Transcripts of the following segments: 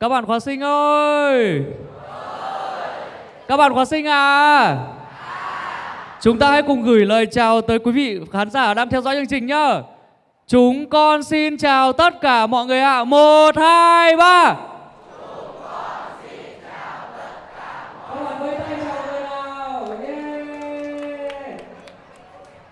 Các bạn khóa sinh ơi! Các bạn khóa sinh à? Chúng ta hãy cùng gửi lời chào tới quý vị khán giả đang theo dõi chương trình nhá. Chúng con xin chào tất cả mọi người ạ. Một, hai, ba. Các bạn vẫy tay chào người nào. Yeah.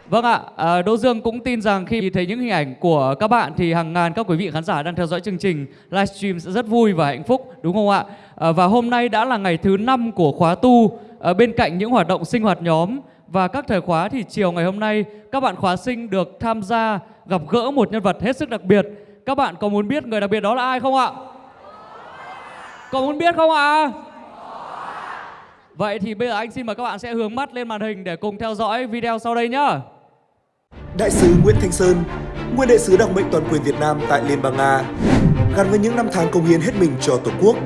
Vâng ạ, à, Đỗ Dương cũng tin rằng khi thấy những hình ảnh của các bạn thì hàng ngàn các quý vị khán giả đang theo dõi chương trình livestream sẽ rất vui và hạnh phúc đúng không ạ? À, và hôm nay đã là ngày thứ năm của khóa tu. À, bên cạnh những hoạt động sinh hoạt nhóm và các thời khóa thì chiều ngày hôm nay các bạn khóa sinh được tham gia gặp gỡ một nhân vật hết sức đặc biệt. Các bạn có muốn biết người đặc biệt đó là ai không ạ? Có muốn biết không ạ? Vậy thì bây giờ anh xin mời các bạn sẽ hướng mắt lên màn hình để cùng theo dõi video sau đây nhé. Đại sứ Nguyễn Thanh Sơn, nguyên đại sứ đặc mệnh toàn quyền Việt Nam tại Liên bang Nga, gắn với những năm tháng công hiến hết mình cho Tổ quốc,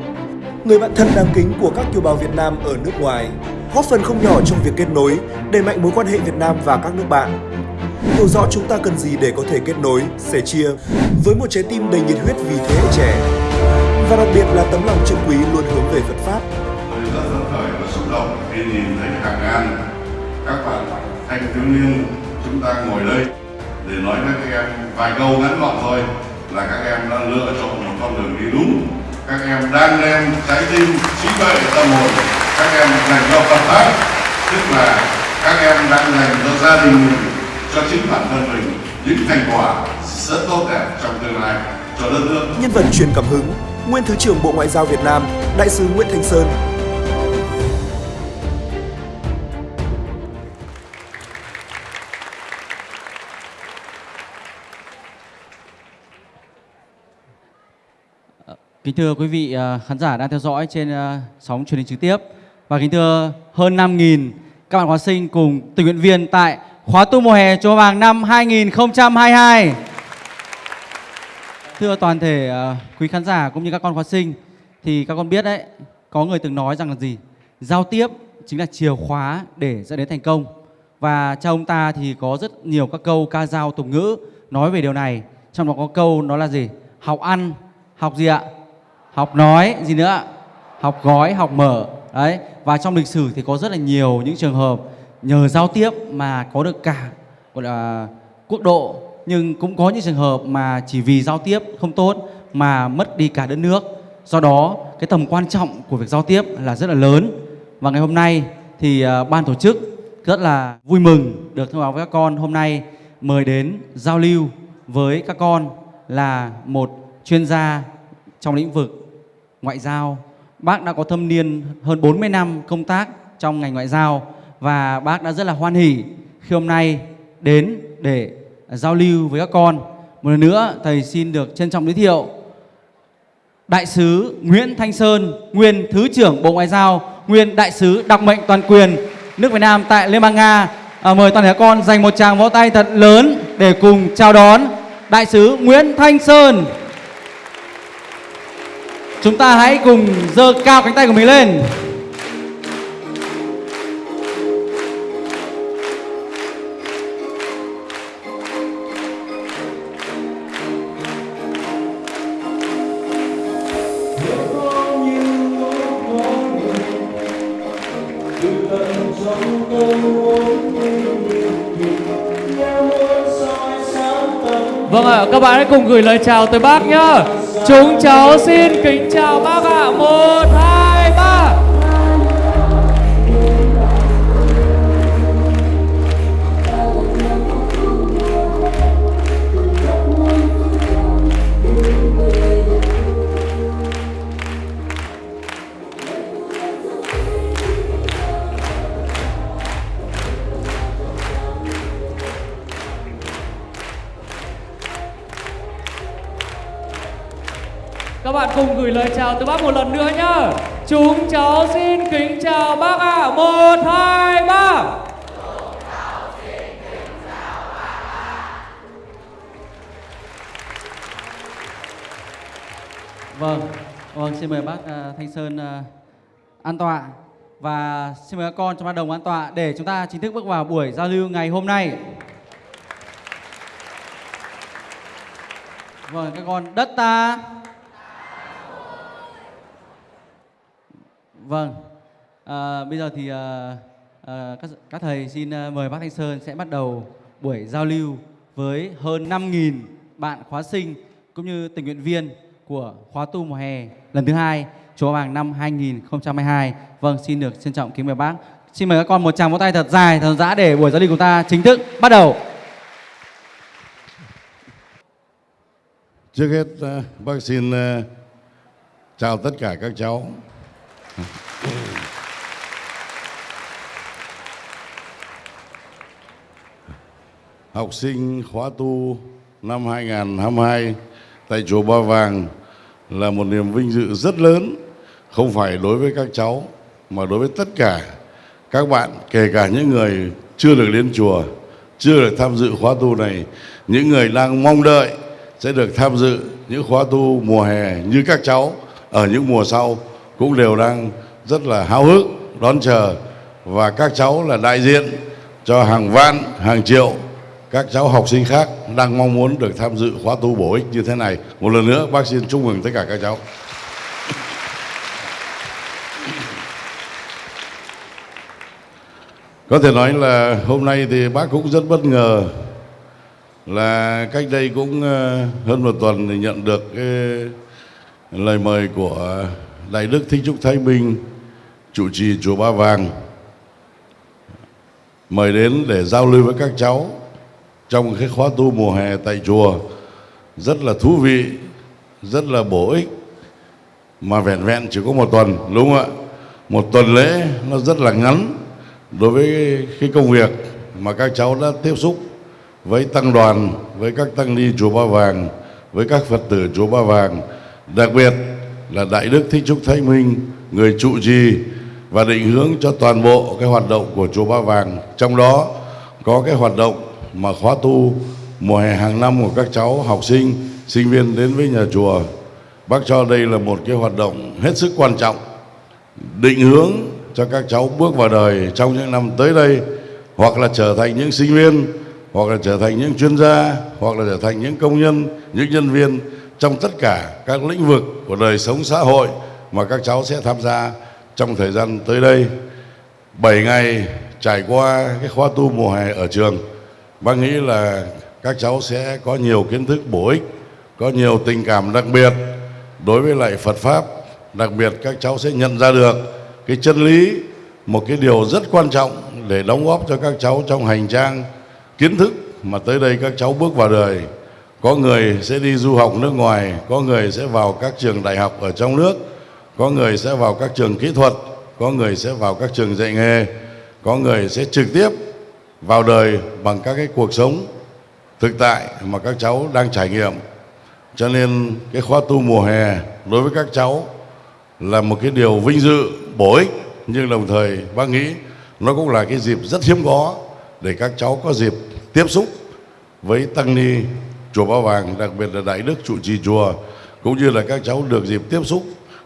người bạn thân đáng kính của các kiều bào Việt Nam ở nước ngoài, góp phần không nhỏ trong việc kết nối, đẩy mạnh mối quan hệ Việt Nam và các nước bạn. Hiểu rõ chúng ta cần gì để có thể kết nối, sẻ chia với một trái tim đầy nhiệt huyết vì thế hệ trẻ và đặc biệt là tấm lòng chân quý luôn hướng về Phật pháp. Tôi rất phấn khởi và xúc động khi nhìn thấy hàng ngàn các bạn thanh thiếu niên chúng ta ngồi đây để nói với các em vài câu ngắn gọn thôi là các em đã lựa chọn một con đường đi đúng. Các em đang đem trái tim trí tuệ tâm hồn các em dành cho Phật pháp tức là các em đang dành cho gia đình mình cho chính bản thân mình. Những thành quả rất tốt đẹp trong tương lai. Cho đất nước. Nhân vật truyền cảm hứng, nguyên Thứ trưởng Bộ Ngoại giao Việt Nam, Đại sứ Nguyễn Thanh Sơn Kính thưa quý vị à, khán giả đang theo dõi trên à, sóng truyền hình trực tiếp và kính thưa hơn 5.000 các bạn khóa sinh cùng tình nguyện viên tại khóa tu mùa hè chùa vàng năm 2022. Thưa toàn thể à, quý khán giả cũng như các con khóa sinh thì các con biết đấy, có người từng nói rằng là gì? Giao tiếp chính là chìa khóa để dẫn đến thành công. Và cha ông ta thì có rất nhiều các câu ca dao tục ngữ nói về điều này. Trong đó có câu nó là gì? Học ăn, học gì ạ? Học nói, gì nữa ạ? Học gói, học mở. Đấy, và trong lịch sử thì có rất là nhiều những trường hợp nhờ giao tiếp mà có được cả gọi là quốc độ nhưng cũng có những trường hợp mà chỉ vì giao tiếp không tốt mà mất đi cả đất nước. Do đó, cái tầm quan trọng của việc giao tiếp là rất là lớn. Và ngày hôm nay thì à, ban tổ chức rất là vui mừng được thông báo với các con hôm nay mời đến giao lưu với các con là một chuyên gia trong lĩnh vực ngoại giao. Bác đã có thâm niên hơn 40 năm công tác trong ngành ngoại giao và bác đã rất là hoan hỉ khi hôm nay đến để giao lưu với các con. Một lần nữa, thầy xin được trân trọng giới thiệu Đại sứ Nguyễn Thanh Sơn, nguyên Thứ trưởng Bộ Ngoại giao, nguyên Đại sứ đặc mệnh toàn quyền nước Việt Nam tại Liên bang Nga. À, mời toàn thể các con dành một tràng vỗ tay thật lớn để cùng chào đón Đại sứ Nguyễn Thanh Sơn. Chúng ta hãy cùng giơ cao cánh tay của mình lên. Vâng ạ, các bạn hãy cùng gửi lời chào tới bác nhá. Chúng cháu xin kính chào bác ạ. Một, hai, gửi lời chào tới bác một lần nữa nhá. Chúng cháu xin kính chào bác ạ. Một, hai, ba. Vâng, vâng xin mời bác uh, Thanh Sơn uh, an tọa và xin mời các con trong ban đồng an tọa để chúng ta chính thức bước vào buổi giao lưu ngày hôm nay. Vâng các con đất ta Vâng. À, bây giờ thì à, à, các các thầy xin à, mời bác Thanh Sơn sẽ bắt đầu buổi giao lưu với hơn 5.000 bạn khóa sinh cũng như tình nguyện viên của khóa tu mùa hè lần thứ hai chùa Vàng năm 2022. Vâng, xin được trân trọng kính mời bác. Xin mời các con một tràng vỗ tay thật dài, thật dã để buổi giao lưu của ta chính thức bắt đầu. Trước hết à, bác xin à, chào tất cả các cháu. Ừ. Học sinh khóa tu năm 2022 tại chùa Ba Vàng là một niềm vinh dự rất lớn, không phải đối với các cháu, mà đối với tất cả các bạn, kể cả những người chưa được đến chùa, chưa được tham dự khóa tu này. Những người đang mong đợi sẽ được tham dự những khóa tu mùa hè như các cháu ở những mùa sau cũng đều đang rất là háo hức, đón chờ. Và các cháu là đại diện cho hàng vạn, hàng triệu các cháu học sinh khác đang mong muốn được tham dự khóa tu bổ ích như thế này. Một lần nữa, bác xin chúc mừng tất cả các cháu. Có thể nói là hôm nay thì bác cũng rất bất ngờ là cách đây cũng ờ, hơn một tuần thì nhận được cái lời mời của đại đức thích trúc thái minh, chủ trì chùa ba vàng. Mời đến để giao lưu với các cháu trong cái khóa tu mùa hè tại chùa. Rất là thú vị, rất là bổ ích, mà vẹn vẹn chỉ có một tuần, đúng không ạ? Một tuần lễ nó rất là ngắn đối với cái công việc mà các cháu đã tiếp xúc với tăng đoàn, với các tăng ni chùa Ba Vàng, với các Phật tử chùa Ba Vàng. Đặc biệt là Đại Đức Thích Trúc Thái Minh, người trụ trì và định hướng cho toàn bộ cái hoạt động của chùa Ba Vàng. Trong đó có cái hoạt động mà khóa tu mùa hè hàng năm của các cháu học sinh sinh viên đến với nhà chùa. Bác cho đây là một cái hoạt động hết sức quan trọng, định hướng cho các cháu bước vào đời trong những năm tới đây, hoặc là trở thành những sinh viên, hoặc là trở thành những chuyên gia, hoặc là trở thành những công nhân, những nhân viên trong tất cả các lĩnh vực của đời sống xã hội mà các cháu sẽ tham gia trong thời gian tới đây. 7 ngày trải qua cái khóa tu mùa hè ở trường, bác nghĩ là các cháu sẽ có nhiều kiến thức bổ ích, có nhiều tình cảm đặc biệt đối với lại Phật pháp. Đặc biệt các cháu sẽ nhận ra được cái chân lý, một cái điều rất quan trọng để đóng góp cho các cháu trong hành trang kiến thức mà tới đây các cháu bước vào đời có người sẽ đi du học nước ngoài, có người sẽ vào các trường đại học ở trong nước, có người sẽ vào các trường kỹ thuật, có người sẽ vào các trường dạy nghề, có người sẽ trực tiếp vào đời bằng các cái cuộc sống thực tại mà các cháu đang trải nghiệm. Cho nên cái khóa tu mùa hè đối với các cháu là một cái điều vinh dự, bổ ích, nhưng đồng thời bác nghĩ nó cũng là cái dịp rất hiếm có để các cháu có dịp tiếp xúc với tăng ni chùa Ba Vàng, đặc biệt là đại đức trụ trì chùa, cũng như là các cháu được dịp tiếp xúc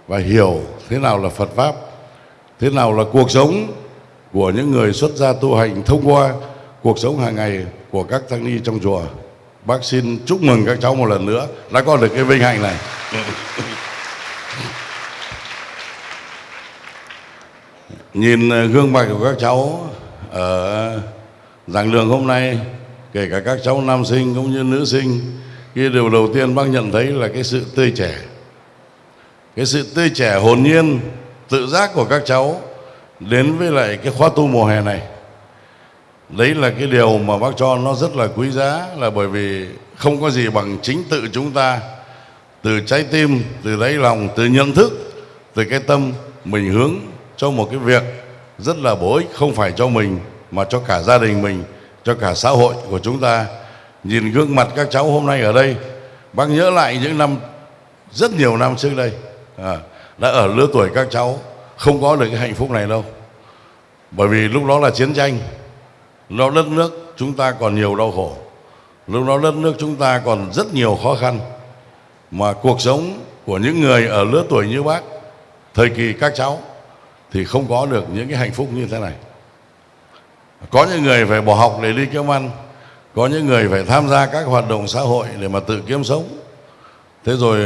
và hiểu thế nào là Phật pháp, thế nào là cuộc sống của những người xuất gia tu hành thông qua cuộc sống hàng ngày của các tăng ni trong chùa. Bác xin chúc mừng các cháu một lần nữa. Đã có được cái vinh hạnh này. Nhìn ờ, gương mặt của các cháu ở giảng đường hôm nay kể cả các cháu nam sinh cũng như nữ sinh, cái điều đầu tiên bác nhận thấy là cái sự tươi trẻ. Cái sự tươi trẻ hồn nhiên, tự giác của các cháu đến với lại cái khóa tu mùa hè này. Đấy là cái điều mà bác cho nó rất là quý giá, là bởi vì không có gì bằng chính tự chúng ta. Từ trái tim, từ đáy lòng, từ nhận thức, từ cái tâm mình hướng cho một cái việc rất là bổ ích, không phải cho mình, mà cho cả gia đình mình cho cả xã hội của chúng ta. Nhìn gương mặt các cháu hôm nay ở đây bác nhớ lại những năm rất nhiều năm trước đây à, đã ở lứa tuổi các cháu không có được cái hạnh phúc này đâu. Bởi vì lúc đó là chiến tranh lúc đó đất nước chúng ta còn nhiều đau khổ lúc đó đất nước chúng ta còn rất nhiều khó khăn. Mà cuộc sống của những người ở lứa tuổi như bác thời kỳ các cháu thì không có được những cái hạnh phúc như thế này có những người phải bỏ học để đi kiếm ăn, có những người phải tham gia các hoạt động xã hội để mà tự kiếm sống. Thế rồi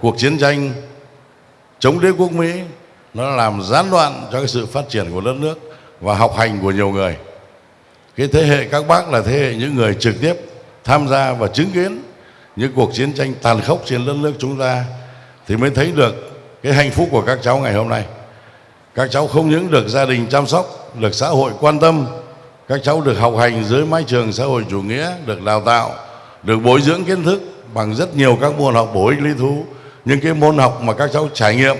cuộc chiến tranh chống đế quốc mỹ, nó làm gián đoạn cho cái sự phát triển của đất nước và học hành của nhiều người. Cái thế hệ các bác là thế hệ những người trực tiếp tham gia và chứng kiến những cuộc chiến tranh tàn khốc trên đất nước chúng ta thì mới thấy được cái hạnh phúc của các cháu ngày hôm nay. Các cháu không những được gia đình chăm sóc, được xã hội quan tâm các cháu được học hành dưới mái trường xã hội chủ nghĩa, được đào tạo, được bồi dưỡng kiến thức bằng rất nhiều các môn học bổ ích lý thú, những cái môn học mà các cháu trải nghiệm.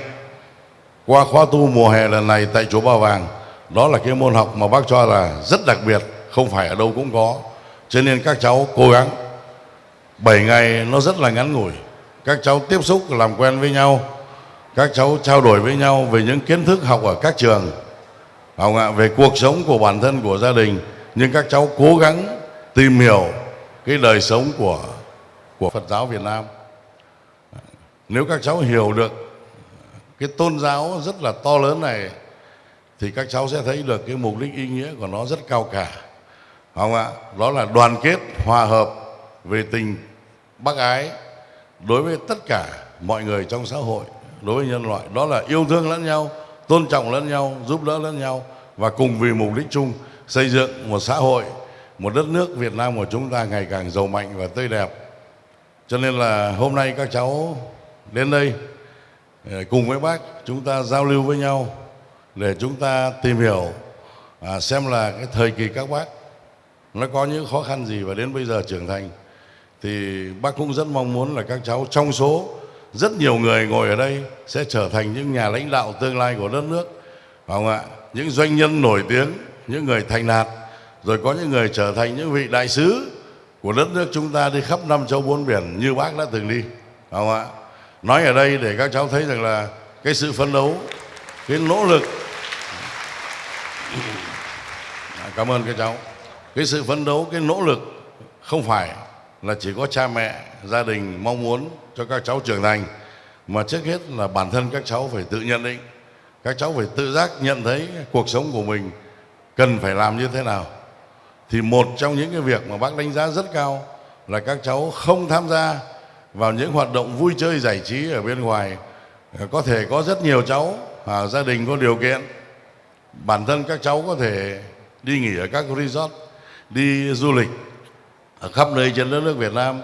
Qua khóa tu mùa hè lần này tại chùa Ba Vàng, đó là cái môn học mà bác cho là rất đặc biệt, không phải ở đâu cũng có. Cho nên các cháu cố gắng. 7 ngày nó rất là ngắn ngủi. Các cháu tiếp xúc, làm quen với nhau. Các cháu trao đổi với nhau về những kiến thức học ở các trường không ạ? về cuộc sống của bản thân, của gia đình. Nhưng các cháu cố gắng tìm hiểu cái đời sống của của Phật giáo Việt Nam. Nếu các cháu hiểu được cái tôn giáo rất là to lớn này, thì các cháu sẽ thấy được cái mục đích ý nghĩa của nó rất cao cả. Không ạ đó là đoàn kết hòa hợp về tình bác ái đối với tất cả mọi người trong xã hội, đối với nhân loại. Đó là yêu thương lẫn nhau tôn trọng lẫn nhau giúp đỡ lẫn nhau và cùng vì mục đích chung xây dựng một xã hội một đất nước Việt Nam của chúng ta ngày càng giàu mạnh và tươi đẹp. Cho nên là hôm nay các cháu đến đây ờ, cùng với bác chúng ta giao lưu với nhau để chúng ta tìm hiểu à, xem là cái thời kỳ các bác nó có những khó khăn gì và đến bây giờ trưởng thành. Thì bác cũng rất mong muốn là các cháu trong số rất nhiều người ngồi ở đây sẽ trở thành những nhà lãnh đạo tương lai của đất nước. Phải không ạ? Những doanh nhân nổi tiếng, những người thành đạt, rồi có những người trở thành những vị đại sứ của đất nước chúng ta đi khắp năm châu bốn biển như bác đã từng đi. Phải không ạ? Nói ở đây để các cháu thấy rằng là cái sự phấn đấu, cái nỗ lực. Cảm ơn các cháu. Cái sự phấn đấu, cái nỗ lực không phải là chỉ có cha mẹ gia đình mong muốn cho các cháu trưởng thành. Mà trước hết là bản thân các cháu phải tự nhận định các cháu phải tự giác nhận thấy cuộc sống của mình cần phải làm như thế nào. Thì một trong những cái việc mà bác đánh giá rất cao là các cháu không tham gia vào những hoạt động vui chơi giải trí ở bên ngoài. Có thể có rất nhiều cháu à, gia đình có điều kiện. Bản thân các cháu có thể đi nghỉ ở các resort đi du lịch ở khắp nơi trên đất nước Việt Nam,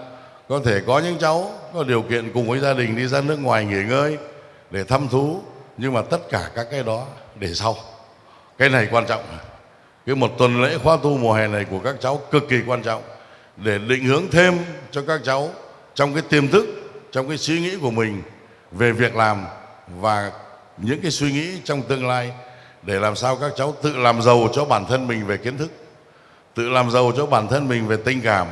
có thể có những cháu có điều kiện cùng với gia đình đi ra nước ngoài nghỉ ngơi để thăm thú, nhưng mà tất cả các cái đó để sau. Cái này quan trọng. Cái một tuần lễ khóa tu mùa hè này của các cháu cực kỳ quan trọng để định hướng thêm cho các cháu trong cái tiềm thức, trong cái suy nghĩ của mình về việc làm và những cái suy nghĩ trong tương lai để làm sao các cháu tự làm giàu cho bản thân mình về kiến thức tự làm giàu cho bản thân mình về tình cảm,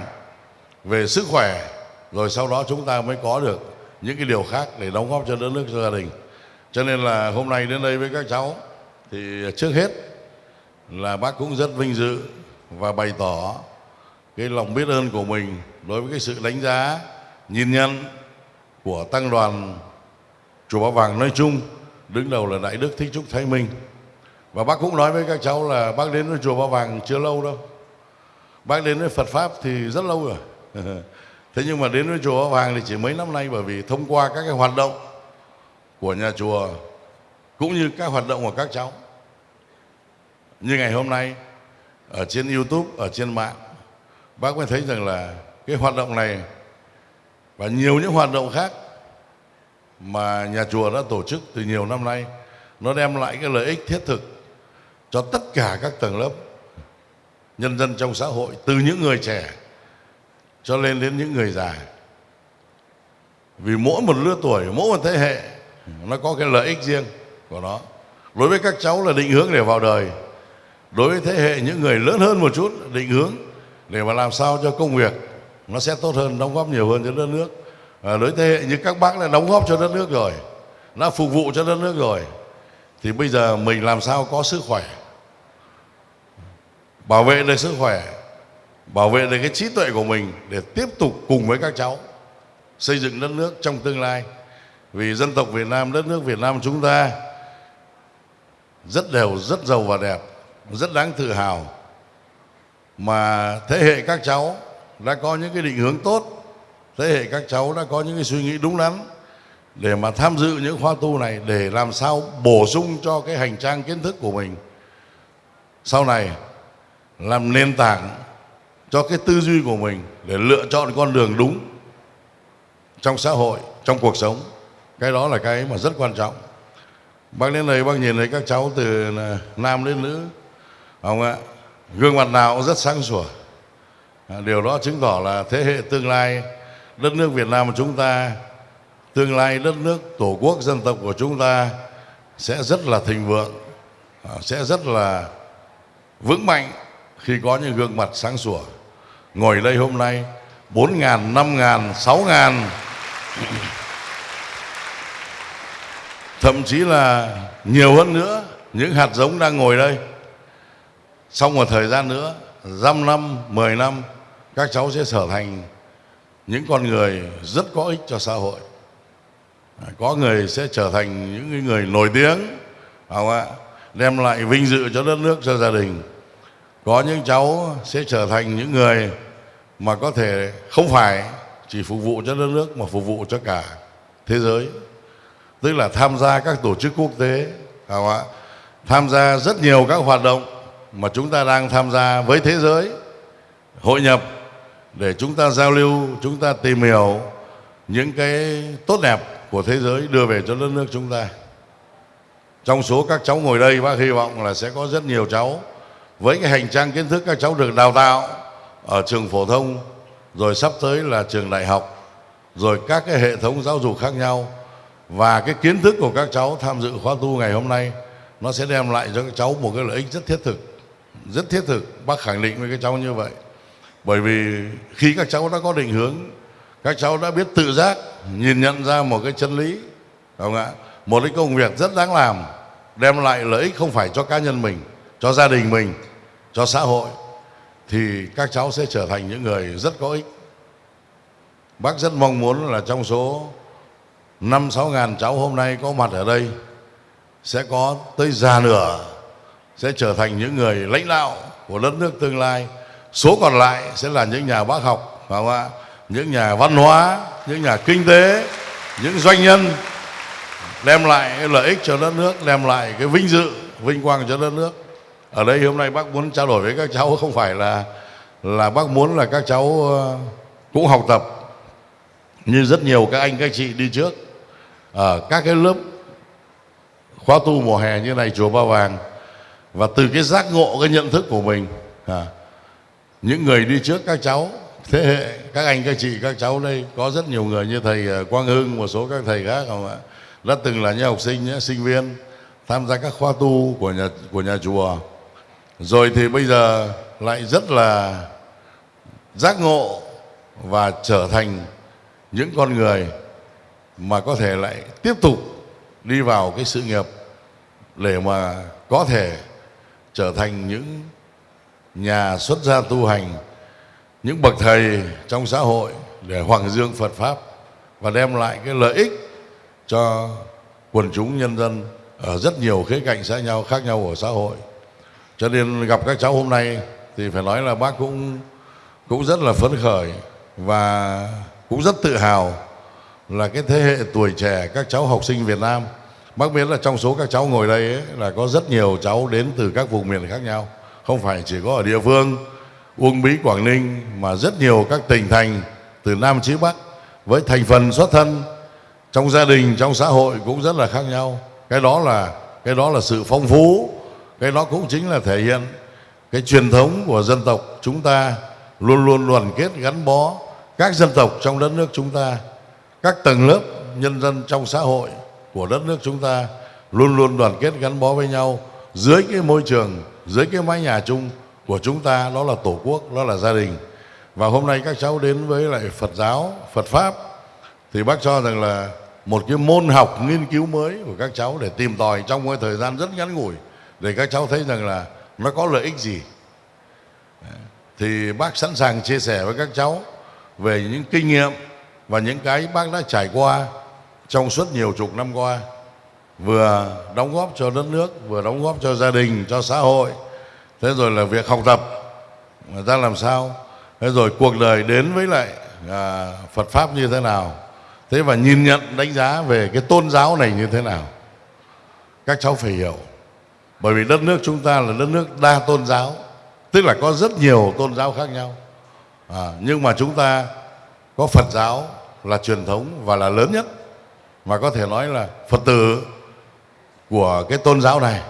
về sức khỏe, rồi sau đó chúng ta mới có được những cái điều khác để đóng góp cho đất nước, cho gia đình. Cho nên là hôm nay đến đây với các cháu thì trước hết là bác cũng rất vinh dự và bày tỏ cái lòng biết ơn của mình đối với cái sự đánh giá, nhìn nhận của tăng đoàn chùa Ba Vàng nói chung, đứng đầu là đại đức thích trúc thái minh. Và bác cũng nói với các cháu là bác đến với chùa Ba Vàng chưa lâu đâu bác đến với Phật pháp thì rất lâu rồi. Thế nhưng mà đến với chùa Ba Vàng thì chỉ mấy năm nay bởi vì thông qua các cái hoạt động của nhà chùa cũng như các hoạt động của các cháu. Như ngày hôm nay ở trên YouTube ở trên mạng bác mới thấy rằng là cái hoạt động này và nhiều những hoạt động khác mà nhà chùa đã tổ chức từ nhiều năm nay nó đem lại cái lợi ích thiết thực cho tất cả các tầng lớp nhân dân trong xã hội từ những người trẻ cho lên đến những người già. Vì mỗi một lứa tuổi mỗi một thế hệ nó có cái lợi ích riêng của nó. Đối với các cháu là định hướng để vào đời. Đối với thế hệ những người lớn hơn một chút định hướng để mà làm sao cho công việc nó sẽ tốt hơn đóng góp nhiều hơn cho đất nước. À, đối với thế hệ như các bác đã đóng góp cho đất nước rồi đã phục vụ cho đất nước rồi thì bây giờ mình làm sao có sức khỏe? Bảo vệ được sức khỏe, bảo vệ được cái trí tuệ của mình để tiếp tục cùng với các cháu xây dựng đất nước trong tương lai. Vì dân tộc Việt Nam, đất nước Việt Nam chúng ta rất đều, rất giàu và đẹp, rất đáng tự hào. Mà thế hệ các cháu đã có những cái định hướng tốt, thế hệ các cháu đã có những cái suy nghĩ đúng đắn để mà tham dự những khóa tu này để làm sao bổ sung cho cái hành trang kiến thức của mình. Sau này làm nền tảng cho cái tư duy của mình để lựa chọn con đường đúng trong xã hội, trong cuộc sống. Cái đó là cái mà rất quan trọng. Bác đến đây, bác nhìn thấy các cháu từ à, nam đến nữ không ạ, gương mặt nào cũng rất sáng sủa. À, điều đó chứng tỏ là thế hệ tương lai đất nước Việt Nam của chúng ta, tương lai đất nước tổ quốc dân tộc của chúng ta sẽ rất là thịnh vượng à, sẽ rất là vững mạnh khi có những gương mặt sáng sủa, ngồi đây hôm nay, bốn ngàn, năm ngàn, sáu ngàn. Thậm chí là nhiều hơn nữa, những hạt giống đang ngồi đây. Sau một thời gian nữa dăm năm, mười năm, các cháu sẽ trở thành những con người rất có ích cho xã hội. Có người sẽ trở thành những người nổi tiếng không ạ? Đem lại vinh dự cho đất nước, cho gia đình có những cháu sẽ trở thành những người mà có thể không phải chỉ phục vụ cho đất nước mà phục vụ cho cả thế giới. Tức là tham gia các tổ chức quốc tế không ạ? Tham gia rất nhiều các hoạt động mà chúng ta đang tham gia với thế giới. Hội nhập để chúng ta giao lưu, chúng ta tìm hiểu những cái tốt đẹp của thế giới đưa về cho đất nước chúng ta. Trong số các cháu ngồi đây bác hy vọng là sẽ có rất nhiều cháu với cái hành trang kiến thức các cháu được đào tạo ở trường phổ thông, rồi sắp tới là trường đại học, rồi các cái hệ thống giáo dục khác nhau, và cái kiến thức của các cháu tham dự khóa tu ngày hôm nay, nó sẽ đem lại cho các cháu một cái lợi ích rất thiết thực, rất thiết thực. Bác khẳng định với các cháu như vậy. Bởi vì khi các cháu đã có định hướng, các cháu đã biết tự giác nhìn nhận ra một cái chân lý không ạ? Một cái công việc rất đáng làm, đem lại lợi ích không phải cho cá nhân mình, cho gia đình mình cho xã hội, thì các cháu sẽ trở thành những người rất có ích. Bác rất mong muốn là trong số năm, sáu ngàn cháu hôm nay có mặt ở đây, sẽ có tới già nửa sẽ trở thành những người lãnh đạo của đất nước tương lai. Số còn lại sẽ là những nhà bác học, phải không ạ? Những nhà văn hóa, những nhà kinh tế, những doanh nhân, đem lại cái lợi ích cho đất nước, đem lại cái vinh dự, vinh quang cho đất nước ở đây hôm nay bác muốn trao đổi với các cháu không phải là là bác muốn là các cháu ờ, cũng học tập. Như rất nhiều các anh các chị đi trước. Ở các cái lớp khóa tu mùa hè như này chùa Ba Vàng. Và từ cái giác ngộ cái nhận thức của mình à, những người đi trước các cháu thế hệ các anh các chị các cháu đây có rất nhiều người như thầy ờ, Quang Hưng một số các thầy khác không ạ? Đã từng là những học sinh nhé, sinh viên tham gia các khóa tu của nhà của nhà chùa rồi thì bây giờ lại rất là giác ngộ và trở thành những con người mà có thể lại tiếp tục đi vào cái sự nghiệp để mà có thể trở thành những nhà xuất gia tu hành, những bậc thầy trong xã hội để hoàng dương Phật pháp và đem lại cái lợi ích cho quần chúng nhân dân ở rất nhiều khía cạnh xã nhau, khác nhau của xã hội cho nên gặp các cháu hôm nay thì phải nói là bác cũng cũng rất là phấn khởi và cũng rất tự hào là cái thế hệ tuổi trẻ các cháu học sinh Việt Nam. Bác biết là trong số các cháu ngồi đây ấy, là có rất nhiều cháu đến từ các vùng miền khác nhau. Không phải chỉ có ở địa phương Uông Bí Quảng Ninh mà rất nhiều các tỉnh thành từ Nam chí Bắc với thành phần xuất thân trong gia đình trong xã hội cũng rất là khác nhau. Cái đó là cái đó là sự phong phú cái đó cũng chính là thể hiện cái truyền thống của dân tộc chúng ta luôn luôn đoàn kết gắn bó các dân tộc trong đất nước chúng ta, các tầng lớp nhân dân trong xã hội của đất nước chúng ta luôn luôn đoàn kết gắn bó với nhau dưới cái môi trường, dưới cái mái nhà chung của chúng ta, đó là tổ quốc, đó là gia đình. Và hôm nay các cháu đến với lại Phật giáo, Phật pháp thì bác cho rằng là một cái môn học nghiên cứu mới của các cháu để tìm tòi trong cái thời gian rất ngắn ngủi để các cháu thấy rằng là nó có lợi ích gì? Thì bác sẵn sàng chia sẻ với các cháu về những kinh nghiệm và những cái bác đã trải qua trong suốt nhiều chục năm qua vừa đóng góp cho đất nước vừa đóng góp cho gia đình cho xã hội. Thế rồi là việc học tập người ta làm sao? Thế rồi cuộc đời đến với lại à, Phật pháp như thế nào? Thế và nhìn nhận đánh giá về cái tôn giáo này như thế nào? Các cháu phải hiểu bởi vì đất nước chúng ta là đất nước đa tôn giáo tức là có rất nhiều tôn giáo khác nhau. À, nhưng mà chúng ta có phật giáo là truyền thống và là lớn nhất. Mà có thể nói là phật tử của cái tôn giáo này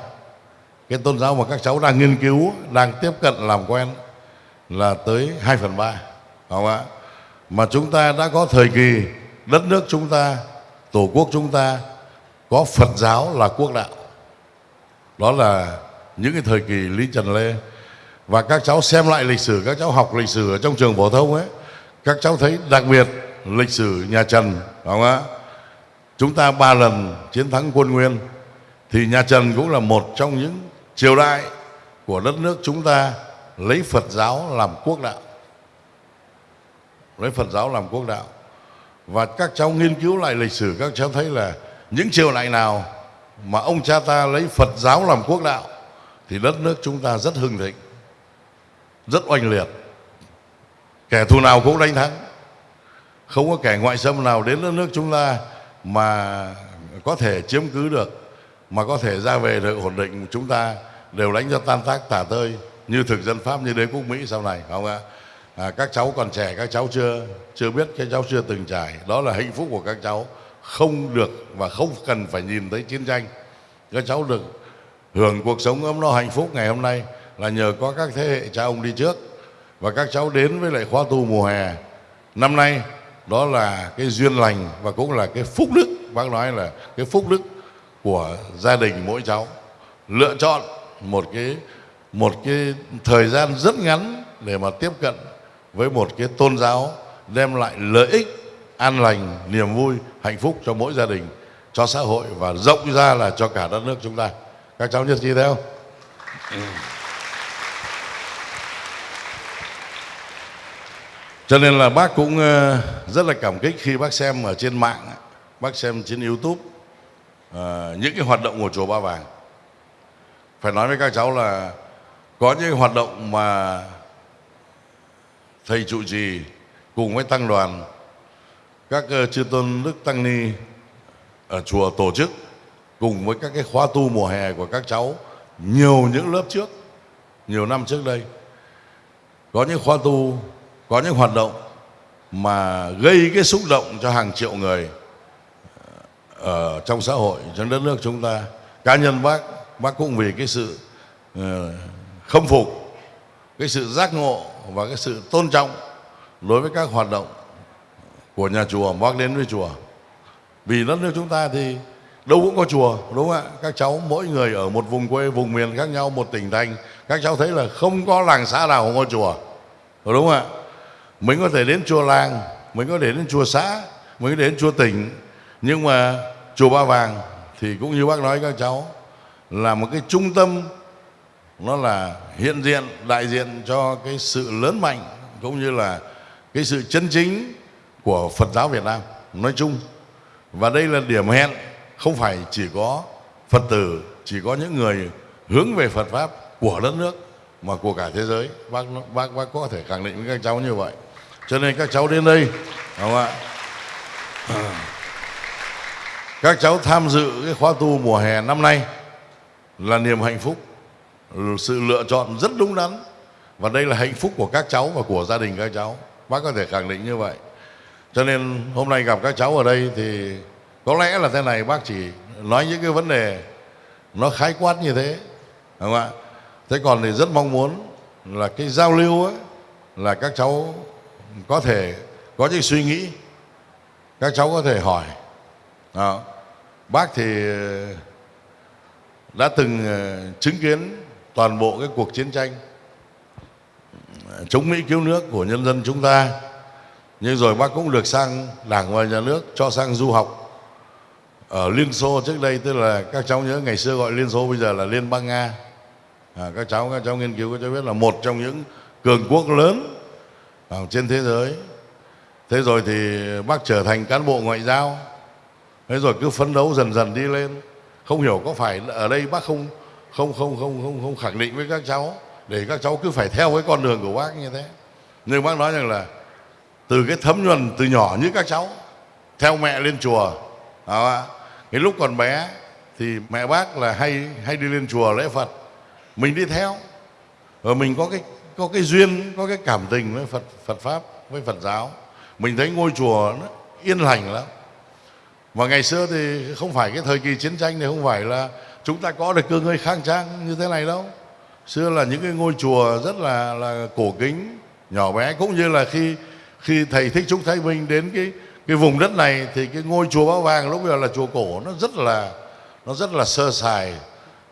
cái tôn giáo mà các cháu đang nghiên cứu đang tiếp cận làm quen là tới 2 phần 3 không ạ? Mà chúng ta đã có thời kỳ đất nước chúng ta tổ quốc chúng ta có Phật giáo là quốc đạo đó là những cái thời kỳ Lý Trần Lê. Và các cháu xem lại lịch sử, các cháu học lịch sử ở trong trường phổ thông ấy, các cháu thấy đặc biệt lịch sử nhà Trần không ạ? Chúng ta ba lần chiến thắng quân Nguyên, thì nhà Trần cũng là một trong những triều đại của đất nước chúng ta lấy Phật giáo làm quốc đạo. Lấy Phật giáo làm quốc đạo. Và các cháu nghiên cứu lại lịch sử, các cháu thấy là những triều đại nào mà ông cha ta lấy Phật giáo làm quốc đạo thì đất nước chúng ta rất hưng thịnh rất oanh liệt. Kẻ thù nào cũng đánh thắng. Không có kẻ ngoại xâm nào đến đất nước chúng ta mà có thể chiếm cứ được mà có thể ra về được ổn định. Chúng ta đều đánh cho tan tác tả tơi như thực dân pháp như đế quốc mỹ sau này không ạ? À, các cháu còn trẻ các cháu chưa chưa biết các cháu chưa từng trải. Đó là hạnh phúc của các cháu không được và không cần phải nhìn thấy chiến tranh. Các cháu được hưởng cuộc sống ấm no hạnh phúc ngày hôm nay là nhờ có các thế hệ cha ông đi trước. Và các cháu đến với lại khóa tu mùa hè. Năm nay, đó là cái duyên lành và cũng là cái phúc đức. Bác nói là cái phúc đức của gia đình mỗi cháu. Lựa chọn một cái một cái thời gian rất ngắn để mà tiếp cận với một cái tôn giáo, đem lại lợi ích an lành niềm vui hạnh phúc cho mỗi gia đình cho xã hội và rộng ra là cho cả đất nước chúng ta. Các cháu nhất trí theo cho nên là bác cũng ờ, rất là cảm kích khi bác xem ở trên mạng bác xem trên youtube ờ, những cái hoạt động của chùa ba vàng. Phải nói với các cháu là có những hoạt động mà thầy trụ trì cùng với tăng đoàn các ờ, chư tôn đức tăng ni ở chùa tổ chức cùng với các cái khóa tu mùa hè của các cháu nhiều những lớp trước, nhiều năm trước đây. Có những khóa tu, có những hoạt động mà gây cái xúc động cho hàng triệu người ở trong xã hội, trong đất nước chúng ta. Cá nhân bác bác cũng vì cái sự ờ, khâm phục, cái sự giác ngộ và cái sự tôn trọng đối với các hoạt động của nhà chùa bác đến với chùa. Vì đất nước chúng ta thì đâu cũng có chùa, đúng không ạ? Các cháu, mỗi người ở một vùng quê, vùng miền khác nhau, một tỉnh thành, các cháu thấy là không có làng xã nào không có chùa, đúng không ạ? Mình có thể đến chùa làng, mình có thể đến chùa xã, mình có thể đến chùa tỉnh, nhưng mà chùa ba vàng thì cũng như bác nói các cháu, là một cái trung tâm, nó là hiện diện, đại diện cho cái sự lớn mạnh, cũng như là cái sự chân chính của Phật giáo Việt Nam nói chung. Và đây là điểm hẹn, không phải chỉ có Phật tử, chỉ có những người hướng về Phật pháp của đất nước mà của cả thế giới. Bác bác bác có thể khẳng định với các cháu như vậy. Cho nên các cháu đến đây không ạ? À. Các cháu tham dự cái khóa tu mùa hè năm nay là niềm hạnh phúc, sự lựa chọn rất đúng đắn. Và đây là hạnh phúc của các cháu và của gia đình các cháu. Bác có thể khẳng định như vậy cho nên hôm nay gặp các cháu ở đây thì có lẽ là thế này, bác chỉ nói những cái vấn đề nó khái quát như thế, đúng không ạ? Thế còn thì rất mong muốn là cái giao lưu ấy là các cháu có thể có những suy nghĩ, các cháu có thể hỏi. Đó. bác thì, đã từng ờ, chứng kiến toàn bộ cái cuộc chiến tranh ờ, chống Mỹ cứu nước của nhân dân chúng ta nhưng rồi bác cũng được sang đảng và nhà nước cho sang du học ở Liên Xô trước đây tức là các cháu nhớ ngày xưa gọi Liên Xô bây giờ là Liên bang Nga. À, các cháu các cháu nghiên cứu các cháu biết là một trong những cường quốc lớn à, trên thế giới. Thế rồi thì bác trở thành cán bộ ngoại giao. Thế rồi cứ phấn đấu dần dần đi lên. Không hiểu có phải ở đây bác không không không không không không khẳng định với các cháu để các cháu cứ phải theo cái con đường của bác như thế. Nhưng bác nói rằng là từ cái thấm nhuần từ nhỏ như các cháu, theo mẹ lên chùa cái lúc còn bé thì mẹ bác là hay hay đi lên chùa lễ Phật. Mình đi theo. Và mình có cái có cái duyên, có cái cảm tình với Phật Phật pháp, với Phật giáo. Mình thấy ngôi chùa nó yên lành lắm. Và ngày xưa thì không phải cái thời kỳ chiến tranh thì không phải là chúng ta có được cơ ngơi khang trang như thế này đâu. Xưa là những cái ngôi chùa rất là là cổ kính, nhỏ bé, cũng như là khi khi thầy thích trúc thái minh đến cái cái vùng đất này thì cái ngôi chùa Bá Vàng lúc bây giờ là chùa cổ nó rất là nó rất là sơ sài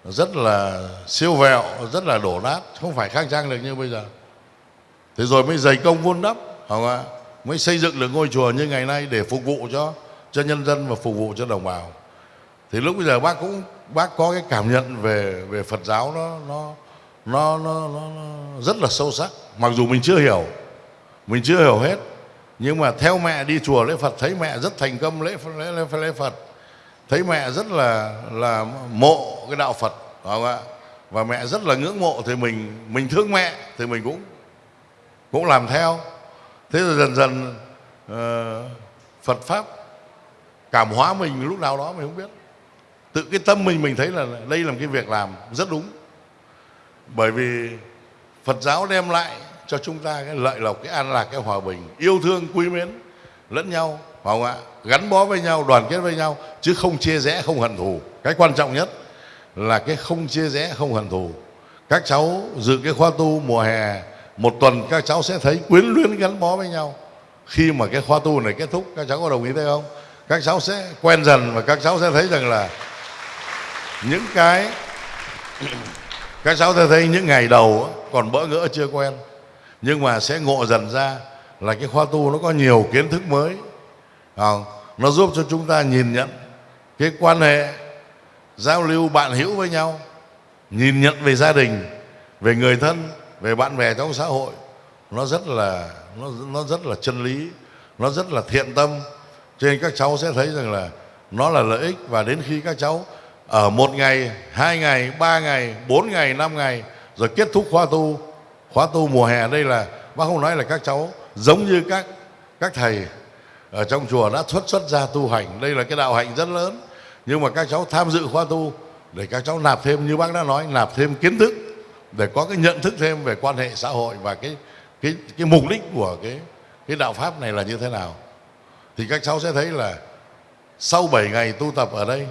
rất là siêu vẹo rất là đổ nát không phải khang trang được như bây giờ. Thế rồi mới dày công vun đắp không ạ? Mới xây dựng được ngôi chùa như ngày nay để phục vụ cho cho nhân dân và phục vụ cho đồng bào. Thì lúc bây giờ bác cũng bác có cái cảm nhận về về Phật giáo nó nó nó nó, nó, nó rất là sâu sắc mặc dù mình chưa hiểu mình chưa hiểu hết. Nhưng mà theo mẹ đi chùa lễ Phật thấy mẹ rất thành công lễ lễ lễ, lễ Phật. Thấy mẹ rất là là mộ cái đạo Phật phải không ạ? Và mẹ rất là ngưỡng mộ thì mình mình thương mẹ thì mình cũng cũng làm theo. Thế rồi dần dần uh, Phật pháp cảm hóa mình lúc nào đó mình không biết. Tự cái tâm mình mình thấy là đây là một cái việc làm rất đúng. Bởi vì Phật giáo đem lại cho chúng ta cái lợi lộc, cái an lạc, cái hòa bình. Yêu thương, quý mến, lẫn nhau, phải không ạ? Gắn bó với nhau, đoàn kết với nhau, chứ không chia rẽ, không hận thù. Cái quan trọng nhất là cái không chia rẽ, không hận thù. Các cháu dự cái khóa tu mùa hè, một tuần các cháu sẽ thấy quyến luyến gắn bó với nhau. Khi mà cái khóa tu này kết thúc, các cháu có đồng ý thế không? Các cháu sẽ quen dần và các cháu sẽ thấy rằng là những cái, các cháu sẽ thấy những ngày đầu còn bỡ ngỡ chưa quen nhưng mà sẽ ngộ dần ra là cái khóa tu nó có nhiều kiến thức mới không? nó giúp cho chúng ta nhìn nhận cái quan hệ giao lưu bạn hữu với nhau, nhìn nhận về gia đình, về người thân, về bạn bè trong xã hội nó rất là, nó nó rất là chân lý, nó rất là thiện tâm cho nên các cháu sẽ thấy rằng là nó là lợi ích và đến khi các cháu ở một ngày, hai ngày, ba ngày, bốn ngày, năm ngày rồi kết thúc khóa tu khóa tu mùa hè đây là, bác không nói là các cháu, giống như các các thầy ở trong chùa đã xuất xuất ra tu hành. Đây là cái đạo hạnh rất lớn. Nhưng mà các cháu tham dự khóa tu để các cháu nạp thêm, như bác đã nói, nạp thêm kiến thức để có cái nhận thức thêm về quan hệ xã hội và cái cái cái mục đích của cái cái đạo pháp này là như thế nào. Thì các cháu sẽ thấy là sau 7 ngày tu tập ở đây,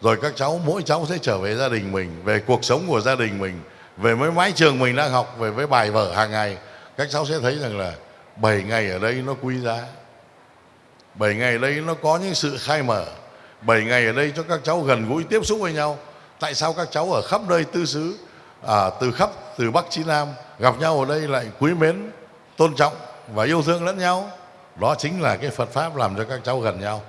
rồi các cháu, mỗi cháu sẽ trở về gia đình mình, về cuộc sống của gia đình mình về với mái trường mình đang học về với bài vở hàng ngày các cháu sẽ thấy rằng là 7 ngày ở đây nó quý giá. 7 ngày ở đây nó có những sự khai mở. 7 ngày ở đây cho các cháu gần gũi tiếp xúc với nhau. Tại sao các cháu ở khắp nơi tư xứ à, từ khắp từ bắc chí nam gặp nhau ở đây lại quý mến tôn trọng và yêu thương lẫn nhau? Đó chính là cái Phật pháp làm cho các cháu gần nhau.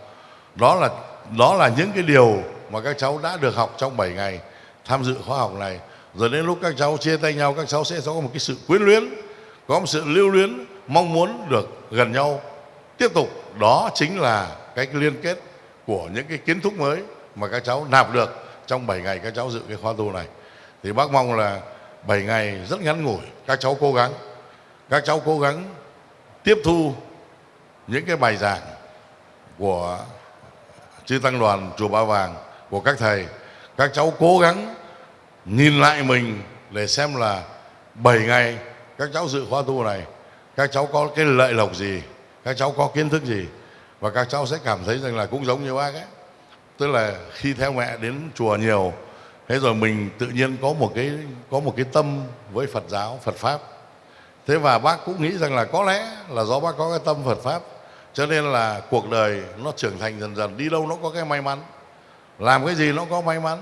Đó là đó là những cái điều mà các cháu đã được học trong 7 ngày tham dự khóa học này rồi đến lúc các cháu chia tay nhau, các cháu sẽ có một cái sự quyến luyến, có một sự lưu luyến, mong muốn được gần nhau. Tiếp tục, đó chính là cái liên kết của những cái kiến thức mới mà các cháu nạp được trong 7 ngày các cháu dự cái khóa tu này. Thì bác mong là 7 ngày rất ngắn ngủi, các cháu cố gắng. Các cháu cố gắng tiếp thu những cái bài giảng của chư tăng đoàn, chùa Ba Vàng của các thầy. Các cháu cố gắng nhìn lại mình để xem là 7 ngày các cháu dự khóa tu này, các cháu có cái lợi lộc gì, các cháu có kiến thức gì, và các cháu sẽ cảm thấy rằng là cũng giống như bác ấy. Tức là khi theo mẹ đến chùa nhiều, thế rồi mình tự nhiên có một cái, có một cái tâm với Phật giáo, Phật pháp. Thế và bác cũng nghĩ rằng là có lẽ là do bác có cái tâm Phật pháp, cho nên là cuộc đời nó trưởng thành dần dần, đi đâu nó có cái may mắn, làm cái gì nó có may mắn,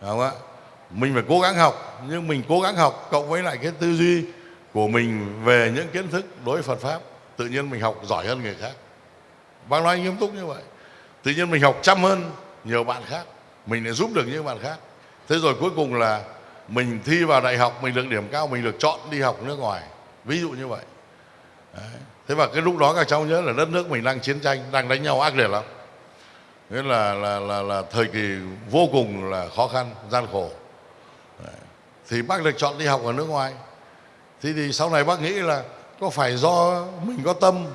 Đúng không ạ? Mình phải cố gắng học, nhưng mình cố gắng học cộng với lại cái tư duy của mình về những kiến thức đối với Phật pháp. Tự nhiên mình học giỏi hơn người khác. Bác nói nghiêm túc như vậy. Tự nhiên mình học chăm hơn nhiều bạn khác. Mình lại giúp được những bạn khác. Thế rồi cuối cùng là mình thi vào đại học, mình được điểm cao, mình được chọn đi học nước ngoài. Ví dụ như vậy. Đấy. thế và cái lúc đó các cháu nhớ là đất nước mình đang chiến tranh, đang đánh nhau ác liệt lắm. Nghĩa là là là là thời kỳ vô cùng là khó khăn, gian khổ thì bác được chọn đi học ở nước ngoài. Thì thì sau này bác nghĩ là có phải do mình có tâm,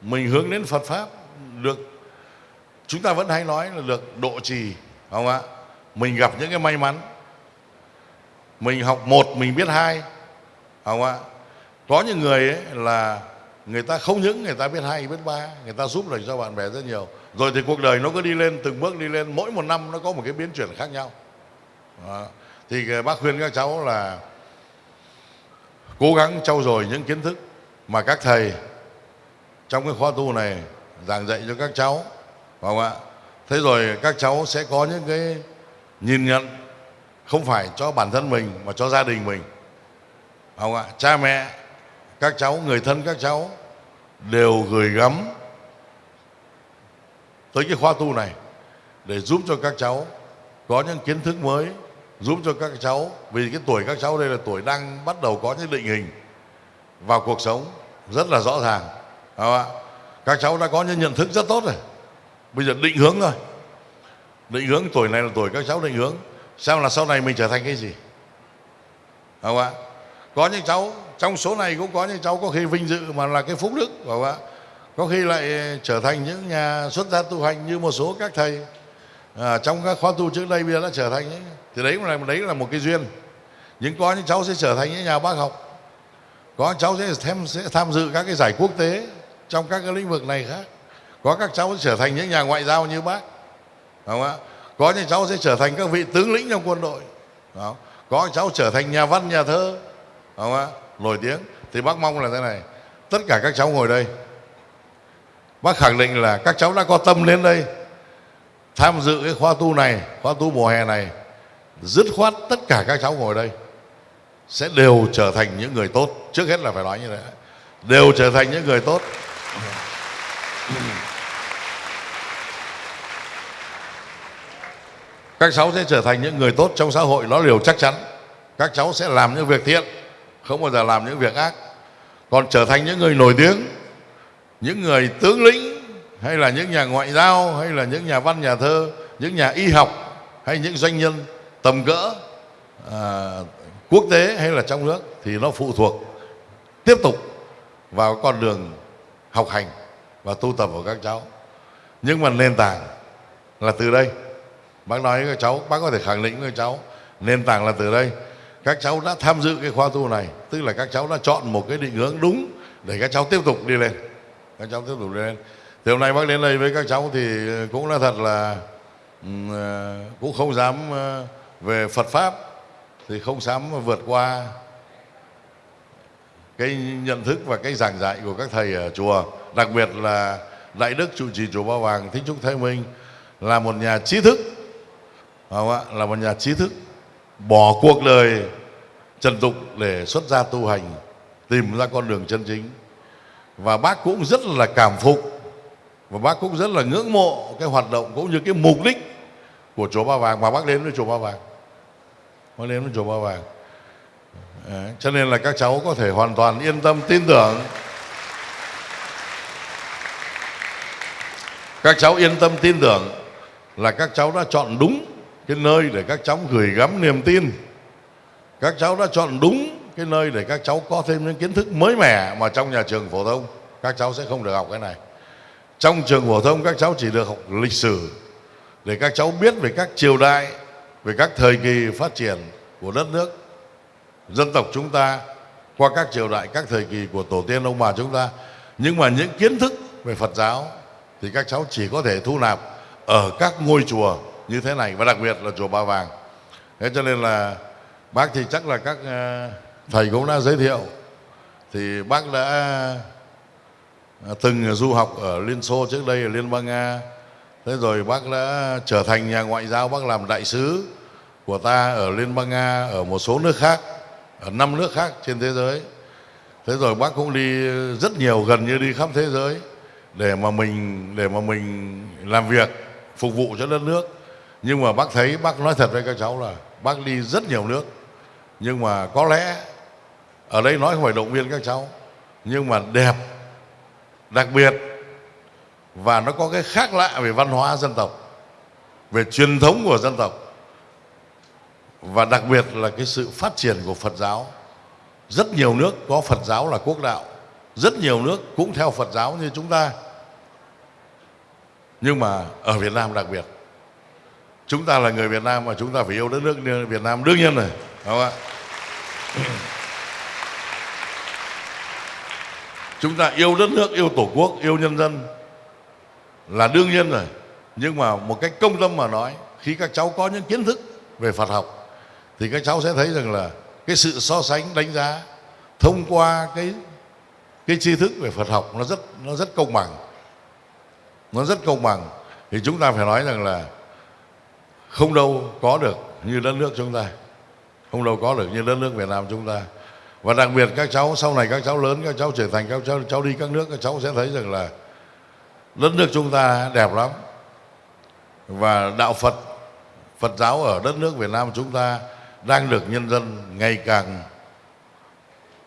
mình hướng đến Phật pháp được, chúng ta vẫn hay nói là được độ trì không ạ? Mình gặp những cái may mắn. Mình học một, mình biết hai không ạ? Có những người ấy là người ta không những người ta biết hai, biết ba, người ta giúp được cho bạn bè rất nhiều. Rồi thì cuộc đời nó cứ đi lên, từng bước đi lên. Mỗi một năm nó có một cái biến chuyển khác nhau. Đó thì ờ, bác khuyên các cháu là cố gắng trau dồi những kiến thức mà các thầy trong cái khóa tu này giảng dạy cho các cháu, phải không ạ? Thế rồi các cháu sẽ có những cái nhìn nhận không phải cho bản thân mình mà cho gia đình mình, phải không ạ? Cha mẹ, các cháu, người thân các cháu đều gửi gắm tới cái khóa tu này để giúp cho các cháu có những kiến thức mới giúp cho các cháu vì cái tuổi các cháu đây là tuổi đang bắt đầu có những định hình vào cuộc sống rất là rõ ràng không ạ? Các cháu đã có những nhận thức rất tốt rồi. Bây giờ định hướng rồi định hướng tuổi này là tuổi các cháu định hướng sao là sau này mình trở thành cái gì. Không ạ? Có những cháu trong số này cũng có những cháu có khi vinh dự mà là cái phúc đức không ạ? Có khi lại trở thành những nhà xuất gia tu hành như một số các thầy à, trong các khóa tu trước đây bây giờ đã trở thành những thì đấy là đấy là một cái duyên. Nhưng có những cháu sẽ trở thành những nhà bác học. Có cháu sẽ tham sẽ tham dự các cái giải quốc tế trong các cái lĩnh vực này khác. Có các cháu sẽ trở thành những nhà ngoại giao như bác. Không ạ? Có những cháu sẽ trở thành các vị tướng lĩnh trong quân đội. Không? có cháu trở thành nhà văn, nhà thơ. Không ạ? Nổi tiếng. Thì bác mong là thế này. Tất cả các cháu ngồi đây. Bác khẳng định là các cháu đã có tâm đến đây. Tham dự cái khóa tu này, khóa tu mùa hè này dứt khoát tất cả các cháu ngồi đây sẽ đều trở thành những người tốt. Trước hết là phải nói như thế. Đều trở thành những người tốt. Các cháu sẽ trở thành những người tốt trong xã hội đó điều chắc chắn. Các cháu sẽ làm những việc thiện, không bao giờ làm những việc ác. Còn trở thành những người nổi tiếng, những người tướng lĩnh, hay là những nhà ngoại giao, hay là những nhà văn, nhà thơ, những nhà y học, hay những doanh nhân tầm cỡ à, quốc tế hay là trong nước thì nó phụ thuộc tiếp tục vào con đường học hành và tu tập của các cháu. Nhưng mà nền tảng là từ đây. Bác nói với các cháu bác có thể khẳng định với các cháu nền tảng là từ đây. Các cháu đã tham dự cái khóa tu này tức là các cháu đã chọn một cái định hướng đúng để các cháu tiếp tục đi lên. Các cháu tiếp tục đi lên. Thì hôm nay bác đến đây với các cháu thì cũng là thật là ừ, à, cũng không dám à, về Phật pháp thì không dám vượt qua cái nhận thức và cái giảng dạy của các thầy ở chùa. Đặc biệt là đại đức trụ trì chùa Ba Vàng Thích Trúc Thái Minh là một nhà trí thức. Không ạ? là một nhà trí thức. Bỏ cuộc đời, trần tục để xuất gia tu hành, tìm ra con đường chân chính. Và bác cũng rất là cảm phục và bác cũng rất là ngưỡng mộ cái hoạt động cũng như cái mục đích của chùa Ba Vàng. Mà bác đến với chùa Ba Vàng bác đến với chùa Ba Vàng. Đấy, cho nên là các cháu có thể hoàn toàn yên tâm tin tưởng. Các cháu yên tâm tin tưởng là các cháu đã chọn đúng cái nơi để các cháu gửi gắm niềm tin. Các cháu đã chọn đúng cái nơi để các cháu có thêm những kiến thức mới mẻ mà trong nhà trường phổ thông. Các cháu sẽ không được học cái này. Trong trường phổ thông các cháu chỉ được học lịch sử để các cháu biết về các triều đại về các thời kỳ phát triển của đất nước, dân tộc chúng ta, qua các triều đại, các thời kỳ của tổ tiên ông bà chúng ta. Nhưng mà những kiến thức về Phật giáo thì các cháu chỉ có thể thu nạp ở các ngôi chùa như thế này, và đặc biệt là chùa Ba Vàng. Thế cho nên là bác thì chắc là các ờ, thầy cũng đã giới thiệu. Thì bác đã ờ, từng du học ở Liên Xô trước đây, ở Liên bang Nga thế rồi bác đã trở thành nhà ngoại giao, bác làm đại sứ của ta ở Liên bang Nga, ở một số nước khác, ở năm nước khác trên thế giới. Thế rồi bác cũng đi rất nhiều, gần như đi khắp thế giới để mà mình, để mà mình làm việc, phục vụ cho đất nước. Nhưng mà bác thấy, bác nói thật với các cháu là bác đi rất nhiều nước. Nhưng mà có lẽ ở đây nói không phải động viên các cháu, nhưng mà đẹp, đặc biệt và nó có cái khác lạ về văn hóa dân tộc, về truyền thống của dân tộc. Và đặc biệt là cái sự phát triển của Phật giáo. Rất nhiều nước có Phật giáo là quốc đạo, rất nhiều nước cũng theo Phật giáo như chúng ta. Nhưng mà ở Việt Nam đặc biệt, chúng ta là người Việt Nam mà chúng ta phải yêu đất nước Việt Nam đương nhiên rồi, đúng không ạ? Chúng ta yêu đất nước, yêu tổ quốc, yêu nhân dân là đương nhiên rồi. Nhưng mà một cách công tâm mà nói, khi các cháu có những kiến thức về Phật học, thì các cháu sẽ thấy rằng là cái sự so sánh, đánh giá thông qua cái cái tri thức về Phật học nó rất nó rất công bằng. Nó rất công bằng. Thì chúng ta phải nói rằng là không đâu có được như đất nước chúng ta. Không đâu có được như đất nước Việt Nam chúng ta. Và đặc biệt các cháu, sau này các cháu lớn, các cháu trở thành, các cháu cháu đi các nước, các cháu sẽ thấy rằng là đất nước chúng ta đẹp lắm. Và đạo Phật Phật giáo ở đất nước Việt Nam chúng ta đang được nhân dân ngày càng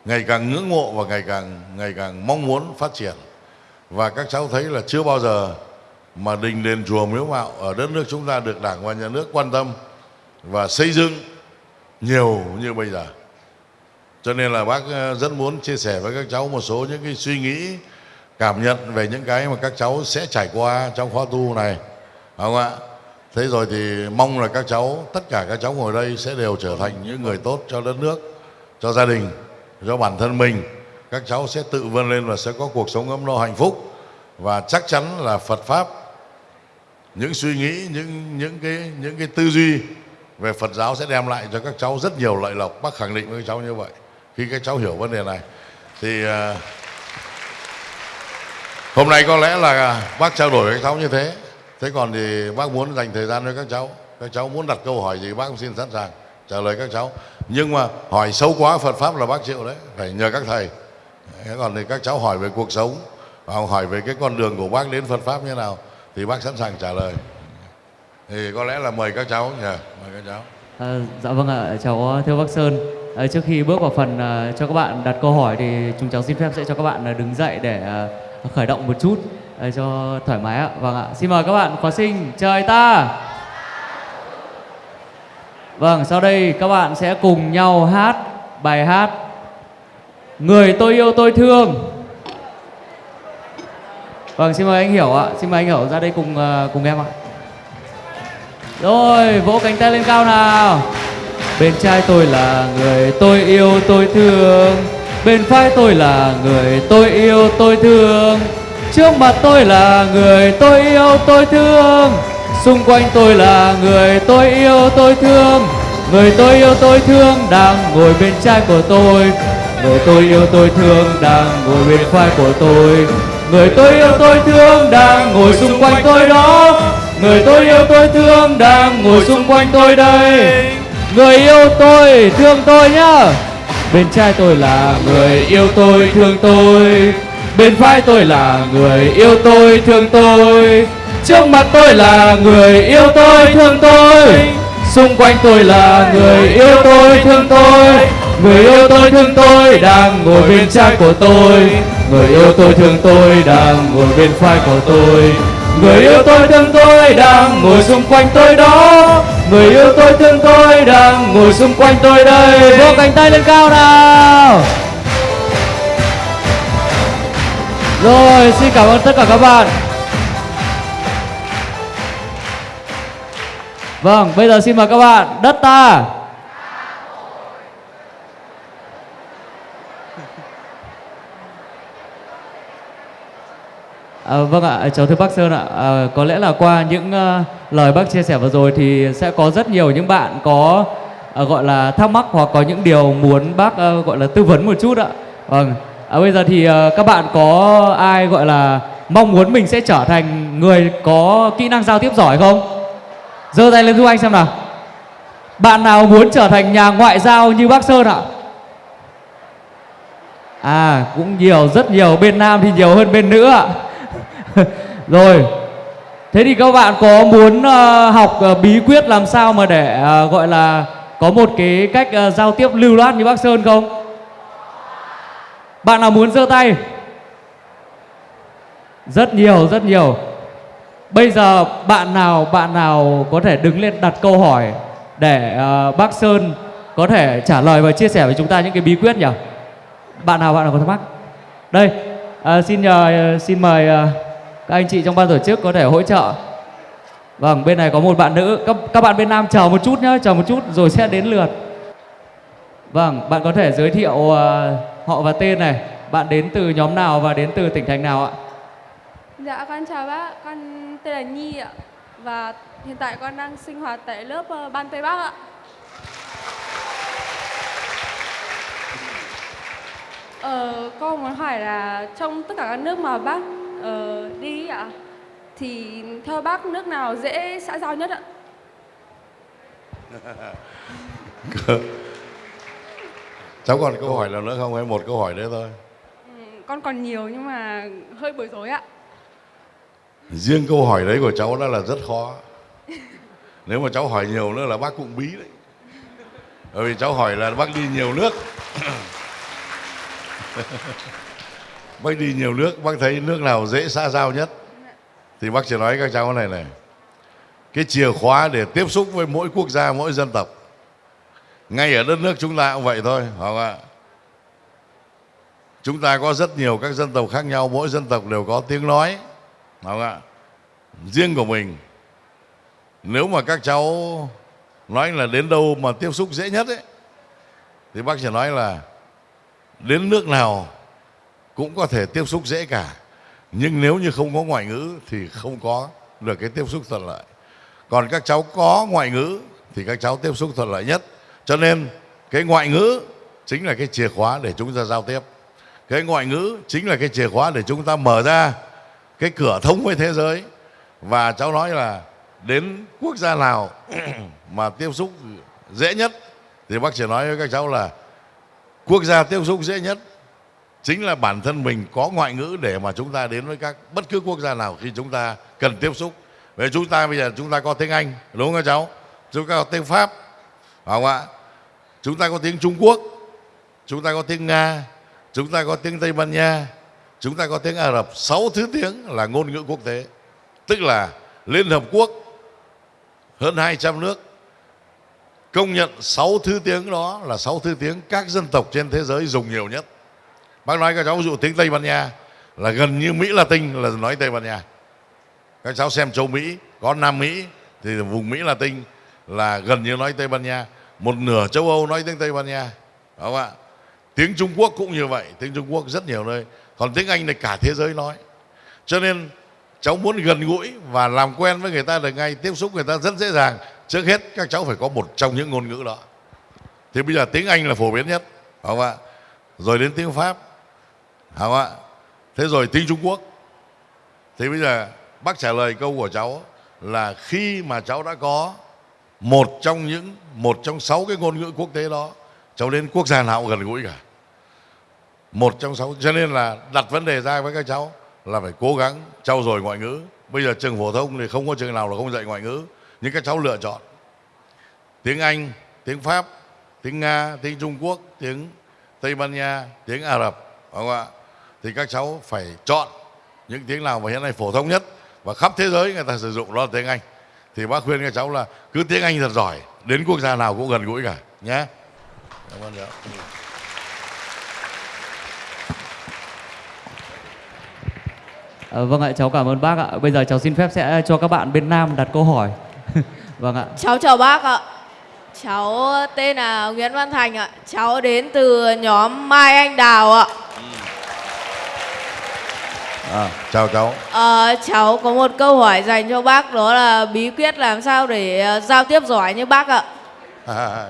ngày càng ngưỡng mộ và ngày càng ngày càng mong muốn phát triển. Và các cháu thấy là chưa bao giờ mà đình đền chùa miếu mạo ở đất nước chúng ta được đảng và nhà nước quan tâm và xây dựng nhiều như bây giờ. Cho nên là bác ờ, rất muốn chia sẻ với các cháu một số những cái suy nghĩ cảm nhận về những cái mà các cháu sẽ trải qua trong khóa tu này không ạ? Thế rồi thì mong là các cháu tất cả các cháu ngồi đây sẽ đều trở thành những người tốt cho đất nước cho gia đình cho bản thân mình. Các cháu sẽ tự vươn lên và sẽ có cuộc sống ấm no hạnh phúc. Và chắc chắn là Phật pháp những suy nghĩ những những cái những cái tư duy về Phật giáo sẽ đem lại cho các cháu rất nhiều lợi lộc. Bác khẳng định với các cháu như vậy. Khi các cháu hiểu vấn đề này thì uh, hôm nay có lẽ là bác trao đổi với các cháu như thế. Thế còn thì bác muốn dành thời gian với các cháu. Các cháu muốn đặt câu hỏi gì bác cũng xin sẵn sàng trả lời các cháu. Nhưng mà hỏi sâu quá Phật pháp là bác chịu đấy. Phải nhờ các thầy. Thế còn thì các cháu hỏi về cuộc sống và hỏi về cái con đường của bác đến Phật pháp như nào thì bác sẵn sàng trả lời. Thì có lẽ là mời các cháu nhờ. Mời các cháu. À, dạ vâng ạ, cháu ờ, Theo bác Sơn. À, trước khi bước vào phần à, cho các bạn đặt câu hỏi thì chúng cháu xin phép sẽ cho các bạn à, đứng dậy để à, khởi động một chút để cho thoải mái ạ. Vâng ạ, xin mời các bạn khóa sinh trời ta. Vâng, sau đây các bạn sẽ cùng nhau hát bài hát Người tôi yêu tôi thương. Vâng, xin mời anh Hiểu ạ, xin mời anh Hiểu ra đây cùng ờ, cùng em ạ. Rồi, vỗ cánh tay lên cao nào Bên trai tôi là người tôi yêu tôi thương Bên phải tôi là người tôi yêu, tôi thương. Trước mặt tôi là người tôi yêu, tôi thương. Xung quanh tôi là người tôi yêu, tôi thương. Người tôi yêu, tôi thương đang ngồi bên trái của tôi. Người tôi yêu, tôi thương đang ngồi bên phải của tôi. Người tôi yêu, tôi thương đang ngồi xung quanh tôi đó. Người tôi yêu, tôi thương đang ngồi xung quanh tôi đây. Người yêu tôi, thương tôi nhá. Bên trai tôi là người yêu tôi, thương tôi. Bên phải tôi là người yêu tôi, thương tôi. Trước mặt tôi là người yêu tôi, thương tôi. Xung quanh tôi là người yêu tôi, thương tôi. Người yêu tôi, thương tôi đang ngồi bên trái của tôi. Người yêu tôi, thương tôi đang ngồi bên phải của tôi. Người yêu tôi thương tôi đang ngồi xung quanh tôi đó. Người yêu tôi thương tôi đang ngồi xung quanh tôi đây. Vỗ cánh tay lên cao nào. Rồi, xin cảm ơn tất cả các bạn. Vâng bây giờ xin mời các bạn, Đất ta. À, vâng ạ, cháu thưa bác Sơn ạ, à, có lẽ là qua những uh, lời bác chia sẻ vừa rồi thì sẽ có rất nhiều những bạn có uh, gọi là thắc mắc hoặc có những điều muốn bác uh, gọi là tư vấn một chút ạ. Vâng, à, bây giờ thì uh, các bạn có ai gọi là mong muốn mình sẽ trở thành người có kỹ năng giao tiếp giỏi không? giơ tay lên giúp anh xem nào. Bạn nào muốn trở thành nhà ngoại giao như bác Sơn ạ? À, cũng nhiều, rất nhiều. Bên Nam thì nhiều hơn bên nữ ạ. rồi. Thế thì các bạn có muốn uh, học uh, bí quyết làm sao mà để uh, gọi là có một cái cách uh, giao tiếp lưu loát như bác sơn không? Bạn nào muốn giơ tay? Rất nhiều rất nhiều. Bây giờ bạn nào bạn nào có thể đứng lên đặt câu hỏi để uh, bác sơn có thể trả lời và chia sẻ với chúng ta những cái bí quyết nhỉ? Bạn nào bạn nào có thắc mắc? Đây. Uh, xin nhờ uh, xin mời uh, các anh chị trong ban tổ chức có thể hỗ trợ. Vâng bên này có một bạn nữ. Các các bạn bên nam chờ một chút nhé chờ một chút rồi sẽ đến lượt. Vâng bạn có thể giới thiệu ờ, họ và tên này. Bạn đến từ nhóm nào và đến từ tỉnh thành nào ạ? Dạ con chào bác, con tên là Nhi ạ. Và hiện tại con đang sinh hoạt tại lớp ờ, Ban Tây Bắc ạ. Ờ, con muốn hỏi là trong tất cả các nước mà bác ờ, đi ạ. Thì theo bác nước nào dễ xã giao nhất ạ? cháu còn câu hỏi nào nữa không? Hay một câu hỏi đấy thôi. Ừ, con còn nhiều nhưng mà hơi bối rối ạ. Riêng câu hỏi đấy của cháu đã là rất khó. Nếu mà cháu hỏi nhiều nữa là bác cũng bí đấy. Bởi vì cháu hỏi là bác đi nhiều nước bác đi nhiều nước, bác thấy nước nào dễ xã giao nhất? Thì bác chỉ nói các cháu này này. Cái chìa khóa để tiếp xúc với mỗi quốc gia, mỗi dân tộc, ngay ở đất nước chúng ta cũng vậy thôi không ạ? Chúng ta có rất nhiều các dân tộc khác nhau, mỗi dân tộc đều có tiếng nói không ạ? Riêng của mình, nếu mà các cháu nói là đến đâu mà tiếp xúc dễ nhất ấy, thì bác chỉ nói là đến nước nào cũng có thể tiếp xúc dễ cả. Nhưng nếu như không có ngoại ngữ thì không có được cái tiếp xúc thuận lợi. Còn các cháu có ngoại ngữ thì các cháu tiếp xúc thuận lợi nhất. Cho nên cái ngoại ngữ chính là cái chìa khóa để chúng ta giao tiếp. Cái ngoại ngữ chính là cái chìa khóa để chúng ta mở ra cái cửa thông với thế giới. Và cháu nói là đến quốc gia nào mà tiếp xúc dễ nhất, thì bác chỉ nói với các cháu là quốc gia tiếp xúc dễ nhất chính là bản thân mình có ngoại ngữ để mà chúng ta đến với các bất cứ quốc gia nào khi chúng ta cần tiếp xúc. Vậy chúng ta bây giờ chúng ta có tiếng Anh, đúng không các cháu? Chúng ta có tiếng Pháp, phải không ạ? Chúng ta có tiếng Trung Quốc, chúng ta có tiếng Nga, chúng ta có tiếng Tây Ban Nha, chúng ta có tiếng Ả Rập. Sáu thứ tiếng là ngôn ngữ quốc tế. Tức là Liên Hợp Quốc, hơn 200 nước, công nhận sáu thứ tiếng đó là sáu thứ tiếng các dân tộc trên thế giới dùng nhiều nhất bác nói các cháu ví dụ tiếng Tây Ban Nha, là gần như Mỹ Latin là nói Tây Ban Nha. Các cháu xem châu Mỹ, có Nam Mỹ, thì vùng Mỹ Latin là gần như nói Tây Ban Nha. Một nửa châu Âu nói tiếng Tây Ban Nha. Đúng không ạ? Tiếng Trung Quốc cũng như vậy, tiếng Trung Quốc rất nhiều nơi. Còn tiếng Anh này cả thế giới nói. Cho nên cháu muốn gần gũi và làm quen với người ta được ngay, tiếp xúc người ta rất dễ dàng. Trước hết, các cháu phải có một trong những ngôn ngữ đó. Thì bây giờ tiếng Anh là phổ biến nhất đúng không ạ? Rồi đến tiếng Pháp không ạ? Thế rồi tiếng Trung Quốc. Thì bây giờ bác trả lời câu của cháu là khi mà cháu đã có một trong những, một trong sáu cái ngôn ngữ quốc tế đó, cháu đến quốc gia nào cũng gần gũi cả. Một trong sáu, cho nên là đặt vấn đề ra với các cháu là phải cố gắng trau dồi ngoại ngữ. Bây giờ trường phổ thông thì không có trường nào là không dạy ngoại ngữ, nhưng các cháu lựa chọn. Tiếng anh, tiếng pháp, tiếng nga, tiếng trung quốc, tiếng tây ban nha, tiếng ả rập đúng không ạ thì các cháu phải chọn những tiếng nào mà hiện nay phổ thông nhất. Và khắp thế giới người ta sử dụng đó là tiếng anh. Thì bác khuyên các cháu là cứ tiếng anh thật giỏi đến quốc gia nào cũng gần gũi cả nhé. Cảm ơn cháu. Ờ, vâng ạ cháu cảm ơn bác ạ. Bây giờ cháu xin phép sẽ cho các bạn bên nam đặt câu hỏi. Vâng ạ. Cháu chào bác ạ. Cháu tên là Nguyễn Văn Thành ạ. Cháu đến từ nhóm Mai Anh Đào ạ. À, chào cháu Ờ, cháu có một câu hỏi dành cho bác đó là bí quyết làm sao để ờ, giao tiếp giỏi như bác ạ. À,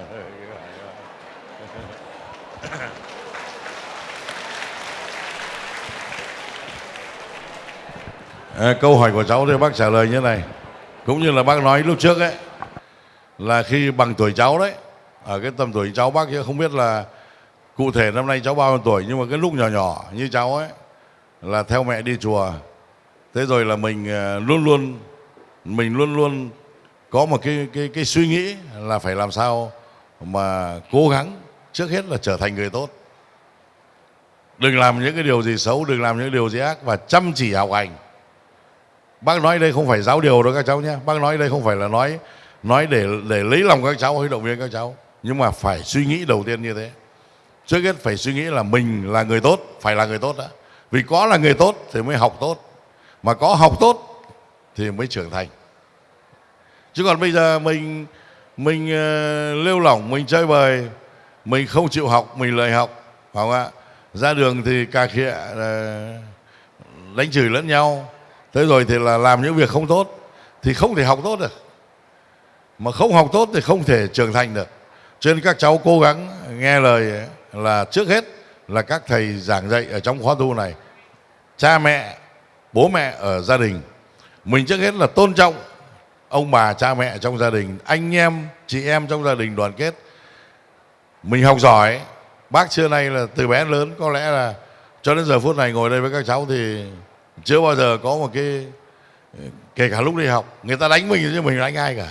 câu hỏi của cháu thì bác trả lời như này cũng như là bác nói lúc trước ấy là khi bằng tuổi cháu đấy ở cái tầm tuổi cháu bác không biết là cụ thể năm nay cháu bao nhiêu tuổi nhưng mà cái lúc nhỏ nhỏ như cháu ấy là theo mẹ đi chùa. Thế rồi là mình ờ, luôn luôn, mình luôn luôn có một cái cái cái suy nghĩ là phải làm sao mà cố gắng trước hết là trở thành người tốt. Đừng làm những cái điều gì xấu, đừng làm những điều gì ác và chăm chỉ học hành. Bác nói đây không phải giáo điều đâu các cháu nhé. Bác nói đây không phải là nói nói để để lấy lòng các cháu hay động viên các cháu. Nhưng mà phải suy nghĩ đầu tiên như thế. Trước hết phải suy nghĩ là mình là người tốt, phải là người tốt đã vì có là người tốt thì mới học tốt mà có học tốt thì mới trưởng thành. Chứ còn bây giờ mình mình uh, lêu lỏng mình chơi bời mình không chịu học mình lười học phải không ạ? Ra đường thì cà khịa uh, đánh chửi lẫn nhau. Thế rồi thì là làm những việc không tốt thì không thể học tốt được. Mà không học tốt thì không thể trưởng thành được. Cho nên các cháu cố gắng nghe lời là trước hết là các thầy giảng dạy ở trong khóa tu này. Cha mẹ, bố mẹ ở gia đình. Mình trước hết là tôn trọng ông bà, cha mẹ trong gia đình, anh em, chị em trong gia đình đoàn kết. Mình học giỏi, bác xưa nay là từ bé lớn, có lẽ là cho đến giờ phút này ngồi đây với các cháu thì chưa bao giờ có một cái, kể cả lúc đi học, người ta đánh mình chứ mình đánh ai cả.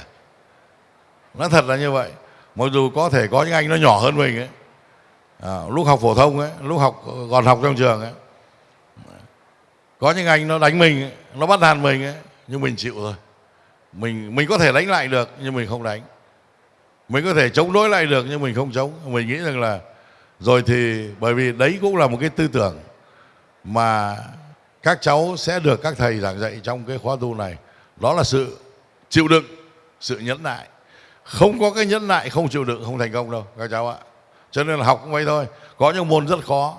Nó thật là như vậy. Mặc dù có thể có những anh nó nhỏ hơn mình ấy à, lúc học phổ thông ấy lúc học ờ, còn học trong trường ấy. Có những anh nó đánh mình nó bắt nạt mình ấy nhưng mình chịu rồi, mình mình có thể đánh lại được nhưng mình không đánh. Mình có thể chống đối lại được nhưng mình không chống. Mình nghĩ rằng là rồi thì bởi vì đấy cũng là một cái tư tưởng mà các cháu sẽ được các thầy giảng dạy trong cái khóa tu này. Đó là sự chịu đựng sự nhẫn nại. Không có cái nhẫn nại không chịu đựng không thành công đâu các cháu ạ cho nên là học cũng vậy thôi. Có những môn rất khó.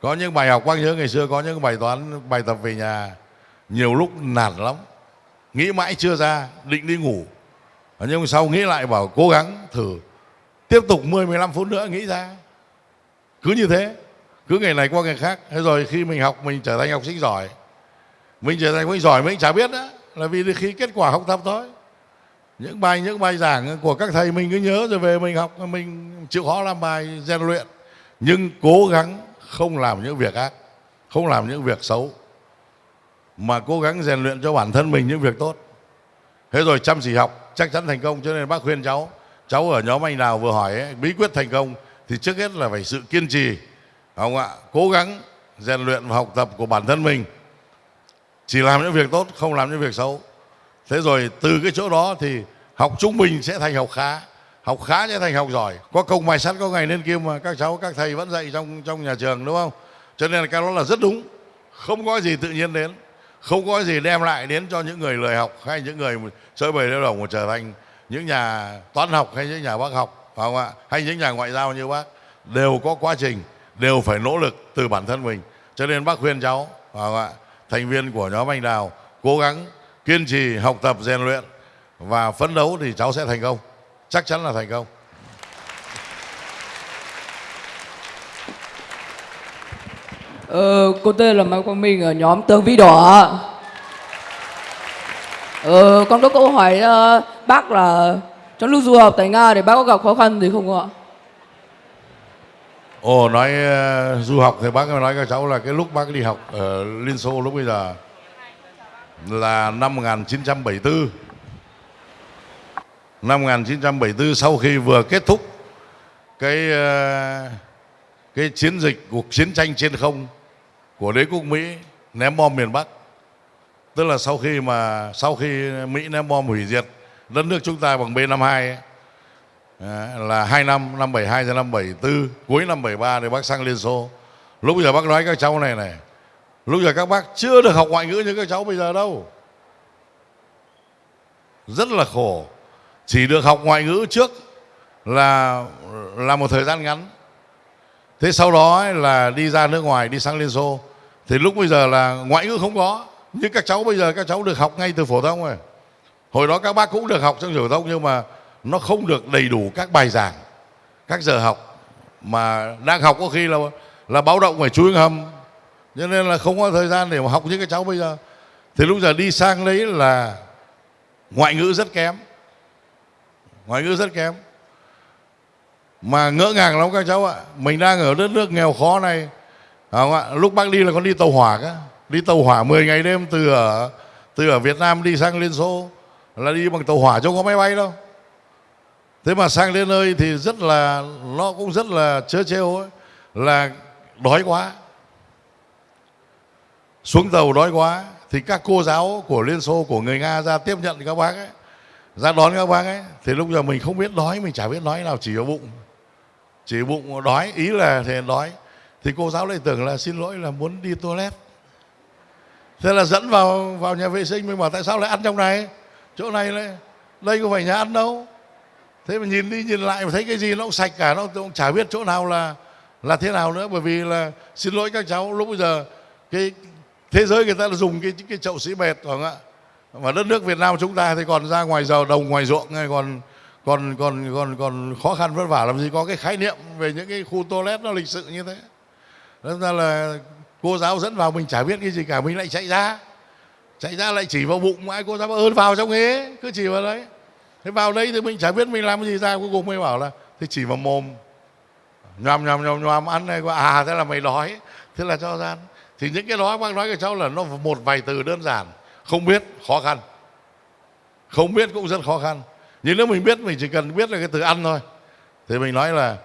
Có những bài học quang nhớ ngày xưa có những bài toán, bài tập về nhà. Nhiều lúc nản lắm. Nghĩ mãi chưa ra, định đi ngủ. Nhưng sau nghĩ lại bảo cố gắng thử. Tiếp tục 10 15 phút nữa nghĩ ra. Cứ như thế. Cứ ngày này qua ngày khác. Thế rồi khi mình học, mình trở thành học sinh giỏi. Mình trở thành học sinh giỏi, mình chả biết đó là vì khi kết quả học tập thôi những bài những bài giảng của các thầy mình cứ nhớ rồi về mình học mình chịu khó làm bài rèn luyện. Nhưng cố gắng không làm những việc ác không làm những việc xấu mà cố gắng rèn luyện cho bản thân mình những việc tốt. Thế rồi chăm chỉ học chắc chắn thành công. Cho nên bác khuyên cháu cháu ở nhóm anh nào vừa hỏi ấy, bí quyết thành công thì trước hết là phải sự kiên trì không ạ? Cố gắng rèn luyện và học tập của bản thân mình. Chỉ làm những việc tốt không làm những việc xấu thế rồi từ cái chỗ đó thì học trung bình sẽ thành học khá học khá sẽ thành học giỏi. Có công mài sắt, có ngày nên kia mà các cháu, các thầy vẫn dạy trong trong nhà trường, đúng không? Cho nên là cái đó là rất đúng. Không có gì tự nhiên đến, không có gì đem lại đến cho những người lười học hay những người chơi bời lêu lỏng trở thành những nhà toán học hay những nhà bác học, phải không ạ? Hay những nhà ngoại giao như bác. Đều có quá trình, đều phải nỗ lực từ bản thân mình. Cho nên bác khuyên cháu, phải không ạ? Thành viên của nhóm anh đào, cố gắng kiên trì học tập rèn luyện và phấn đấu thì cháu sẽ thành công chắc chắn là thành công Ờ, cô tên là Mai Quang Minh ở nhóm Tường Vi Đỏ. Ờ, con có câu hỏi uh, bác là trong lúc du học tại Nga thì bác có gặp khó khăn gì không ạ? Ồ nói uh, du học thì bác nói các cháu là cái lúc bác đi học ở Liên Xô lúc bây giờ là năm 1974 năm 1974 sau khi vừa kết thúc cái ờ, cái chiến dịch cuộc chiến tranh trên không của đế quốc Mỹ ném bom miền Bắc tức là sau khi mà sau khi Mỹ ném bom hủy diệt đất nước chúng ta bằng B52 ấy, ờ, là hai năm năm 72 đến năm 74 cuối năm 73 thì bác sang Liên Xô. Lúc bây giờ bác nói các cháu này này lúc giờ các bác chưa được học ngoại ngữ như các cháu bây giờ đâu. Rất là khổ. Chỉ được học ngoại ngữ trước là là một thời gian ngắn. Thế sau đó ấy, là đi ra nước ngoài đi sang Liên Xô. Thì lúc bây giờ là ngoại ngữ không có. Như các cháu bây giờ các cháu được học ngay từ phổ thông rồi. Hồi đó các bác cũng được học trong phổ thông nhưng mà nó không được đầy đủ các bài giảng các giờ học mà đang học có khi là là báo động phải chui hầm cho nên là không có thời gian để mà học như các cháu bây giờ. Thì lúc giờ đi sang đấy là ngoại ngữ rất kém. Ngoại ngữ rất kém. Mà ngỡ ngàng lắm các cháu ạ. Mình đang ở đất nước nghèo khó này. Không ạ? Lúc bác đi là con đi tàu hỏa cả đi tàu hỏa 10 ngày đêm từ ở từ ở Việt Nam đi sang Liên Xô. Là đi bằng tàu hỏa chứ không có máy bay đâu. Thế mà sang đến nơi thì rất là nó cũng rất là chớ trêu ấy, là đói quá xuống tàu đói quá thì các cô giáo của Liên Xô, của người Nga ra tiếp nhận các bác ấy, ra đón các bác ấy. Thì lúc giờ mình không biết đói, mình chả biết nói nào, chỉ có bụng, chỉ bụng đói, ý là thì đói. Thì cô giáo lại tưởng là xin lỗi là muốn đi toilet. Thế là dẫn vào vào nhà vệ sinh, mình bảo tại sao lại ăn trong này? Chỗ này lại, đây có phải nhà ăn đâu? Thế mà nhìn đi nhìn lại mà thấy cái gì nó cũng sạch cả, nó cũng chả biết chỗ nào là là thế nào nữa. Bởi vì là xin lỗi các cháu, lúc bây giờ cái thế giới người ta là dùng cái cái chậu sĩ bệt phải không ạ. Mà đất nước Việt Nam chúng ta thì còn ra ngoài giàu đồng, ngoài ruộng này còn còn còn còn còn khó khăn vất vả. Làm gì có cái khái niệm về những cái khu toilet nó lịch sự như thế. Nên ra là cô giáo dẫn vào mình chả biết cái gì cả, mình lại chạy ra. Chạy ra lại chỉ vào bụng mãi cô giáo bảo, ơn vào trong ghế, cứ chỉ vào đấy. Thế vào đấy thì mình chả biết mình làm cái gì ra, cuối cùng mới bảo là, thế chỉ vào mồm. Nhòm nhòm nhòm nhòm, ăn này à thế là mày đói. Thế là cho ra ăn thì những cái đó bác nói với cháu là nó một vài từ đơn giản. Không biết khó khăn. Không biết cũng rất khó khăn. Nhưng nếu mình biết mình chỉ cần biết là cái từ ăn thôi. Thì mình nói là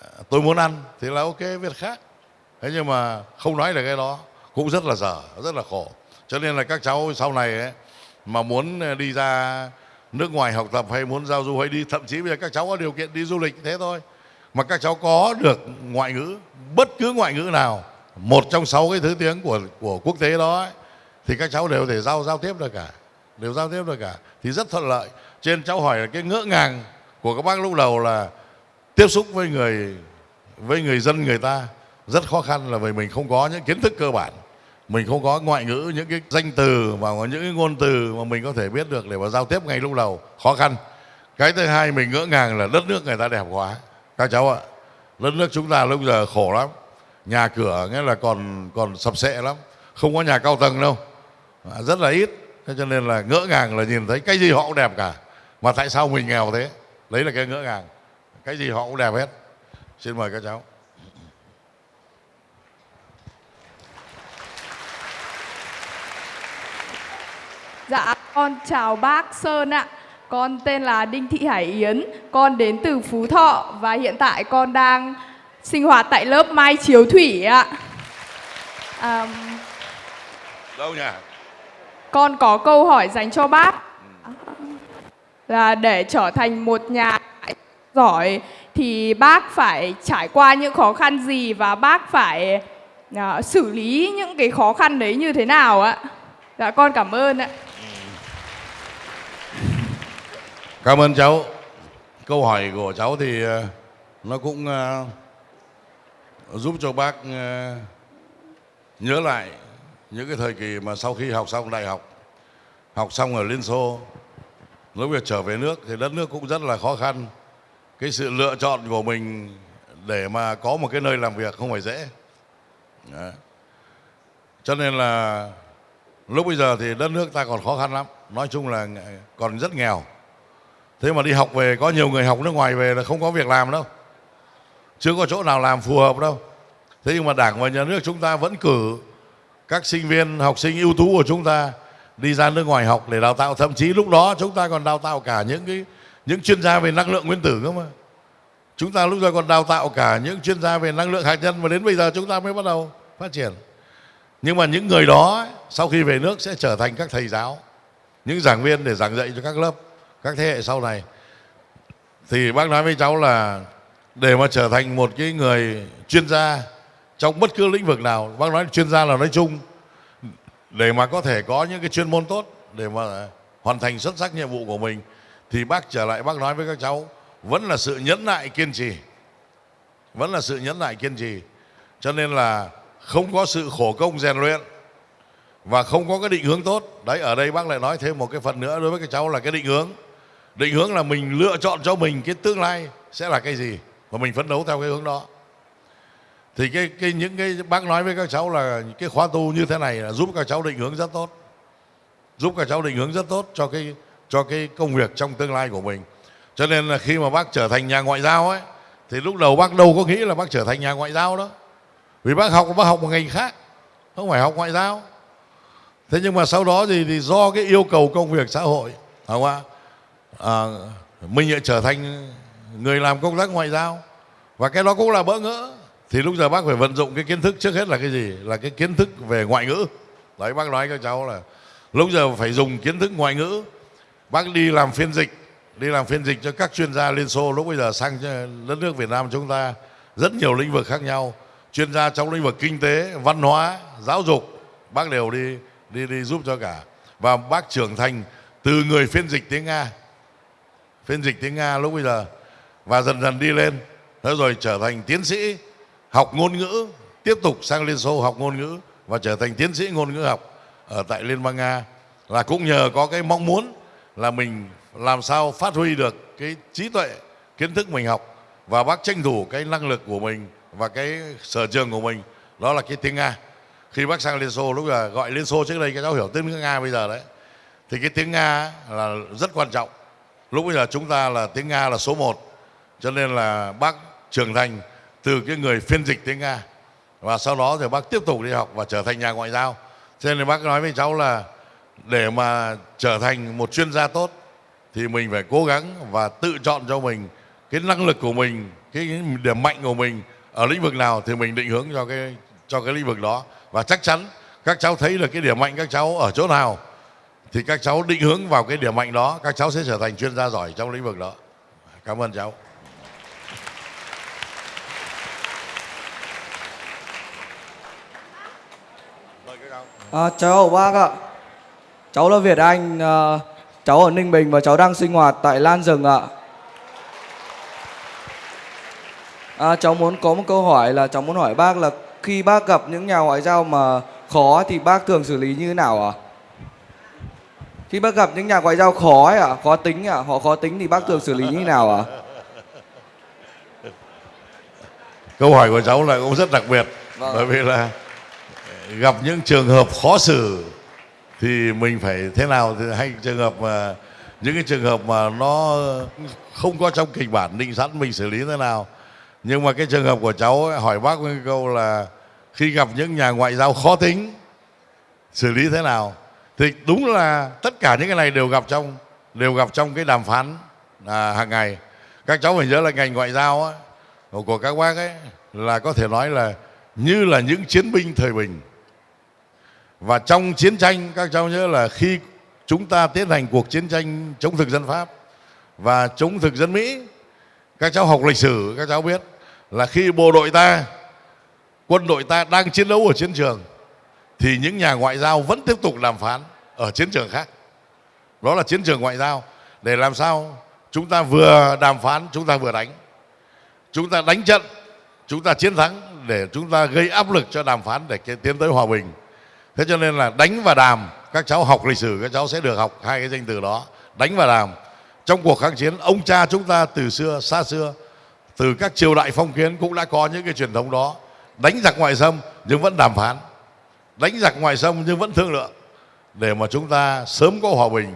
à, tôi muốn ăn. Thì là ok việc khác. Thế nhưng mà không nói là cái đó cũng rất là dở rất là khổ. Cho nên là các cháu sau này ấy, mà muốn ờ, đi ra nước ngoài học tập hay muốn giao du hay đi thậm chí bây giờ các cháu có điều kiện đi du lịch thế thôi mà các cháu có được ngoại ngữ bất cứ ngoại ngữ nào một trong sáu cái thứ tiếng của của quốc tế đó ấy, thì các cháu đều thể giao giao tiếp được cả. Đều giao tiếp được cả. Thì rất thuận lợi. Trên cháu hỏi là cái ngỡ ngàng của các bác lúc đầu là tiếp xúc với người với người dân người ta rất khó khăn là vì mình không có những kiến thức cơ bản. Mình không có ngoại ngữ những cái danh từ và những cái ngôn từ mà mình có thể biết được để mà giao tiếp ngay lúc đầu khó khăn. Cái thứ hai mình ngỡ ngàng là đất nước người ta đẹp quá. Các cháu ạ đất nước chúng ta lúc giờ khổ lắm nhà cửa nghĩa là còn còn sập sệ lắm. Không có nhà cao tầng đâu. À, rất là ít. Thế cho nên là ngỡ ngàng là nhìn thấy cái gì họ cũng đẹp cả. Mà tại sao mình nghèo thế? Đấy là cái ngỡ ngàng. Cái gì họ cũng đẹp hết. Xin mời các cháu. Dạ, con chào bác Sơn ạ. Con tên là Đinh Thị Hải Yến, con đến từ Phú Thọ và hiện tại con đang sinh hoạt tại lớp Mai Chiếu Thủy ạ. À, đâu nhỉ con có câu hỏi dành cho bác là để trở thành một nhà giỏi thì bác phải trải qua những khó khăn gì và bác phải à, xử lý những cái khó khăn đấy như thế nào ạ? Dạ con cảm ơn ạ. Cảm ơn cháu. Câu hỏi của cháu thì ờ, nó cũng ờ, giúp cho bác ờ, nhớ lại những cái thời kỳ mà sau khi học xong đại học, học xong ở Liên Xô, lúc việc trở về nước thì đất nước cũng rất là khó khăn. Cái sự lựa chọn của mình để mà có một cái nơi làm việc không phải dễ. Đấy. Cho nên là lúc bây giờ thì đất nước ta còn khó khăn lắm. Nói chung là còn rất nghèo thế mà đi học về có nhiều người học nước ngoài về là không có việc làm đâu chưa có chỗ nào làm phù hợp đâu. Thế nhưng mà đảng và nhà nước chúng ta vẫn cử các sinh viên, học sinh ưu tú của chúng ta đi ra nước ngoài học để đào tạo. Thậm chí lúc đó chúng ta còn đào tạo cả những cái, những chuyên gia về năng lượng nguyên tử cơ mà. Chúng ta lúc đó còn đào tạo cả những chuyên gia về năng lượng hạt nhân mà đến bây giờ chúng ta mới bắt đầu phát triển. Nhưng mà những người đó sau khi về nước sẽ trở thành các thầy giáo, những giảng viên để giảng dạy cho các lớp, các thế hệ sau này. Thì bác nói với cháu là để mà trở thành một cái người chuyên gia trong bất cứ lĩnh vực nào, bác nói chuyên gia là nói chung, để mà có thể có những cái chuyên môn tốt, để mà hoàn thành xuất sắc nhiệm vụ của mình, thì bác trở lại bác nói với các cháu, vẫn là sự nhẫn nại kiên trì, vẫn là sự nhẫn nại kiên trì. Cho nên là không có sự khổ công rèn luyện và không có cái định hướng tốt. Đấy, ở đây bác lại nói thêm một cái phần nữa đối với các cháu là cái định hướng. Định hướng là mình lựa chọn cho mình cái tương lai sẽ là cái gì? Và mình phấn đấu theo cái hướng đó. Thì cái, cái những cái bác nói với các cháu là cái khóa tu như thế này là giúp các cháu định hướng rất tốt. Giúp các cháu định hướng rất tốt cho cái cho cái công việc trong tương lai của mình. Cho nên là khi mà bác trở thành nhà ngoại giao ấy thì lúc đầu bác đâu có nghĩ là bác trở thành nhà ngoại giao đó. Vì bác học bác học một ngành khác không phải học ngoại giao. Thế nhưng mà sau đó thì, thì do cái yêu cầu công việc xã hội không ạ? À, mình lại trở thành người làm công tác ngoại giao. Và cái đó cũng là bỡ ngỡ. Thì lúc giờ bác phải vận dụng cái kiến thức trước hết là cái gì? Là cái kiến thức về ngoại ngữ. Đấy, bác nói cho cháu là lúc giờ phải dùng kiến thức ngoại ngữ. Bác đi làm phiên dịch, đi làm phiên dịch cho các chuyên gia liên xô. Lúc bây giờ sang đất nước việt nam chúng ta, rất nhiều lĩnh vực khác nhau. Chuyên gia trong lĩnh vực kinh tế, văn hóa, giáo dục, bác đều đi đi đi giúp cho cả. Và bác trưởng thành từ người phiên dịch tiếng Nga. Phiên dịch tiếng Nga lúc bây giờ và dần dần đi lên. Thế rồi trở thành tiến sĩ, học ngôn ngữ, tiếp tục sang Liên Xô học ngôn ngữ và trở thành tiến sĩ ngôn ngữ học ở tại Liên bang Nga. Là cũng nhờ có cái mong muốn là mình làm sao phát huy được cái trí tuệ, kiến thức mình học và bác tranh thủ cái năng lực của mình và cái sở trường của mình, đó là cái tiếng Nga. Khi bác sang Liên Xô, lúc là gọi Liên Xô trước đây các cháu hiểu tiếng Nga bây giờ đấy, thì cái tiếng Nga là rất quan trọng. Lúc bây giờ chúng ta là tiếng Nga là số 1 cho nên là bác trưởng thành, từ cái người phiên dịch tiếng Nga, và sau đó thì bác tiếp tục đi học và trở thành nhà ngoại giao. Cho nên bác nói với cháu là để mà trở thành một chuyên gia tốt, thì mình phải cố gắng và tự chọn cho mình cái năng lực của mình, cái điểm mạnh của mình ở lĩnh vực nào thì mình định hướng cho cái cho cái lĩnh vực đó. Và chắc chắn các cháu thấy được cái điểm mạnh các cháu ở chỗ nào, thì các cháu định hướng vào cái điểm mạnh đó, các cháu sẽ trở thành chuyên gia giỏi trong lĩnh vực đó. Cảm ơn cháu. À, chào bác ạ. Cháu là Việt Anh, à, cháu ở Ninh Bình và cháu đang sinh hoạt tại Lan Rừng ạ. À, cháu muốn có một câu hỏi là cháu muốn hỏi bác là khi bác gặp những nhà ngoại giao mà khó thì bác thường xử lý như thế nào ạ? Khi bác gặp những nhà ngoại giao khó ấy ạ, khó tính ạ, họ khó tính thì bác thường xử lý như thế nào ạ? câu hỏi của cháu là cũng rất đặc biệt Vâng. bởi vì là gặp những trường hợp khó xử thì mình phải thế nào? Thì hay trường hợp mà những cái trường hợp mà nó không có trong kịch bản định sẵn mình xử lý thế nào? Nhưng mà cái trường hợp của cháu ấy, hỏi bác một cái câu là khi gặp những nhà ngoại giao khó tính xử lý thế nào? Thì đúng là tất cả những cái này đều gặp trong đều gặp trong cái đàm phán à, hàng ngày. Các cháu phải nhớ là ngành ngoại giao ấy, của các bác ấy là có thể nói là như là những chiến binh thời bình và trong chiến tranh, các cháu nhớ là khi chúng ta tiến hành cuộc chiến tranh chống thực dân Pháp và chống thực dân Mỹ, các cháu học lịch sử, các cháu biết là khi bộ đội ta, quân đội ta đang chiến đấu ở chiến trường, thì những nhà ngoại giao vẫn tiếp tục đàm phán ở chiến trường khác. Đó là chiến trường ngoại giao. Để làm sao chúng ta vừa đàm phán, chúng ta vừa đánh. Chúng ta đánh trận, chúng ta chiến thắng để chúng ta gây áp lực cho đàm phán để tiến tới hòa bình thế cho nên là đánh và đàm các cháu học lịch sử các cháu sẽ được học hai cái danh từ đó. Đánh và đàm. Trong cuộc kháng chiến ông cha chúng ta từ xưa xa xưa từ các triều đại phong kiến cũng đã có những cái truyền thống đó. Đánh giặc ngoại xâm nhưng vẫn đàm phán. Đánh giặc ngoại xâm nhưng vẫn thương lượng. Để mà chúng ta sớm có hòa bình.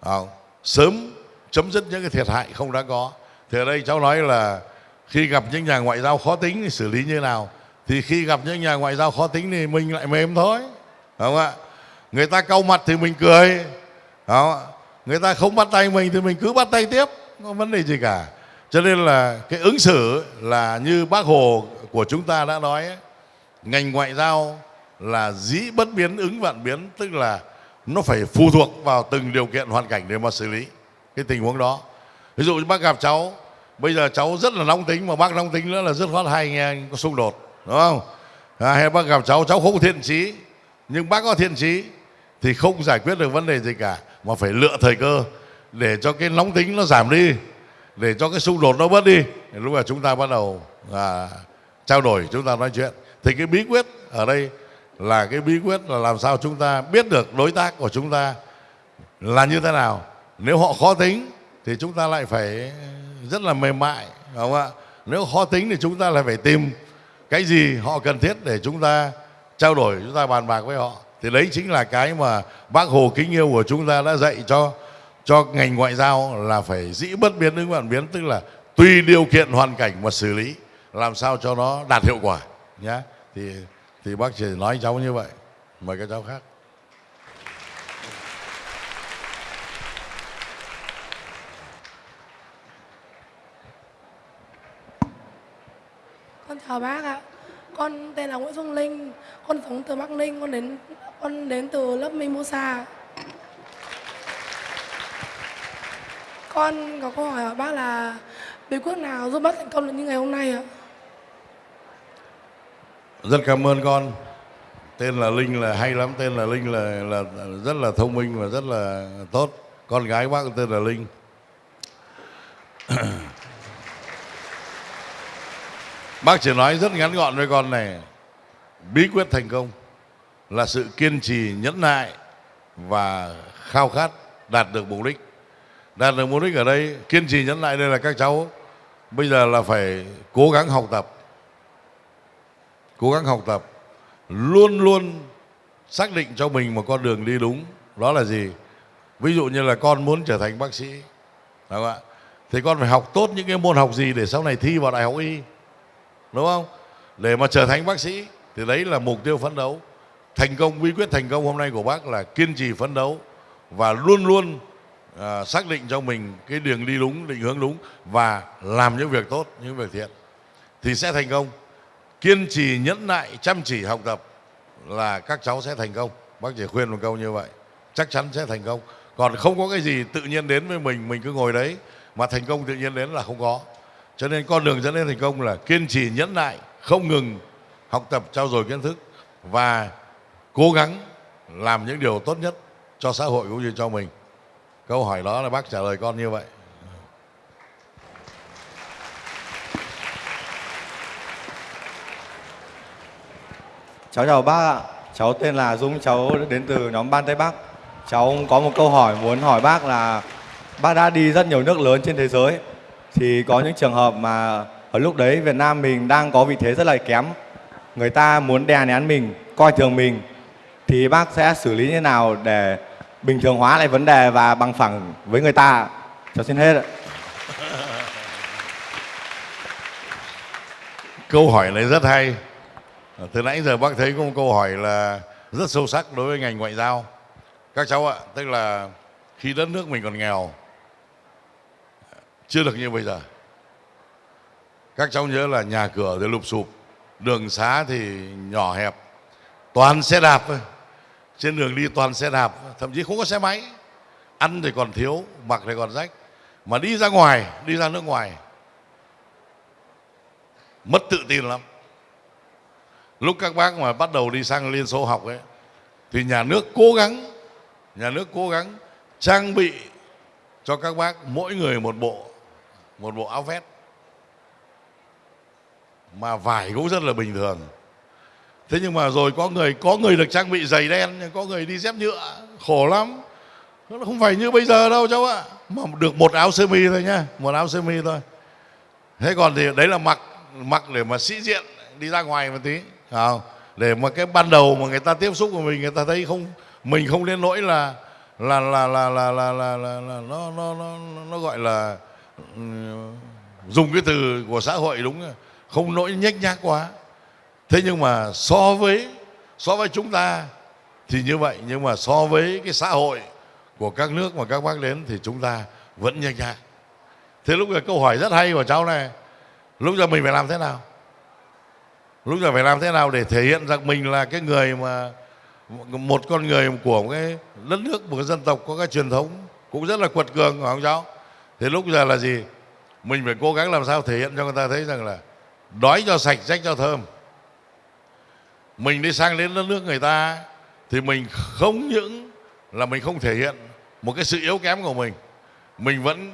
À, sớm chấm dứt những cái thiệt hại không đã có. Thì ở đây cháu nói là khi gặp những nhà ngoại giao khó tính thì xử lý như nào? Thì khi gặp những nhà ngoại giao khó tính thì mình lại mềm thôi không ạ? Người ta cau mặt thì mình cười. Không ạ? Người ta không bắt tay mình thì mình cứ bắt tay tiếp. Không có vấn đề gì cả. Cho nên là cái ứng xử là như bác hồ của chúng ta đã nói ấy, ngành ngoại giao là dĩ bất biến ứng vạn biến tức là nó phải phụ thuộc vào từng điều kiện hoàn cảnh để mà xử lý cái tình huống đó. Ví dụ như bác gặp cháu bây giờ cháu rất là nóng tính mà bác nóng tính nữa là rất khó hay nghe có xung đột đúng không? À, hay bác gặp cháu cháu không thiện trí nhưng bác có thiện trí thì không giải quyết được vấn đề gì cả mà phải lựa thời cơ để cho cái nóng tính nó giảm đi để cho cái xung đột nó bớt đi. Thì lúc là chúng ta bắt đầu à, trao đổi chúng ta nói chuyện. Thì cái bí quyết ở đây là cái bí quyết là làm sao chúng ta biết được đối tác của chúng ta là như thế nào. Nếu họ khó tính thì chúng ta lại phải rất là mềm mại đúng không ạ? Nếu khó tính thì chúng ta lại phải tìm cái gì họ cần thiết để chúng ta trao đổi chúng ta bàn bạc với họ thì đấy chính là cái mà bác hồ kính yêu của chúng ta đã dạy cho cho ngành ngoại giao là phải dĩ bất biến ứng vạn biến, tức là tùy điều kiện hoàn cảnh mà xử lý, làm sao cho nó đạt hiệu quả nhé thì thì bác chỉ nói cháu như vậy mời các cháu khác Con chào bác ạ. Con tên là Nguyễn Dung Linh. Con sống từ Bắc Ninh. Con đến con đến từ lớp Mimosa. Con có câu hỏi hỏi bác là bí quyết nào giúp bác thành công được như ngày hôm nay ạ? rất cảm ơn con tên là linh là hay lắm tên là linh là là rất là thông minh và rất là tốt con gái bác tên là linh bác chỉ nói rất ngắn gọn với con này bí quyết thành công là sự kiên trì, nhẫn nại và khao khát đạt được mục đích. Đạt được mục đích ở đây, kiên trì, nhẫn nại đây là các cháu bây giờ là phải cố gắng học tập. Cố gắng học tập, luôn luôn xác định cho mình một con đường đi đúng. Đó là gì? Ví dụ như là con muốn trở thành bác sĩ. Đúng không ạ? Thì con phải học tốt những cái môn học gì để sau này thi vào đại học y? Đúng không? Để mà trở thành bác sĩ thì đấy là mục tiêu phấn đấu. Thành công bí quyết thành công hôm nay của bác là kiên trì phấn đấu và luôn luôn à, xác định cho mình cái đường đi đúng định hướng đúng và làm những việc tốt những việc thiện thì sẽ thành công. Kiên trì nhẫn nại chăm chỉ học tập là các cháu sẽ thành công. Bác chỉ khuyên một câu như vậy chắc chắn sẽ thành công. Còn không có cái gì tự nhiên đến với mình mình cứ ngồi đấy mà thành công tự nhiên đến là không có. Cho nên con đường dẫn đến thành công là kiên trì nhẫn nại không ngừng học tập trao dồi kiến thức và cố gắng làm những điều tốt nhất cho xã hội cũng như cho mình câu hỏi đó là bác trả lời con như vậy Cháu chào bác ạ. Cháu tên là Dũng, cháu đến từ nhóm Ban Tây Bắc. Cháu có một câu hỏi muốn hỏi bác là bác đã đi rất nhiều nước lớn trên thế giới thì có những trường hợp mà ở lúc đấy Việt Nam mình đang có vị thế rất là kém. Người ta muốn đè nén mình, coi thường mình thì bác sẽ xử lý như nào để bình thường hóa lại vấn đề và bằng phẳng với người ta? Cháu xin hết ạ. câu hỏi này rất hay từ nãy giờ bác thấy có một câu hỏi là rất sâu sắc đối với ngành ngoại giao các cháu ạ tức là khi đất nước mình còn nghèo chưa được như bây giờ các cháu nhớ là nhà cửa thì lụp sụp đường xá thì nhỏ hẹp, toàn xe đạp thôi. Trên đường đi toàn xe đạp, thậm chí không có xe máy. Ăn thì còn thiếu, mặc thì còn rách. Mà đi ra ngoài, đi ra nước ngoài, mất tự tin lắm. Lúc các bác mà bắt đầu đi sang liên xô học ấy, thì nhà nước cố gắng, nhà nước cố gắng trang bị cho các bác mỗi người một bộ một bộ áo vest mà vải cũng rất là bình thường thế nhưng mà rồi có người có người được trang bị giày đen nhưng có người đi dép nhựa khổ lắm nó không phải như bây giờ đâu cháu ạ mà được một áo sơ mi thôi nhá một áo sơ mi thôi thế còn thì đấy là mặc mặc để mà sĩ diện đi ra ngoài một tí không? để mà cái ban đầu mà người ta tiếp xúc của mình người ta thấy không mình không đến nỗi là là là là là là là, là, là nó, nó nó nó gọi là dùng cái từ của xã hội đúng không? Không nỗi nhếch nhác quá. Thế nhưng mà so với so với chúng ta thì như vậy. Nhưng mà so với cái xã hội của các nước mà các bác đến thì chúng ta vẫn nhếch nhác. Thế lúc giờ câu hỏi rất hay của cháu này. Lúc giờ mình phải làm thế nào? Lúc giờ phải làm thế nào để thể hiện rằng mình là cái người mà, một con người của một cái đất nước, một cái dân tộc có cái truyền thống cũng rất là quật cường, phải không cháu? Thế lúc giờ là gì? Mình phải cố gắng làm sao thể hiện cho người ta thấy rằng là đói cho sạch, rách cho thơm. Mình đi sang đến đất nước người ta thì mình không những là mình không thể hiện một cái sự yếu kém của mình mình vẫn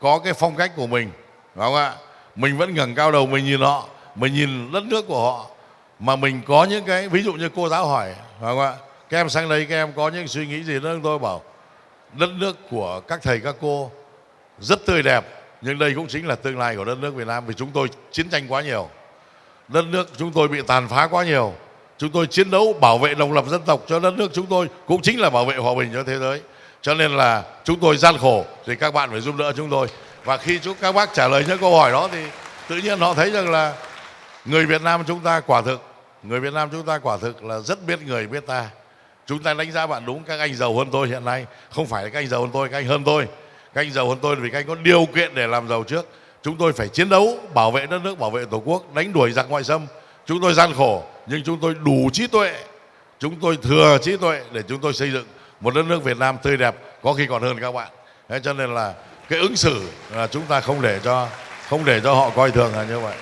có cái phong cách của mình, phải không ạ? Mình vẫn ngẩng cao đầu, mình nhìn họ, mình nhìn đất nước của họ. Mà mình có những cái, ví dụ như cô giáo hỏi, phải không ạ? Các em sang đây, các em có những suy nghĩ gì đó tôi bảo, đất nước của các thầy, các cô rất tươi đẹp nhưng đây cũng chính là tương lai của đất nước Việt Nam, vì chúng tôi chiến tranh quá nhiều. Đất nước chúng tôi bị tàn phá quá nhiều. Chúng tôi chiến đấu bảo vệ độc lập dân tộc cho đất nước chúng tôi cũng chính là bảo vệ hòa bình cho thế giới. Cho nên là chúng tôi gian khổ thì các bạn phải giúp đỡ chúng tôi. Và khi chúng các bác trả lời những câu hỏi đó thì tự nhiên họ thấy rằng là người Việt Nam chúng ta quả thực, người Việt Nam chúng ta quả thực là rất biết người biết ta. Chúng ta đánh giá bạn đúng các anh giàu hơn tôi hiện nay. Không phải các anh giàu hơn tôi, các anh hơn tôi các anh giàu hơn tôi vì các anh có điều kiện để làm giàu trước. Chúng tôi phải chiến đấu bảo vệ đất nước bảo vệ tổ quốc đánh đuổi giặc ngoại xâm. Chúng tôi gian khổ nhưng chúng tôi đủ trí tuệ. Chúng tôi thừa trí tuệ để chúng tôi xây dựng một đất nước Việt Nam tươi đẹp có khi còn hơn các bạn. Thế cho nên là cái ứng xử là chúng ta không để cho không để cho họ coi thường là như vậy.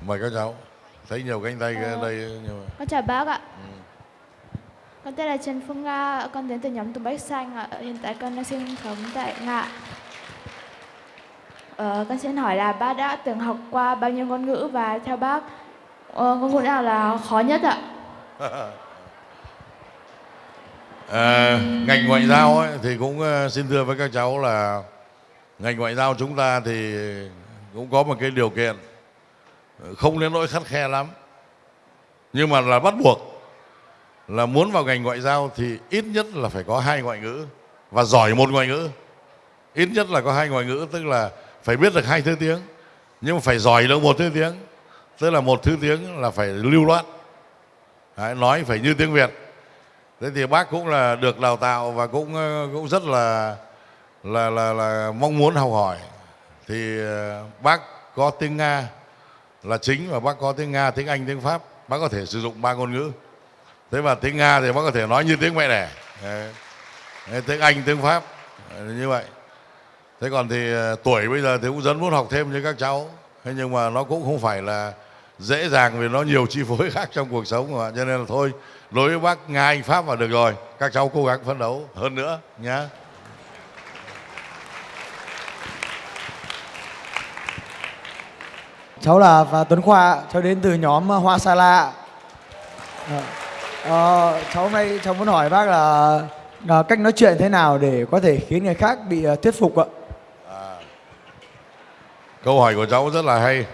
Mời các cháu. Thấy nhiều cánh tay Ờ. ở đây nhưng mà Con chào bác ạ. Con tên là Trần Phương Nga, con đến từ nhóm Tùng Bách Xanh ạ. Ờ, hiện tại con đang sinh sống tại Nga. Ờ, con xin hỏi là bác đã từng học qua bao nhiêu ngôn ngữ và theo bác ờ, ngôn ngữ nào là khó nhất ạ? À, ngành ngoại giao ấy, thì cũng ờ, xin thưa với các cháu là ngành ngoại giao chúng ta thì cũng có một cái điều kiện không đến nỗi khắt khe lắm nhưng mà là bắt buộc là muốn vào ngành ngoại giao thì ít nhất là phải có hai ngoại ngữ và giỏi một ngoại ngữ. Ít nhất là có hai ngoại ngữ tức là phải biết được hai thứ tiếng nhưng mà phải giỏi được một thứ tiếng tức là một thứ tiếng là phải lưu loát. Đấy, nói phải như tiếng việt. Thế thì bác cũng là được đào tạo và cũng ờ, cũng rất là là là là mong muốn học hỏi. Thì ờ, bác có tiếng nga là chính và bác có tiếng nga tiếng anh tiếng pháp bác có thể sử dụng ba ngôn ngữ thế và tiếng nga thì bác có thể nói như tiếng mẹ đẻ. Đấy. Tiếng anh tiếng pháp. Đấy, như vậy. Thế còn thì ờ, tuổi bây giờ thì cũng dẫn muốn học thêm như các cháu. Thế nhưng mà nó cũng không phải là dễ dàng vì nó nhiều chi phối khác trong cuộc sống mà cho nên là thôi đối với bác nga anh pháp là được rồi. Các cháu cố gắng phấn đấu hơn nữa nhé Cháu là và Tuấn Khoa, cháu đến từ nhóm Hoa Sa La. à ờ, cháu hôm nay cháu muốn hỏi bác là, là cách nói chuyện thế nào để có thể khiến người khác bị ờ, thuyết phục ạ? À, câu hỏi của cháu rất là hay.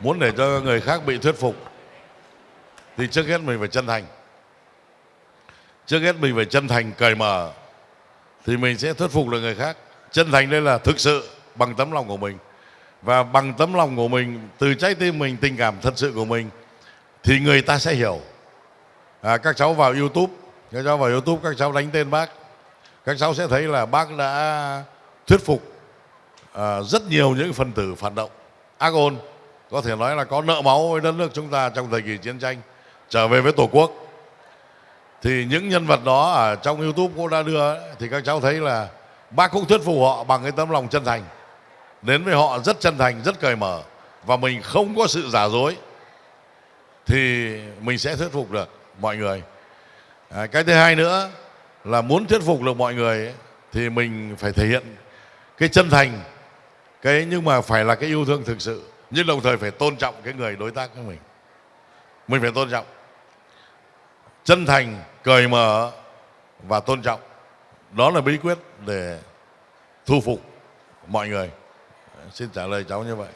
Muốn để cho người khác bị thuyết phục thì trước hết mình phải chân thành. Trước hết mình phải chân thành cởi mở thì mình sẽ thuyết phục được người khác. Chân thành đây là thực sự bằng tấm lòng của mình. Và bằng tấm lòng của mình từ trái tim mình tình cảm thật sự của mình thì người ta sẽ hiểu à, các cháu vào youtube. Các cháu vào youtube các cháu đánh tên bác. Các cháu sẽ thấy là bác đã thuyết phục à, rất nhiều những phần tử phản động. Ác ôn có thể nói là có nợ máu với đất nước chúng ta trong thời kỳ chiến tranh trở về với tổ quốc. Thì những nhân vật đó ở trong youtube cũng đã đưa thì các cháu thấy là bác cũng thuyết phục họ bằng cái tấm lòng chân thành. Đến với họ rất chân thành rất cởi mở. Và mình không có sự giả dối thì mình sẽ thuyết phục được mọi người. À, cái thứ hai nữa là muốn thuyết phục được mọi người ấy, thì mình phải thể hiện cái chân thành cái nhưng mà phải là cái yêu thương thực sự nhưng đồng thời phải tôn trọng cái người đối tác với mình. Mình phải tôn trọng. Chân thành cởi mở và tôn trọng. Đó là bí quyết để thu phục mọi người. À, xin trả lời cháu như vậy.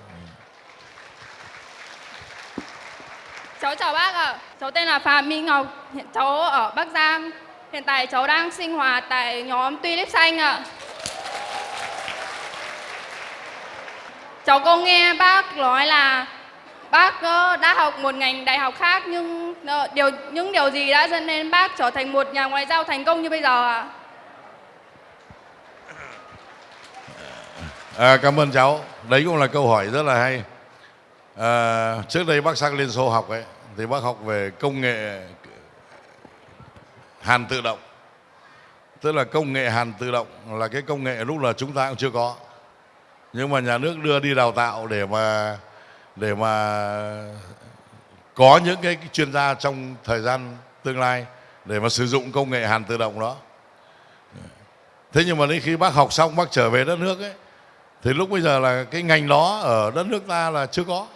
Cháu chào bác ạ. Cháu tên là Phạm Minh Ngọc. Hiện cháu ở Bắc Giang. Hiện tại cháu đang sinh hoạt tại nhóm Tulip Xanh ạ. Cháu có nghe bác nói là bác ờ, đã học một ngành đại học khác nhưng ờ, điều những điều gì đã dẫn đến bác trở thành một nhà ngoại giao thành công như bây giờ ạ? À, cảm ơn cháu. Đấy cũng là câu hỏi rất là hay. À, trước đây bác sang Liên Xô học ấy, thì bác học về công nghệ hàn tự động. Tức là công nghệ hàn tự động là cái công nghệ lúc là chúng ta cũng chưa có. Nhưng mà nhà nước đưa đi đào tạo để mà để mà có những cái chuyên gia trong thời gian tương lai để mà sử dụng công nghệ hàn tự động đó. Thế nhưng mà đến khi bác học xong bác trở về đất nước ấy thì lúc bây giờ là cái ngành đó ở đất nước ta là chưa có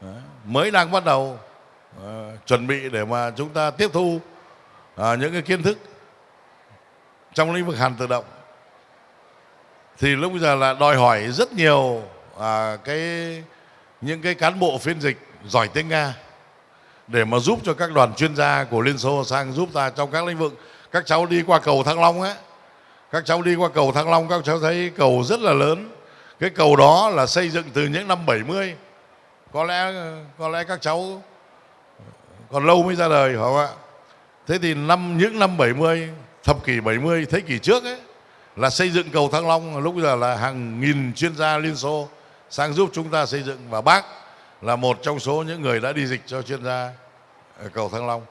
Đấy, mới đang bắt đầu ờ, chuẩn bị để mà chúng ta tiếp thu ờ, những cái kiến thức trong lĩnh vực hàn tự động. Thì lúc bây giờ là đòi hỏi rất nhiều à, cái những cái cán bộ phiên dịch giỏi tiếng nga để mà giúp cho các đoàn chuyên gia của liên xô sang giúp ta trong các lĩnh vực. Các cháu đi qua cầu thăng long ấy các cháu đi qua cầu Thăng Long các cháu thấy cầu rất là lớn. Cái cầu đó là xây dựng từ những năm 70 có lẽ có lẽ các cháu còn lâu mới ra đời phải không ạ thế thì năm những năm 70 thập kỷ 70 thế kỷ trước ấy là xây dựng cầu Thăng Long lúc giờ là hàng nghìn chuyên gia Liên Xô sang giúp chúng ta xây dựng và bác là một trong số những người đã đi dịch cho chuyên gia ờ, cầu Thăng Long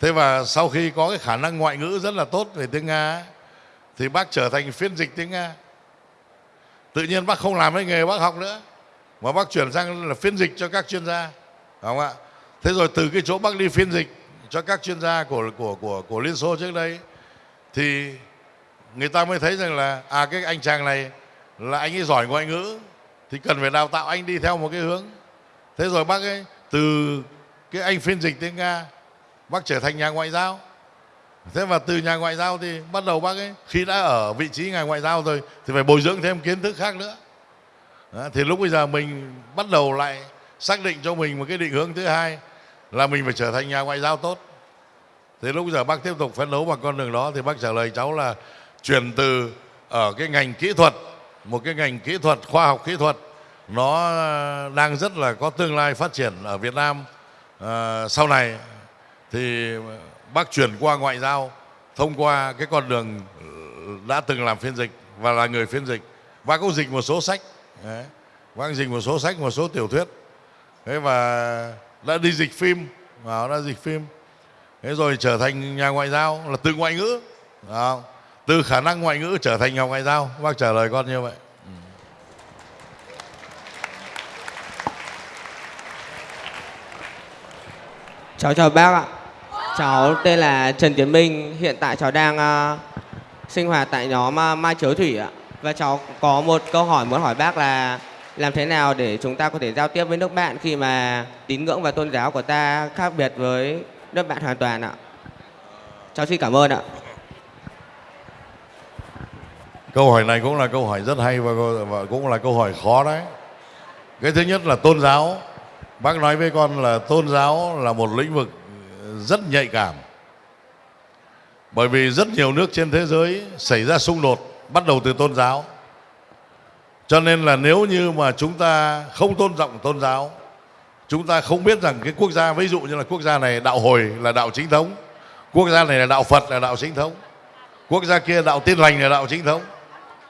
thế và sau khi có cái khả năng ngoại ngữ rất là tốt về tiếng Nga ấy, thì bác trở thành phiên dịch tiếng Nga. Tự nhiên bác không làm cái nghề bác học nữa mà bác chuyển sang là phiên dịch cho các chuyên gia không ạ? Thế rồi từ cái chỗ bác đi phiên dịch cho các chuyên gia của của của của liên xô trước đây, thì người ta mới thấy rằng là à cái anh chàng này là anh ấy giỏi ngoại ngữ, thì cần phải đào tạo anh đi theo một cái hướng. Thế rồi bác ấy, từ cái anh phiên dịch tiếng nga, bác trở thành nhà ngoại giao. Thế và từ nhà ngoại giao thì bắt đầu bác ấy, khi đã ở vị trí nhà ngoại giao rồi, thì phải bồi dưỡng thêm kiến thức khác nữa. Đó, thì lúc bây giờ mình bắt đầu lại xác định cho mình một cái định hướng thứ hai là mình phải trở thành nhà ngoại giao tốt. Thì lúc bây giờ bác tiếp tục phấn đấu bằng con đường đó thì bác trả lời cháu là chuyển từ ở cái ngành kỹ thuật một cái ngành kỹ thuật khoa học kỹ thuật nó đang rất là có tương lai phát triển ở Việt Nam. À, sau này thì bác chuyển qua ngoại giao thông qua cái con đường đã từng làm phiên dịch và là người phiên dịch. Bác cũng dịch một số sách Đấy. Quang dịch một số sách một số tiểu thuyết thế và đã đi dịch phim và đã dịch phim thế rồi trở thành nhà ngoại giao là từ ngoại ngữ Đó. từ khả năng ngoại ngữ trở thành nhà ngoại giao bác trả lời con như vậy ừ. Cháu chào bác ạ. Cháu tên là Trần Tiến Minh. Hiện tại cháu đang uh, sinh hoạt tại nhóm ờ, uh, Mai Chớ Thủy ạ. Và cháu có một câu hỏi muốn hỏi bác là làm thế nào để chúng ta có thể giao tiếp với nước bạn khi mà tín ngưỡng và tôn giáo của ta khác biệt với nước bạn hoàn toàn ạ. Cháu xin cảm ơn ạ. câu hỏi này cũng là câu hỏi rất hay và, và cũng là câu hỏi khó đấy cái thứ nhất là tôn giáo bác nói với con là tôn giáo là một lĩnh vực rất nhạy cảm bởi vì rất nhiều nước trên thế giới xảy ra xung đột bắt đầu từ tôn giáo. Cho nên là nếu như mà chúng ta không tôn trọng tôn giáo, chúng ta không biết rằng cái quốc gia, ví dụ như là quốc gia này đạo hồi là đạo chính thống, quốc gia này là đạo phật là đạo chính thống, quốc gia kia đạo tiên lành là đạo chính thống,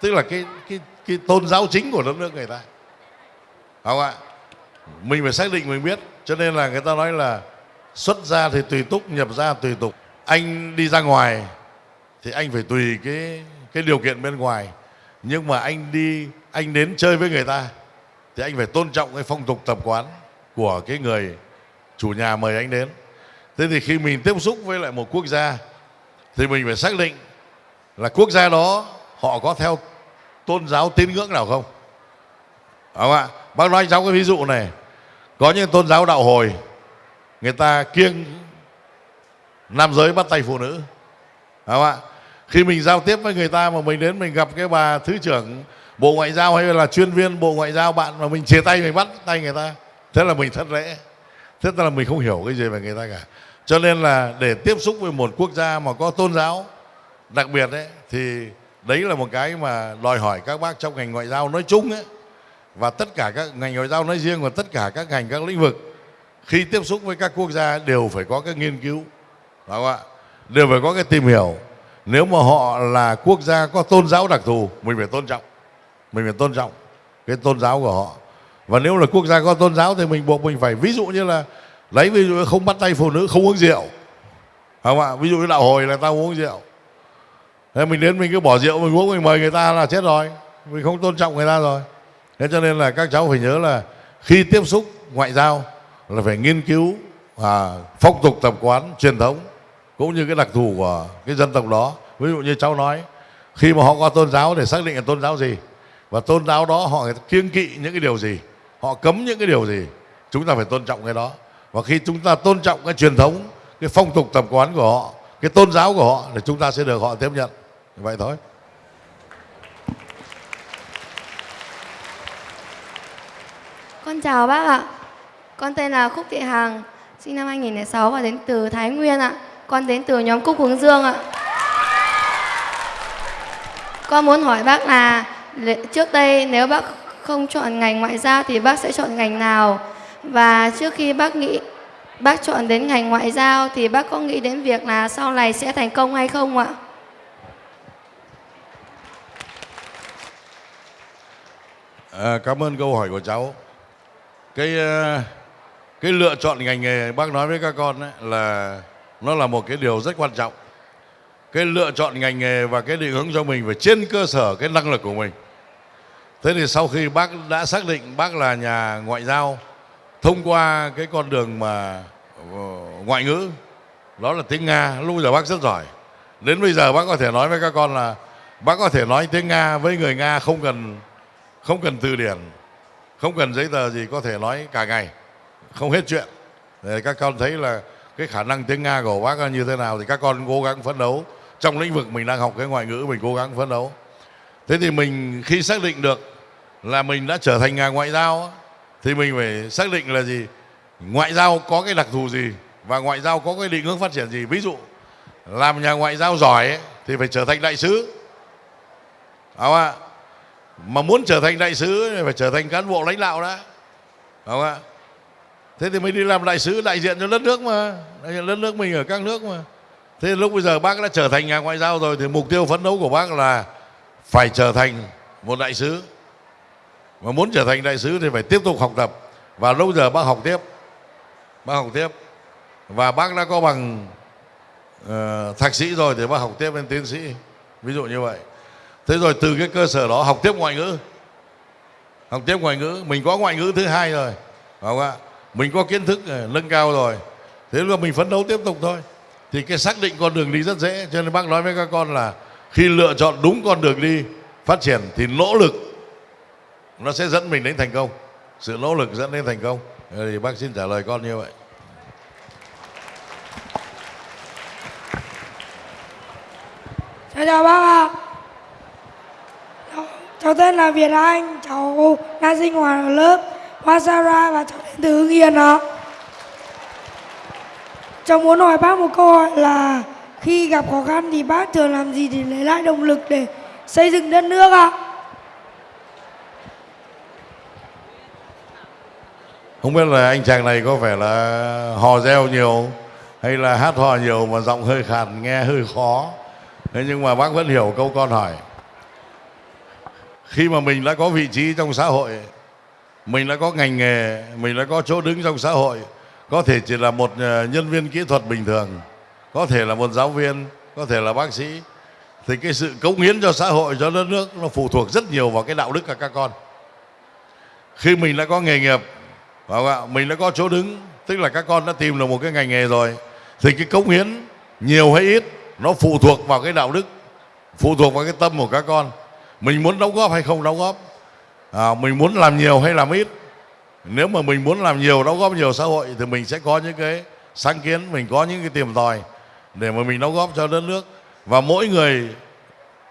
tức là cái cái cái tôn giáo chính của đất nước người ta. Không ạ? Mình phải xác định mình biết, cho nên là người ta nói là xuất ra thì tùy túc, nhập ra tùy tục. Anh đi ra ngoài thì anh phải tùy cái cái điều kiện bên ngoài. Nhưng mà anh đi, anh đến chơi với người ta, thì anh phải tôn trọng cái phong tục tập quán của cái người chủ nhà mời anh đến. Thế thì khi mình tiếp xúc với lại một quốc gia, thì mình phải xác định là quốc gia đó họ có theo tôn giáo tín ngưỡng nào không? Không ạ? Bác nói cháu cái ví dụ này, có những tôn giáo đạo hồi, người ta kiêng nam giới bắt tay phụ nữ. Không ạ? Khi mình giao tiếp với người ta mà mình đến mình gặp cái bà thứ trưởng, bộ ngoại giao hay là chuyên viên bộ ngoại giao bạn mà mình chia tay, mình bắt tay người ta, thế là mình thất lễ. Thế là mình không hiểu cái gì về người ta cả. Cho nên là để tiếp xúc với một quốc gia mà có tôn giáo đặc biệt ấy, thì đấy là một cái mà đòi hỏi các bác trong ngành ngoại giao nói chung ấy, và tất cả các ngành ngoại giao nói riêng và tất cả các ngành các lĩnh vực, khi tiếp xúc với các quốc gia đều phải có cái nghiên cứu, đúng không ạ? Đều phải có cái tìm hiểu nếu mà họ là quốc gia có tôn giáo đặc thù mình phải tôn trọng. Mình phải tôn trọng cái tôn giáo của họ. Và nếu là quốc gia có tôn giáo thì mình buộc mình phải ví dụ như là lấy ví dụ không bắt tay phụ nữ không uống rượu. Không ạ? Ví dụ như đạo hồi là tao uống rượu. Thế mình đến mình cứ bỏ rượu mình uống mình mời người ta là chết rồi. Mình không tôn trọng người ta rồi. Thế cho nên là các cháu phải nhớ là khi tiếp xúc ngoại giao là phải nghiên cứu à, phong tục tập quán truyền thống cũng như cái đặc thù của cái dân tộc đó ví dụ như cháu nói khi mà họ qua tôn giáo để xác định là tôn giáo gì và tôn giáo đó họ kiêng kỵ những cái điều gì họ cấm những cái điều gì chúng ta phải tôn trọng cái đó và khi chúng ta tôn trọng cái truyền thống cái phong tục tập quán của họ cái tôn giáo của họ thì chúng ta sẽ được họ tiếp nhận vậy thôi Con chào bác ạ. Con tên là Khúc Thị Hằng, sinh năm 2006 và đến từ Thái Nguyên ạ. Con đến từ nhóm Cúc Hướng Dương ạ. Con muốn hỏi bác là trước đây nếu bác không chọn ngành ngoại giao thì bác sẽ chọn ngành nào? Và trước khi bác nghĩ bác chọn đến ngành ngoại giao thì bác có nghĩ đến việc là sau này sẽ thành công hay không ạ? À, cảm ơn câu hỏi của cháu. Cái ờ, cái lựa chọn ngành nghề bác nói với các con ấy, là nó là một cái điều rất quan trọng. Cái lựa chọn ngành nghề và cái định hướng cho mình phải trên cơ sở cái năng lực của mình. thế thì sau khi bác đã xác định bác là nhà ngoại giao, thông qua cái con đường mà ờ, ngoại ngữ, đó là tiếng nga, lúc bây giờ bác rất giỏi đến bây giờ bác có thể nói với các con là bác có thể nói tiếng nga với người nga không cần không cần từ điển, không cần giấy tờ gì có thể nói cả ngày, không hết chuyện để các con thấy là cái khả năng tiếng nga của bác là như thế nào thì các con cố gắng phấn đấu. Trong lĩnh vực mình đang học cái ngoại ngữ mình cố gắng phấn đấu. Thế thì mình khi xác định được là mình đã trở thành nhà ngoại giao thì mình phải xác định là gì? Ngoại giao có cái đặc thù gì và ngoại giao có cái định hướng phát triển gì? Ví dụ làm nhà ngoại giao giỏi ấy, thì phải trở thành đại sứ. Không ạ? Mà muốn trở thành đại sứ thì phải trở thành cán bộ lãnh đạo đã. Không ạ? Thế thì mới đi làm đại sứ đại diện cho đất nước mà. Đại diện đất nước mình ở các nước mà. Thế lúc bây giờ bác đã trở thành nhà ngoại giao rồi thì mục tiêu phấn đấu của bác là phải trở thành một đại sứ. Mà muốn trở thành đại sứ thì phải tiếp tục học tập. Và lúc giờ bác học tiếp. Bác học tiếp. Và bác đã có bằng uh, thạc sĩ rồi thì bác học tiếp lên tiến sĩ. Ví dụ như vậy. Thế rồi từ cái cơ sở đó học tiếp ngoại ngữ. Học tiếp ngoại ngữ. Mình có ngoại ngữ thứ hai rồi. Phải không ạ? Mình có kiến thức ờ, nâng cao rồi. Thế là mình phấn đấu tiếp tục thôi. Thì cái xác định con đường đi rất dễ cho nên bác nói với các con là khi lựa chọn đúng con đường đi phát triển thì nỗ lực nó sẽ dẫn mình đến thành công. Sự nỗ lực dẫn đến thành công. Ờ, thì bác xin trả lời con như vậy. Chào bác ạ. Cháu, cháu tên là Việt Anh, cháu đang sinh hoạt ở lớp Wasara và cháu đến từ Hưng Yên đó. Cháu muốn hỏi bác một câu hỏi là khi gặp khó khăn thì bác thường làm gì để lấy lại động lực để xây dựng đất nước ạ? không biết là anh chàng này có phải là hò reo nhiều hay là hát hò nhiều mà giọng hơi khàn, nghe hơi khó thế nhưng mà bác vẫn hiểu câu con hỏi khi mà mình đã có vị trí trong xã hội mình đã có ngành nghề, mình đã có chỗ đứng trong xã hội. Có thể chỉ là một ờ, nhân viên kỹ thuật bình thường. Có thể là một giáo viên, có thể là bác sĩ. Thì cái sự cống hiến cho xã hội, cho đất nước nó phụ thuộc rất nhiều vào cái đạo đức của các con. Khi mình đã có nghề nghiệp, phải không ạ? Mình đã có chỗ đứng, tức là các con đã tìm được một cái ngành nghề rồi, thì cái cống hiến, nhiều hay ít, nó phụ thuộc vào cái đạo đức, phụ thuộc vào cái tâm của các con. Mình muốn đóng góp hay không đóng góp? À, mình muốn làm nhiều hay làm ít? Nếu mà mình muốn làm nhiều đóng góp nhiều xã hội thì mình sẽ có những cái sáng kiến mình có những cái tiềm tòi để mà mình đóng góp cho đất nước. Và mỗi người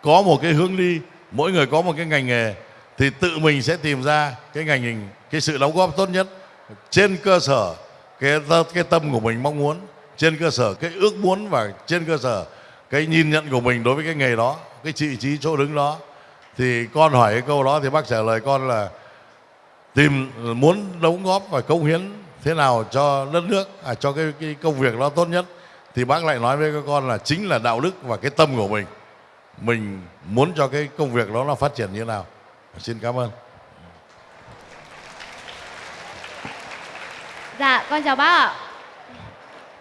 có một cái hướng đi mỗi người có một cái ngành nghề thì tự mình sẽ tìm ra cái ngành hình cái sự đóng góp tốt nhất trên cơ sở cái cái tâm của mình mong muốn trên cơ sở cái ước muốn và trên cơ sở cái nhìn nhận của mình đối với cái nghề đó cái vị trí chỗ đứng đó thì con hỏi cái câu đó thì bác trả lời con là tìm muốn đóng góp và cống hiến thế nào cho đất nước à, cho cái, cái công việc đó tốt nhất thì bác lại nói với các con là chính là đạo đức và cái tâm của mình mình muốn cho cái công việc đó nó phát triển như thế nào xin cảm ơn Dạ, con chào bác ạ.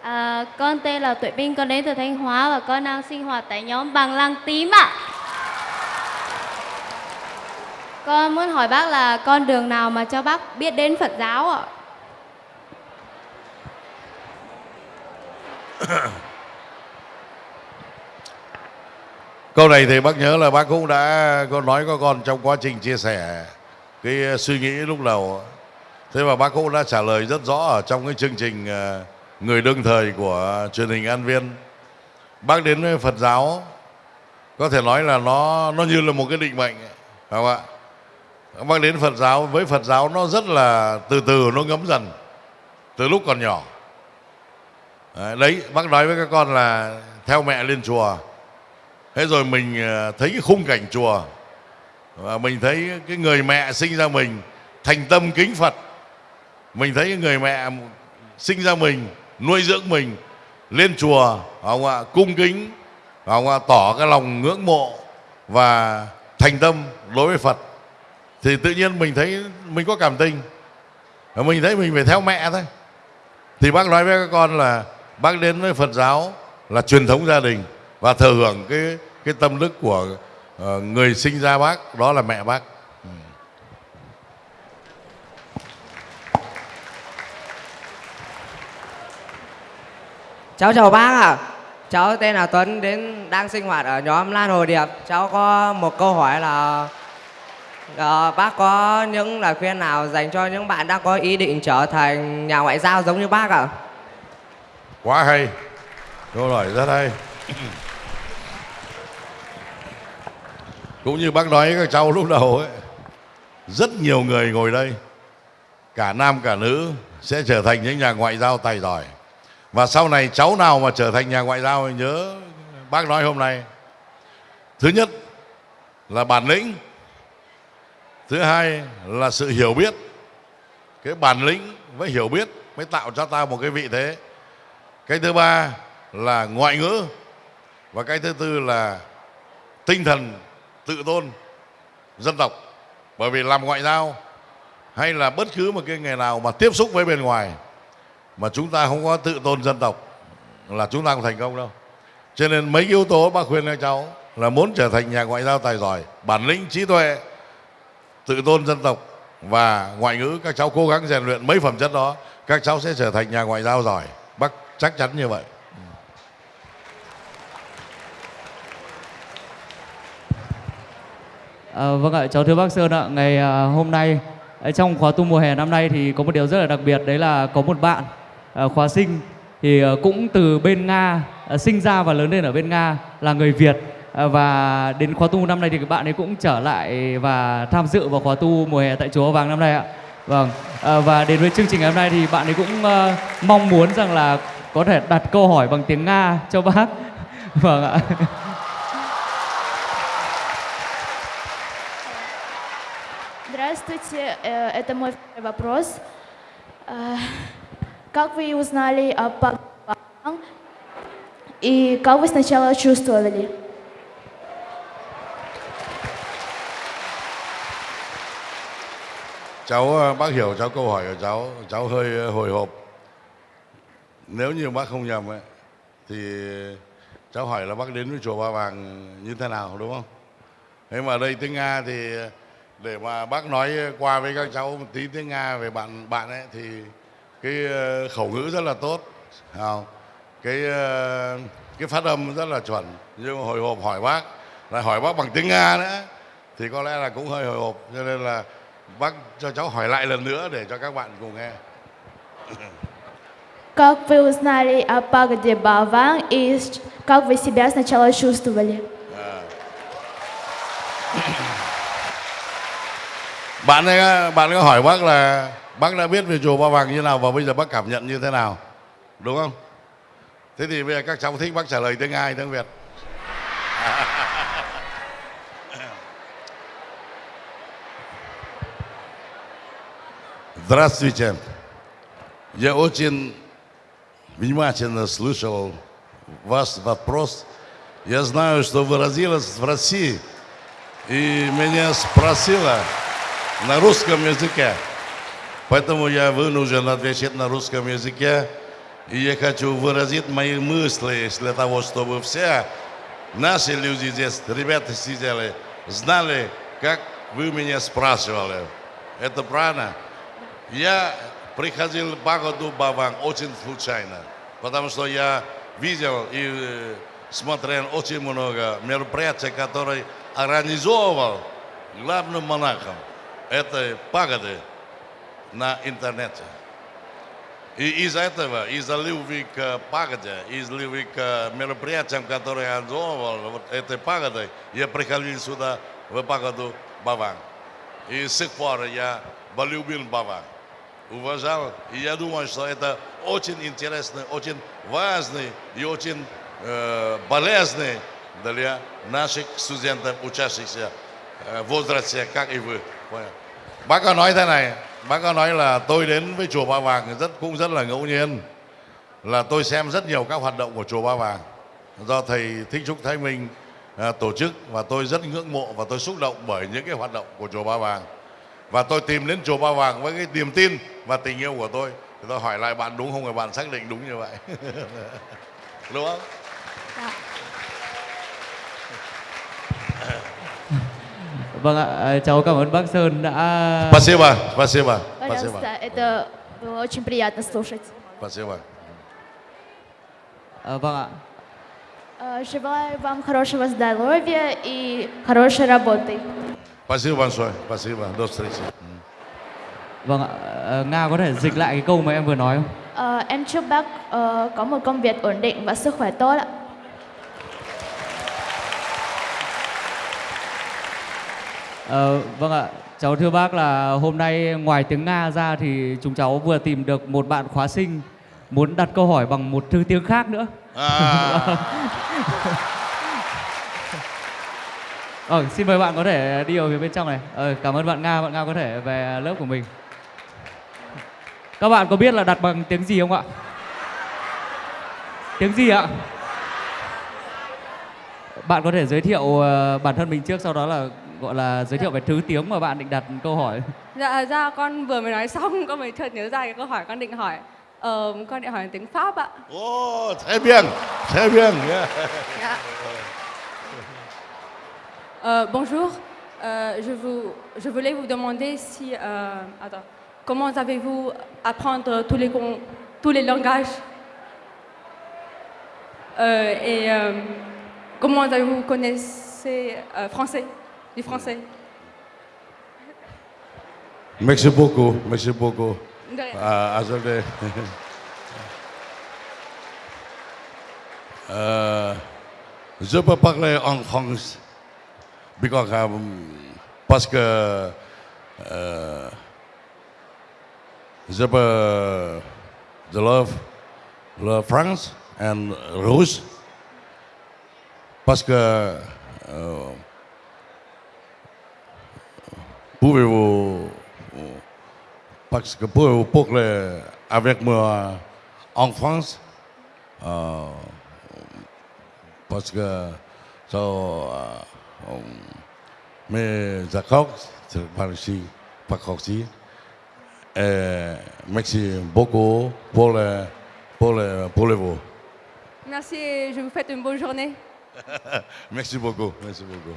À, con tên là Tuệ Minh, con đến từ Thanh Hóa và con đang sinh hoạt tại nhóm Bằng Lăng Tím ạ. Con muốn hỏi bác là con đường nào mà cho bác biết đến Phật giáo ạ? câu này thì bác nhớ là bác cũng đã có nói có con trong quá trình chia sẻ cái ờ, suy nghĩ lúc đầu. Thế mà bác cũng đã trả lời rất rõ ở trong cái chương trình ờ, người đương thời của truyền hình An Viên. Bác đến với Phật giáo, có thể nói là nó nó như là một cái định mệnh, phải không ạ? Bác đến Phật giáo. Với Phật giáo nó rất là, từ từ nó ngấm dần, từ lúc còn nhỏ. Đấy bác nói với các con là theo mẹ lên chùa. Thế rồi mình ờ, thấy cái khung cảnh chùa, và mình thấy cái người mẹ sinh ra mình thành tâm kính Phật. Mình thấy cái người mẹ sinh ra mình, nuôi dưỡng mình lên chùa ông ạ? Cung kính ông ạ? Tỏ cái lòng ngưỡng mộ và thành tâm đối với Phật thì tự nhiên mình thấy, mình có cảm tình. Mình thấy mình phải theo mẹ thôi. Thì bác nói với các con là bác đến với Phật giáo là truyền thống gia đình và thờ hưởng cái cái tâm đức của ờ, người sinh ra bác, đó là mẹ bác. Ừ. Cháu chào bác ạ. À. cháu tên là Tuấn, đến đang sinh hoạt ở nhóm Lan Hồ Điệp. Cháu có một câu hỏi là à, bác có những lời khuyên nào dành cho những bạn đang có ý định trở thành nhà ngoại giao giống như bác ạ? Quá hay. Câu hỏi rất hay. Cũng như bác nói các cháu lúc đầu ấy, rất nhiều người ngồi đây, cả nam cả nữ sẽ trở thành những nhà ngoại giao tài giỏi. Và sau này cháu nào mà trở thành nhà ngoại giao thì nhớ bác nói hôm nay. Thứ nhất là bản lĩnh. Thứ hai là sự hiểu biết. Cái bản lĩnh với hiểu biết mới tạo cho ta một cái vị thế. Cái thứ ba là ngoại ngữ. Và cái thứ tư là tinh thần tự tôn dân tộc. Bởi vì làm ngoại giao hay là bất cứ một cái nghề nào mà tiếp xúc với bên ngoài mà chúng ta không có tự tôn dân tộc là chúng ta không thành công đâu. Cho nên mấy yếu tố bác khuyên các cháu là muốn trở thành nhà ngoại giao tài giỏi, bản lĩnh, trí tuệ, tự tôn dân tộc và ngoại ngữ các cháu cố gắng rèn luyện mấy phẩm chất đó, các cháu sẽ trở thành nhà ngoại giao giỏi. Bác chắc chắn như vậy. À, vâng ạ, cháu thưa bác Sơn ạ, ngày à, hôm nay ờ, trong khóa tu mùa hè năm nay thì có một điều rất là đặc biệt đấy là có một bạn à, khóa sinh thì à, cũng từ bên Nga à, sinh ra và lớn lên ở bên Nga là người Việt và đến khóa tu năm nay thì các bạn ấy cũng trở lại và tham dự vào khóa tu mùa hè tại chùa Hoa Vàng năm nay ạ. Vâng à, và đến với chương trình ngày hôm nay thì bạn ấy cũng à, mong muốn rằng là có thể đặt câu hỏi bằng tiếng Nga cho bác. Vâng ạ. Здравствуйте, э, это мой второй вопрос. Э, Как вы узнали о Пакистане и как вы сначала чувствовали? Cháu ờ, bác hiểu cháu câu hỏi của cháu, cháu hơi ờ, hồi hộp. Nếu như bác không nhầm ấy, thì cháu hỏi là bác đến với chùa Ba Vàng như thế nào đúng không? Thế mà đây tiếng Nga thì ờ, để mà bác nói qua với các cháu một tí tiếng Nga về bạn bạn ấy thì cái khẩu ngữ rất là tốt, không? cái cái phát âm rất là chuẩn. Nhưng mà hồi hộp hỏi bác lại hỏi bác bằng tiếng Nga nữa thì có lẽ là cũng hơi hồi hộp cho nên là bác cho cháu hỏi lại lần nữa để cho các bạn cùng nghe. Как вы узнали о пагоде Баван и с- как вы себя сначала чувствовали? bạn ấy bạn có hỏi bác là bác đã biết về chùa Ba Vàng như nào và bây giờ bác cảm nhận như thế nào đúng không thế thì bây giờ các cháu thích bác trả lời tiếng Nga hay tiếng Việt Здравствуйте. Я очень внимательно слушал ваш вопрос. Я знаю, что вы родились в России и меня спросила на русском языке. Поэтому я вынужден отвечать на русском языке. И я хочу выразить мои мысли для того, чтобы все наши люди здесь, ребята сидели, знали, как вы меня спрашивали. Это правильно? Я приходил в Багаду Баван очень случайно, потому что я видел и э, смотрел очень много мероприятий, которые организовывал главным монахом этой пагоды на интернете. И из-за этого, из-за любви к пагоде, из любви к мероприятиям, которые организовывал вот этой пагодой, я приходил сюда, в пагоду Баван. И с тех пор я полюбил Баван, уважал. И я думаю, что это очень интересный, очень важный и очень э, полезный для наших студентов, учащихся э, в возрасте, как и вы. Понял? Bác có nói thế này, bác có nói là tôi đến với chùa Ba Vàng rất cũng rất là ngẫu nhiên. Là tôi xem rất nhiều các hoạt động của chùa Ba Vàng do thầy Thích Trúc Thái Minh à, tổ chức và tôi rất ngưỡng mộ và tôi xúc động bởi những cái hoạt động của chùa Ba Vàng. Và tôi tìm đến chùa Ba Vàng với cái niềm tin và tình yêu của tôi. Thì tôi hỏi lại bạn đúng không thì bạn xác định đúng như vậy. đúng không? Vâng ạ, à, cháu cảm ơn bác Sơn đã Спасибо, спасибо, спасибо, Пожалуйста, это было очень приятно слушать. спасибо. Ờ, vâng ạ. Э, Желаю вам хорошего здоровья и хорошей работы. Спасибо большое. Спасибо. До встречи. Vâng ạ. Ờ, Nga có thể dịch lại cái câu mà em vừa nói không? Ờ, em chúc bác ờ, có một công việc ổn định và sức khỏe tốt ạ. Ờ, vâng ạ. Cháu thưa bác là hôm nay ngoài tiếng Nga ra thì chúng cháu vừa tìm được một bạn khóa sinh muốn đặt câu hỏi bằng một thứ tiếng khác nữa. À. Ờ, xin mời bạn có thể đi vào phía bên trong này. Ờ, cảm ơn bạn Nga, bạn Nga có thể về lớp của mình. Các bạn có biết là đặt bằng tiếng gì không ạ? Tiếng gì ạ? Bạn có thể giới thiệu ờ, bản thân mình trước sau đó là gọi là giới thiệu về thứ tiếng mà bạn định đặt câu hỏi. Dạ, ra con vừa mới nói xong, con mới chợt nhớ ra cái câu hỏi con định hỏi. Ờ, con định hỏi tiếng Pháp ạ. Oh, très bien. Très bien. Yeah. Dạ. Euh, bonjour, Euh, je, vous, je voulais vous demander si, euh, attends, comment avez-vous apprendre tous les, tous les langages? Et comment avez-vous connaissez français, du français? Merci beaucoup. Merci beaucoup. De. Euh, je peux parler en France because, um, parce que euh, peux je love le France and russe parce que euh, pouvez-vous parce que pouvez-vous parler avec moi en France Euh, parce que so, um, mais d'accord c'est par ici par ici et merci beaucoup pour le pour le pour le vous Merci et je vous souhaite une bonne journée. merci beaucoup merci beaucoup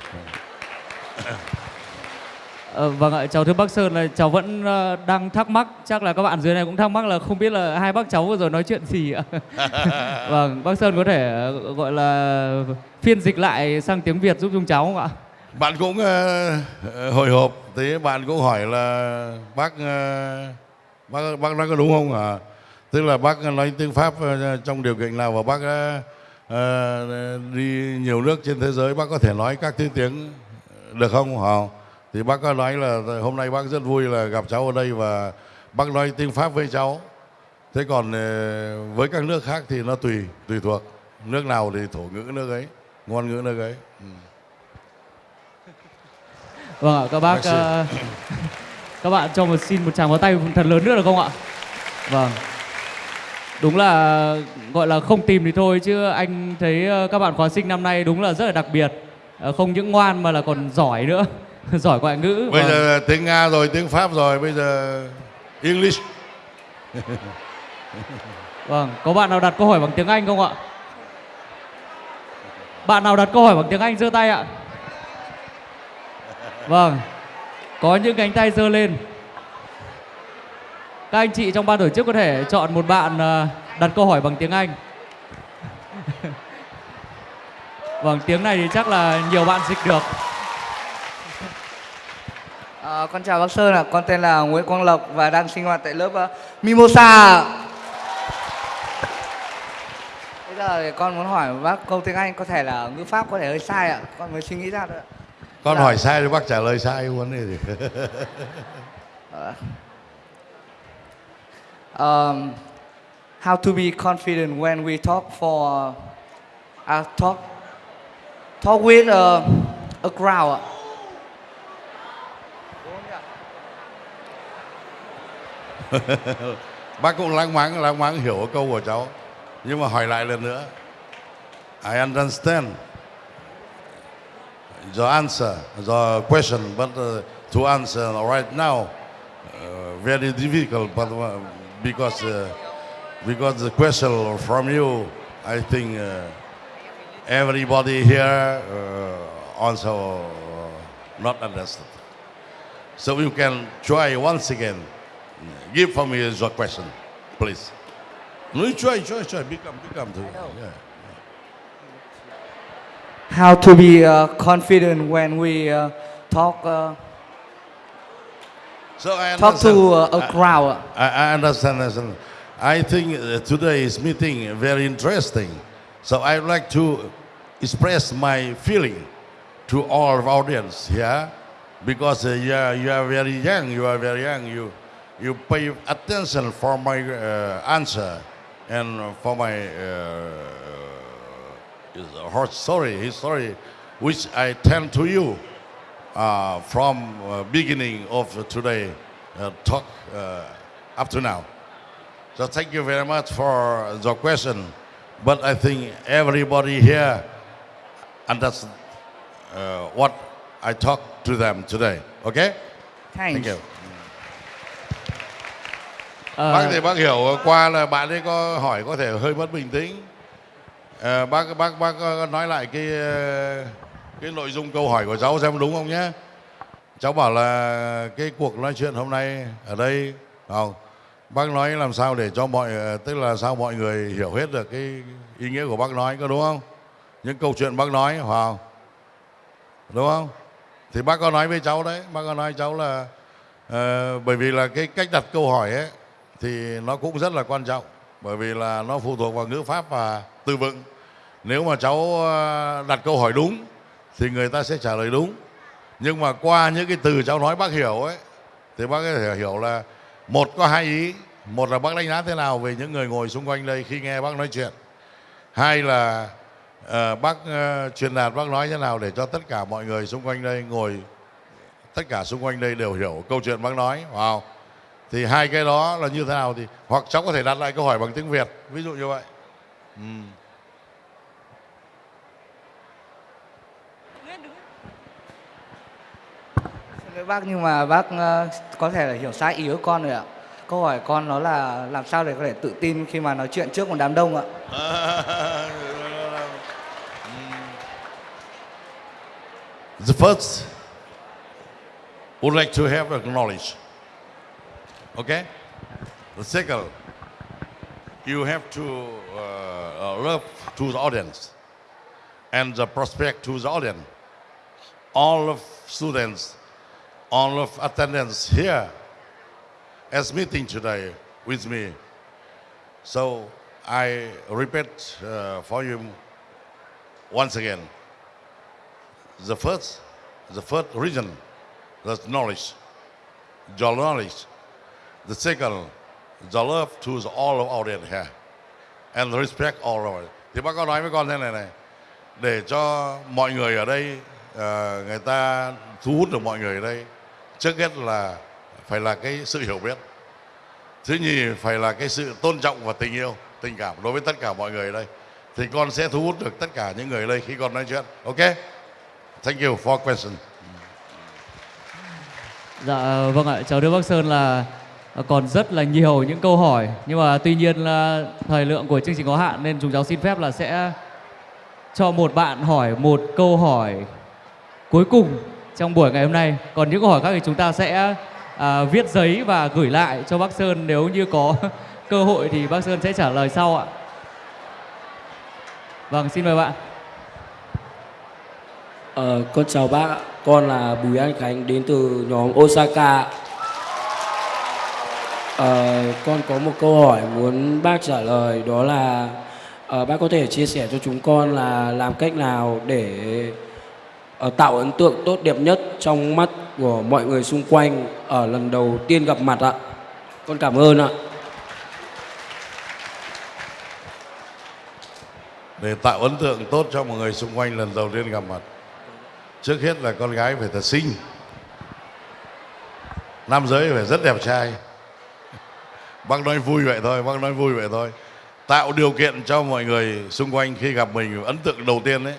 Ờ, vâng ạ, cháu thưa bác Sơn là cháu vẫn ờ, đang thắc mắc, chắc là các bạn dưới này cũng thắc mắc là không biết là hai bác cháu vừa rồi nói chuyện gì ạ. vâng, bác Sơn có thể ờ, gọi là phiên dịch lại sang tiếng Việt giúp chúng cháu không ạ? bạn cũng ờ, hồi hộp thế bạn cũng hỏi là bác ờ, bác bác nói có đúng không ạ tức là bác nói tiếng pháp trong điều kiện nào và bác ờ, đi nhiều nước trên thế giới bác có thể nói các thứ tiếng được không hả thì bác có nói là hôm nay bác rất vui là gặp cháu ở đây và bác nói tiếng pháp với cháu thế còn ờ, với các nước khác thì nó tùy tùy thuộc nước nào thì thổ ngữ nước ấy ngôn ngữ nước ấy ừ. Vâng ạ, các bác ờ, các bạn cho một xin một tràng pháo tay thật lớn nữa được không ạ? Vâng. Đúng là gọi là không tìm thì thôi chứ anh thấy ờ, các bạn khóa sinh năm nay đúng là rất là đặc biệt. Không những ngoan mà là còn giỏi nữa. giỏi ngoại ngữ. Bây Vâng. giờ tiếng Nga rồi, tiếng Pháp rồi, bây giờ English. Vâng, có bạn nào đặt câu hỏi bằng tiếng Anh không ạ? Bạn nào đặt câu hỏi bằng tiếng Anh giơ tay ạ? Vâng. Có những cánh tay giơ lên. Các anh chị trong ban tổ chức có thể chọn một bạn ờ, đặt câu hỏi bằng tiếng Anh. Vâng, tiếng này thì chắc là nhiều bạn dịch được. Ờ, con chào bác Sơn ạ, con tên là Nguyễn Quang Lộc và đang sinh hoạt tại lớp ờ, Mimosa. Bây giờ thì con muốn hỏi bác câu tiếng Anh có thể là ngữ pháp có thể hơi sai ạ, con mới suy nghĩ ra thôi ạ. Con Dạ. hỏi sai thì bác trả lời sai vấn đề gì. Ờ. um, how to be confident when we talk for uh, talk talk with uh, a crowd ạ. bác cũng lãng máng, lãng máng hiểu câu của cháu. Nhưng mà hỏi lại lần nữa. I understand the answer, the question, but uh, to answer right now, uh, very difficult. But uh, because uh, because the question from you, I think uh, everybody here uh, also uh, not understood. So you can try once again. Give for me your question, please. nói chơi chơi chơi biết cầm biết cầm yeah. How to be uh, confident when we uh, talk uh, So I talk to understand. uh, a crowd. I, I understand, understand. I think uh, today's meeting very interesting. So I would like to express my feeling to all of audience here, because uh, you, are, you are very young. You are very young. You you pay attention for my uh, answer and for my uh, story, his story, which I tell to you uh, from uh, beginning of today uh, talk uh, up to now. So thank you very much for the question. But I think everybody here understands uh, what I talk to them today. Okay? Thanks. Thank you. À. Bác thì bác hiểu qua là bạn ấy có hỏi có thể hơi mất bình tĩnh. à, bác bác bác nói lại cái ờ, cái nội dung câu hỏi của cháu xem đúng không nhé. Cháu bảo là cái cuộc nói chuyện hôm nay ở đây không? Bác nói làm sao để cho mọi tức là sao mọi người hiểu hết được cái ý nghĩa của bác nói có đúng không? Những câu chuyện bác nói phải không? Đúng không? Thì bác có nói với cháu đấy, bác có nói cháu là uh, bởi vì là cái cách đặt câu hỏi ấy thì nó cũng rất là quan trọng bởi vì là nó phụ thuộc vào ngữ pháp và từ vựng. Nếu mà cháu ờ, đặt câu hỏi đúng thì người ta sẽ trả lời đúng. Nhưng mà qua những cái từ cháu nói bác hiểu ấy thì bác có thể hiểu là một có hai ý. Một là bác đánh giá thế nào về những người ngồi xung quanh đây khi nghe bác nói chuyện. Hai là uh, bác uh, truyền đạt bác nói thế nào để cho tất cả mọi người xung quanh đây ngồi tất cả xung quanh đây đều hiểu câu chuyện bác nói. Phải không thì hai cái đó là như thế nào thì hoặc cháu có thể đặt lại câu hỏi bằng tiếng Việt ví dụ như vậy ừ. Bác nhưng mà bác ờ, có thể là hiểu sai ý của con rồi ạ. Câu hỏi con nó là làm sao để có thể tự tin khi mà nói chuyện trước một đám đông ạ? The first would like to have a knowledge. Okay? The second, you have to uh, uh, love to the audience and the prospect to the audience. All of students, all of attendants here as meeting today with me. So I repeat uh, for you once again. The first, the first reason, that's knowledge, your knowledge. The second, the love to all of audience here, and respect all of it. Thì bác có nói với con thế này này, để cho mọi người ở đây, uh, người ta thu hút được mọi người ở đây, trước hết là phải là cái sự hiểu biết. Thứ nhì phải là cái sự tôn trọng và tình yêu, tình cảm đối với tất cả mọi người ở đây. Thì con sẽ thu hút được tất cả những người ở đây khi con nói chuyện. Ok? Thank you for question. Dạ vâng ạ, cháu đưa bác Sơn là Ờ, còn rất là nhiều những câu hỏi nhưng mà tuy nhiên là thời lượng của chương trình có hạn nên chúng cháu xin phép là sẽ cho một bạn hỏi một câu hỏi cuối cùng trong buổi ngày hôm nay. Còn những câu hỏi khác thì chúng ta sẽ à, viết giấy và gửi lại cho bác Sơn nếu như có cơ hội thì bác Sơn sẽ trả lời sau ạ. Vâng, xin mời bạn. Ờ, con chào bác ạ. Con là Bùi Anh Khánh đến từ nhóm Osaka. Ờ, con có một câu hỏi muốn bác trả lời đó là ờ, bác có thể chia sẻ cho chúng con là làm cách nào để ờ, tạo ấn tượng tốt đẹp nhất trong mắt của mọi người xung quanh ở lần đầu tiên gặp mặt ạ. Con cảm ơn ạ. để tạo ấn tượng tốt cho mọi người xung quanh lần đầu tiên gặp mặt trước hết là con gái phải thật xinh nam giới phải rất đẹp trai bác nói vui vậy thôi, bác nói vui vậy thôi. Tạo điều kiện cho mọi người xung quanh khi gặp mình ấn tượng đầu tiên đấy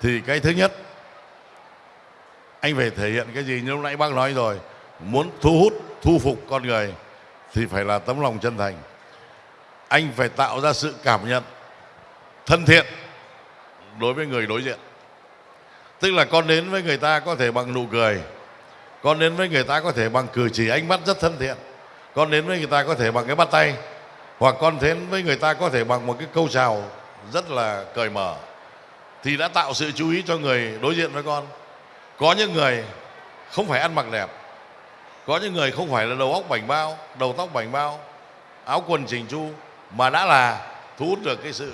thì cái thứ nhất, anh phải thể hiện cái gì như lúc nãy bác nói rồi. Muốn thu hút, thu phục con người thì phải là tấm lòng chân thành. Anh phải tạo ra sự cảm nhận thân thiện đối với người đối diện. Tức là con đến với người ta có thể bằng nụ cười, con đến với người ta có thể bằng cử chỉ, ánh mắt rất thân thiện con đến với người ta có thể bằng cái bắt tay, hoặc con đến với người ta có thể bằng một cái câu chào rất là cởi mở, thì đã tạo sự chú ý cho người đối diện với con. Có những người không phải ăn mặc đẹp, có những người không phải là đầu óc bảnh bao, đầu tóc bảnh bao, áo quần chỉnh chu, mà đã là thu hút được cái sự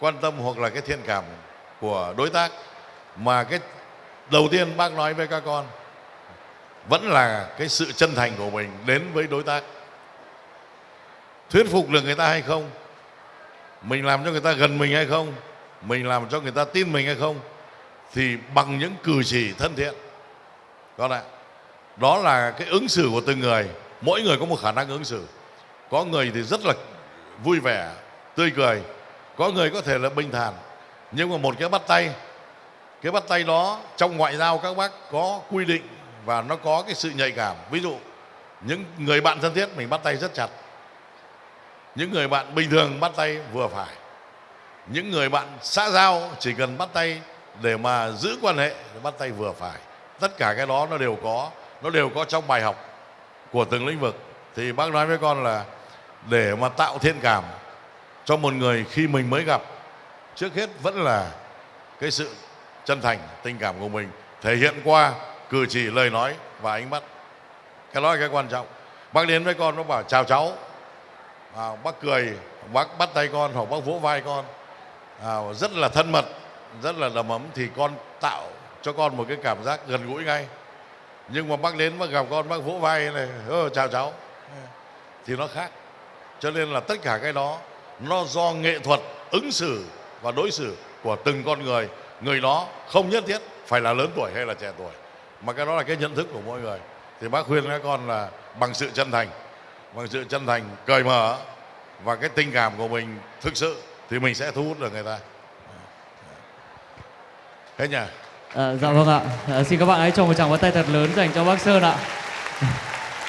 quan tâm hoặc là cái thiện cảm của đối tác. Mà cái đầu tiên bác nói với các con vẫn là cái sự chân thành của mình đến với đối tác. Thuyết phục được người ta hay không? Mình làm cho người ta gần mình hay không? Mình làm cho người ta tin mình hay không? Thì bằng những cử chỉ thân thiện. Con ạ đó là cái ứng xử của từng người. Mỗi người có một khả năng ứng xử. Có người thì rất là vui vẻ, tươi cười. Có người có thể là bình thản. Nhưng mà một cái bắt tay. Cái bắt tay đó, trong ngoại giao các bác có quy định và nó có cái sự nhạy cảm. Ví dụ, những người bạn thân thiết mình bắt tay rất chặt. Những người bạn bình thường bắt tay vừa phải. Những người bạn xã giao chỉ cần bắt tay để mà giữ quan hệ bắt tay vừa phải. Tất cả cái đó nó đều có, nó đều có trong bài học của từng lĩnh vực. Thì bác nói với con là để mà tạo thiện cảm cho một người khi mình mới gặp, trước hết vẫn là cái sự chân thành, tình cảm của mình thể hiện qua cử chỉ lời nói và ánh mắt. Cái đó là cái quan trọng. Bác đến với con nó bảo chào cháu. À, bác cười bác bắt tay con hoặc bác vỗ vai con. À, rất là thân mật rất là đầm ấm. Thì con tạo cho con một cái cảm giác gần gũi ngay. Nhưng mà bác đến bác gặp con bác vỗ vai này Ơ, chào cháu. Thì nó khác. Cho nên là tất cả cái đó nó do nghệ thuật ứng xử và đối xử của từng con người. Người đó không nhất thiết phải là lớn tuổi hay là trẻ tuổi mà cái đó là cái nhận thức của mỗi người thì bác khuyên các con là bằng sự chân thành bằng sự chân thành cởi mở và cái tình cảm của mình thực sự thì mình sẽ thu hút được người ta hết nhỉ À, dạ vâng ạ. À, xin các bạn hãy cho một tràng vỗ tay thật lớn dành cho bác Sơn ạ.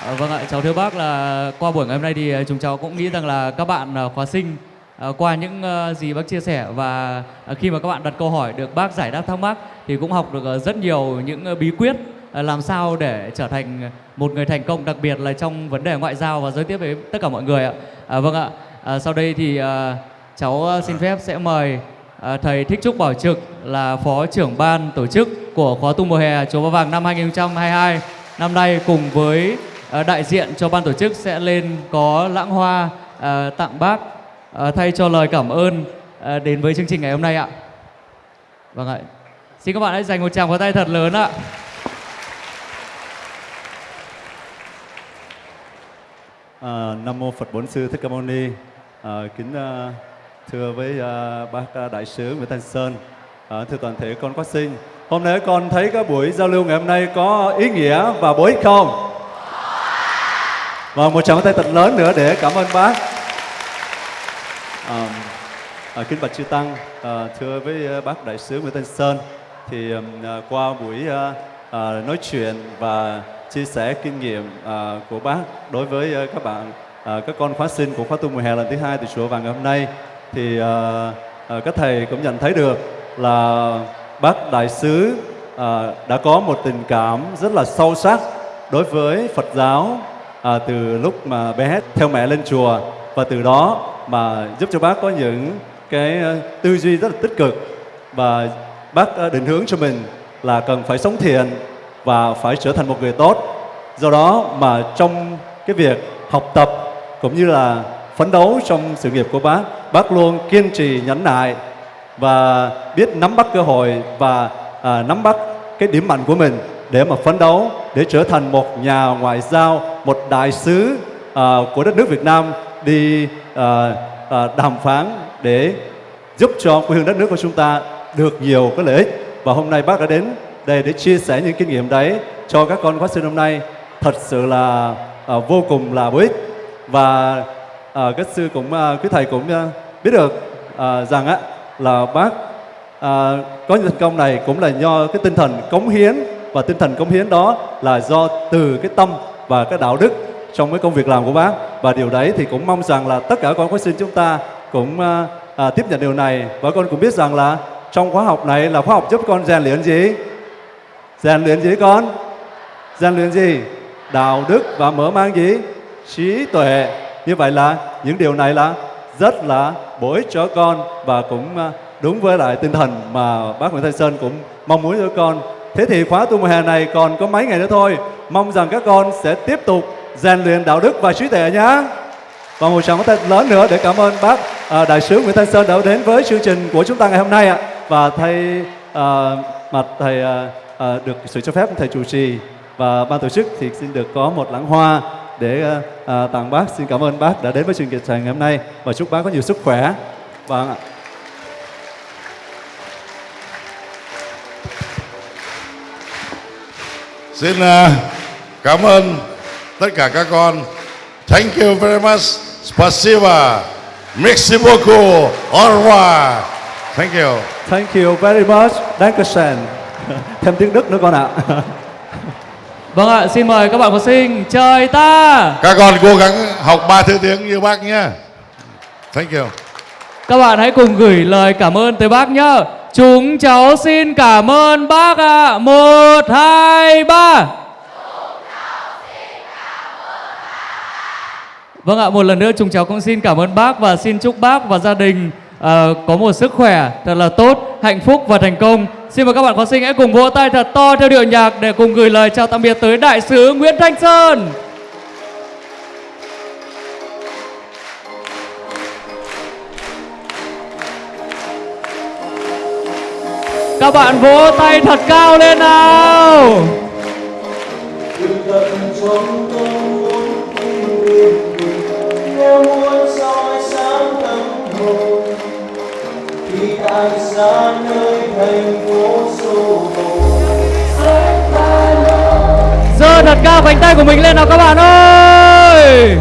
À, vâng ạ, cháu thưa bác là qua buổi ngày hôm nay thì chúng cháu cũng nghĩ rằng là các bạn khóa sinh Ờ, qua những ờ, gì bác chia sẻ và ờ, khi mà các bạn đặt câu hỏi được bác giải đáp thắc mắc thì cũng học được rất nhiều những bí quyết làm sao để trở thành một người thành công đặc biệt là trong vấn đề ngoại giao và giao tiếp với tất cả mọi người ạ. À, vâng ạ. À, sau đây thì à, cháu xin phép sẽ mời À, thầy Thích Trúc Bảo Trực là phó trưởng ban tổ chức của khóa tu mùa hè chùa Ba Vàng năm 2022. Năm nay cùng với à, đại diện cho ban tổ chức sẽ lên có lãng hoa à, tặng bác à, thay cho lời cảm ơn à, đến với chương trình ngày hôm nay ạ. Vâng ạ. Xin các bạn hãy dành một tràng pháo tay thật lớn ạ. À, Nam mô Phật Bổn Sư Thích Ca Mâu Ni. À, kính uh, thưa với uh, bác đại sứ Nguyễn Thanh Sơn, à, thưa toàn thể con quát sinh. Hôm nay con thấy cái buổi giao lưu ngày hôm nay có ý nghĩa và bổ ích không? Và một tràng tay thật lớn nữa để cảm ơn bác. À, à, kính bạch chư tăng, à, thưa với à, bác đại sứ Nguyễn Thanh Sơn, thì à, qua buổi à, à, nói chuyện và chia sẻ kinh nghiệm à, của bác đối với à, các bạn à, các con khóa sinh của khóa tu mùa hè lần thứ hai từ chùa vàng ngày hôm nay thì à, à, các thầy cũng nhận thấy được là bác đại sứ à, đã có một tình cảm rất là sâu sắc đối với Phật giáo à, từ lúc mà bé theo mẹ lên chùa. Và từ đó mà giúp cho bác có những cái ờ, tư duy rất là tích cực. Và bác ờ, định hướng cho mình là cần phải sống thiện và phải trở thành một người tốt. Do đó mà trong cái việc học tập cũng như là phấn đấu trong sự nghiệp của bác bác luôn kiên trì nhẫn nại và biết nắm bắt cơ hội và à, nắm bắt cái điểm mạnh của mình để mà phấn đấu để trở thành một nhà ngoại giao một đại sứ à, của đất nước Việt Nam đi à, à, đàm phán để giúp cho quê hương đất nước của chúng ta được nhiều cái lợi ích. Và hôm nay bác đã đến đây để chia sẻ những kinh nghiệm đấy cho các con khóa sinh hôm nay. Thật sự là à, vô cùng là bổ ích. Và à, các sư cũng à, quý thầy cũng à, biết được à, rằng á là bác à, có những thành công này cũng là do cái tinh thần cống hiến. Và tinh thần cống hiến đó là do từ cái tâm và cái đạo đức trong cái công việc làm của bác. Và điều đấy thì cũng mong rằng là tất cả con khóa sinh chúng ta cũng à, à, tiếp nhận điều này. Và con cũng biết rằng là trong khóa học này là khóa học giúp con rèn luyện gì? Rèn luyện gì con? Rèn luyện gì? Đạo đức và mở mang gì? Trí tuệ. Như vậy là những điều này là rất là bổ ích cho con và cũng à, đúng với lại tinh thần mà bác Nguyễn Thanh Sơn cũng mong muốn cho con. Thế thì khóa tu mùa hè này còn có mấy ngày nữa thôi. Mong rằng các con sẽ tiếp tục rèn luyện đạo đức và trí tuệ nhé. Và một tràng tay lớn nữa để cảm ơn bác à, đại sứ Nguyễn Thanh Sơn đã đến với chương trình của chúng ta ngày hôm nay ạ. Và thay à, mặt thầy à, à, được sự cho phép của thầy chủ trì và ban tổ chức thì xin được có một lãng hoa để à, à, tặng bác. Xin cảm ơn bác đã đến với chương trình ngày hôm nay và chúc bác có nhiều sức khỏe. Vâng ạ. Xin uh, cảm ơn tất cả các con. Thank you very much. Spasiba. Merci beaucoup. Au revoir. Thank you. Thank you very much. Dankeschön. Thêm tiếng Đức nữa con ạ. Vâng ạ, xin mời các bạn học sinh trời ta. Các con cố gắng học ba thứ tiếng như bác nhé. Thank you. Các bạn hãy cùng gửi lời cảm ơn tới bác nhá. Chúng cháu xin cảm ơn bác ạ. Một, hai, ba. Vâng ạ, một lần nữa chúng cháu cũng xin cảm ơn bác và xin chúc bác và gia đình uh, có một sức khỏe thật là tốt, hạnh phúc và thành công. Xin mời các bạn khóa sinh hãy cùng vỗ tay thật to theo điệu nhạc để cùng gửi lời chào tạm biệt tới đại sứ Nguyễn Thanh Sơn. Các bạn vỗ tay thật cao lên nào. Khi hồn xa nơi thành phố xô bồ Giơ thật cao cánh tay của mình lên nào các bạn ơi.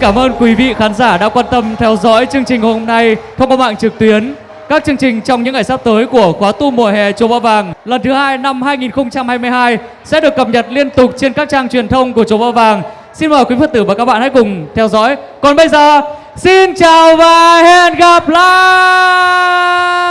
Cảm ơn quý vị khán giả đã quan tâm theo dõi chương trình hôm nay thông qua mạng trực tuyến. Các chương trình trong những ngày sắp tới của khóa tu mùa hè Chùa Ba Vàng lần thứ hai năm 2022 sẽ được cập nhật liên tục trên các trang truyền thông của Chùa Ba Vàng. Xin mời quý Phật tử và các bạn hãy cùng theo dõi. Còn bây giờ, xin chào và hẹn gặp lại!